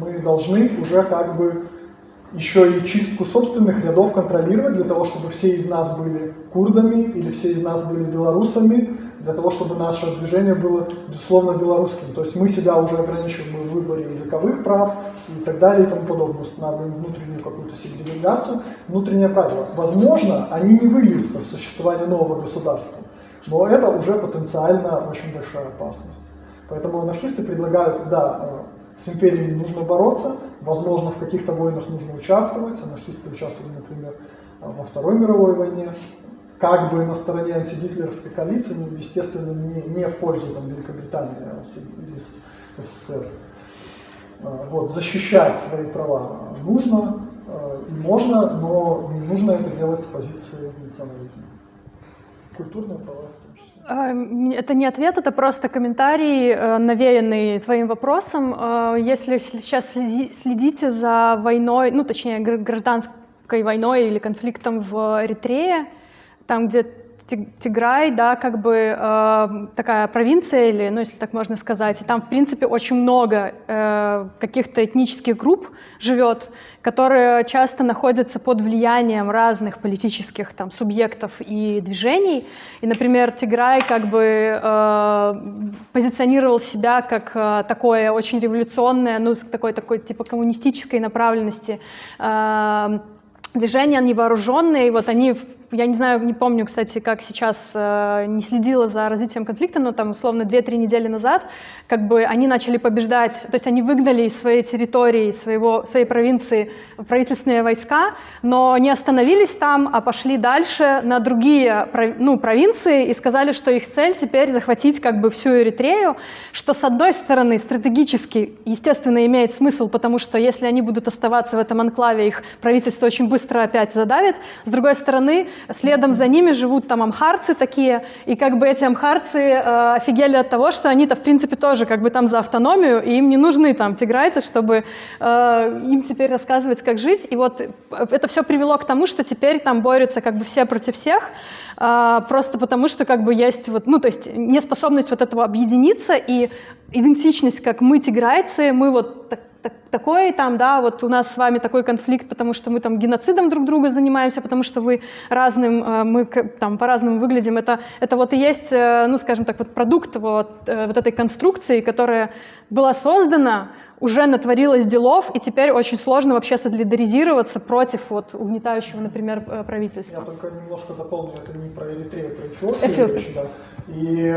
мы должны уже как бы еще и чистку собственных рядов контролировать для того, чтобы все из нас были курдами или все из нас были белорусами, для того, чтобы наше движение было, безусловно, белорусским. То есть мы себя уже ограничиваем в выборе языковых прав и так далее и тому подобное, устанавливаем внутреннюю какую-то сегрегацию, внутренние правила. Возможно, они не выльются в существование нового государства, но это уже потенциально очень большая опасность. Поэтому анархисты предлагают, да, э, с империей нужно бороться, возможно, в каких-то войнах нужно участвовать. Анархисты участвовали, например, э, во Второй мировой войне, как бы на стороне антигитлеровской коалиции, но, естественно, не, не в пользу там, Великобритании а или СССР. Э, Вот, защищать свои права нужно э, и можно, но не нужно это делать с позиции национализма. Культурные права в том числе. А, Это не ответ, это просто комментарий, э, навеянный твоим вопросом. Э, Если сейчас следи- следите за войной, ну точнее гр- гражданской войной или конфликтом в Эритрее, там, где Тиграй, да, как бы э, такая провинция, или, ну, если так можно сказать, и там, в принципе, очень много э, каких-то этнических групп живет, которые часто находятся под влиянием разных политических там субъектов и движений. И, например, Тиграй как бы э, позиционировал себя как э, такое очень революционное, ну, такой, такой типа коммунистической направленности э, движения невооруженные, вот они, я не знаю, не помню, кстати, как сейчас, э, не следила за развитием конфликта, но там, условно, 2-3 недели назад, как бы они начали побеждать, то есть они выгнали из своей территории, своего, своей провинции правительственные войска, но не остановились там, а пошли дальше на другие ну, провинции и сказали, что их цель теперь захватить как бы всю Эритрею, что с одной стороны стратегически, естественно, имеет смысл, потому что если они будут оставаться в этом анклаве, их правительство очень быстро опять задавит. С другой стороны, следом за ними живут там амхарцы такие, и как бы эти амхарцы э, офигели от того, что они-то в принципе тоже как бы там за автономию, и им не нужны там тиграйцы, чтобы э, им теперь рассказывать, как жить. И вот это все привело к тому, что теперь там борются как бы все против всех, э, просто потому что как бы есть вот, ну то есть неспособность вот этого объединиться и идентичность, как мы тиграйцы, мы вот так, так- такой там, да, вот у нас с вами такой конфликт, потому что мы там геноцидом друг друга занимаемся, потому что вы разным, э, мы там по-разному выглядим. Это, это вот и есть, э, ну, скажем так, вот продукт вот, э, вот этой конструкции, которая была создана, уже натворилась делов, и теперь очень сложно вообще солидаризироваться против вот угнетающего, например, э, Я правительства. только немножко дополню, это не про Эритрею, про Эфиопию Эфиопию. речь, да. И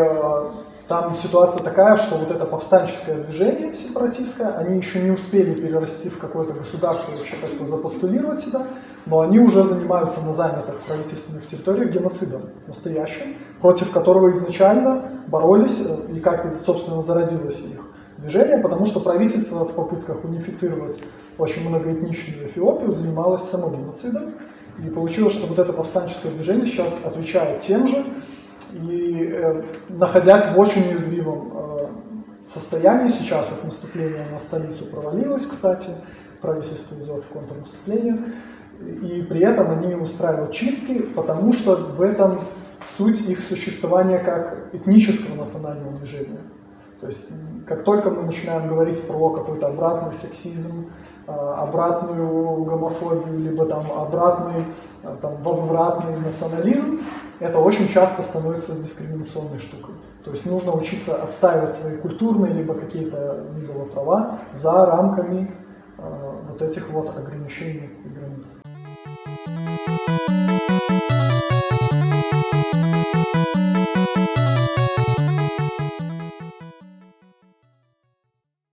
Там ситуация такая, что вот это повстанческое движение сепаратистское, они еще не успели перерасти в какое-то государство, вообще как-то запостулировать себя, но они уже занимаются на занятых правительственных территориях геноцидом настоящим, против которого изначально боролись э, и как, собственно, зародилось их движение, потому что правительство в попытках унифицировать очень многоэтничную Эфиопию занималось самогеноцидом, и получилось, что вот это повстанческое движение сейчас отвечает тем же, и э, находясь в очень уязвимом э, состоянии, сейчас их наступление на столицу провалилось, кстати, правительство идет в контрнаступление, и при этом они устраивают чистки, потому что в этом суть их существования как этнического национального движения. То есть как только мы начинаем говорить про какой-то обратный сексизм, обратную гомофобию, либо там обратный э, там, возвратный национализм, это очень часто становится дискриминационной штукой. То есть нужно учиться отстаивать свои культурные либо какие-то либо права за рамками э, вот этих вот ограничений и границ.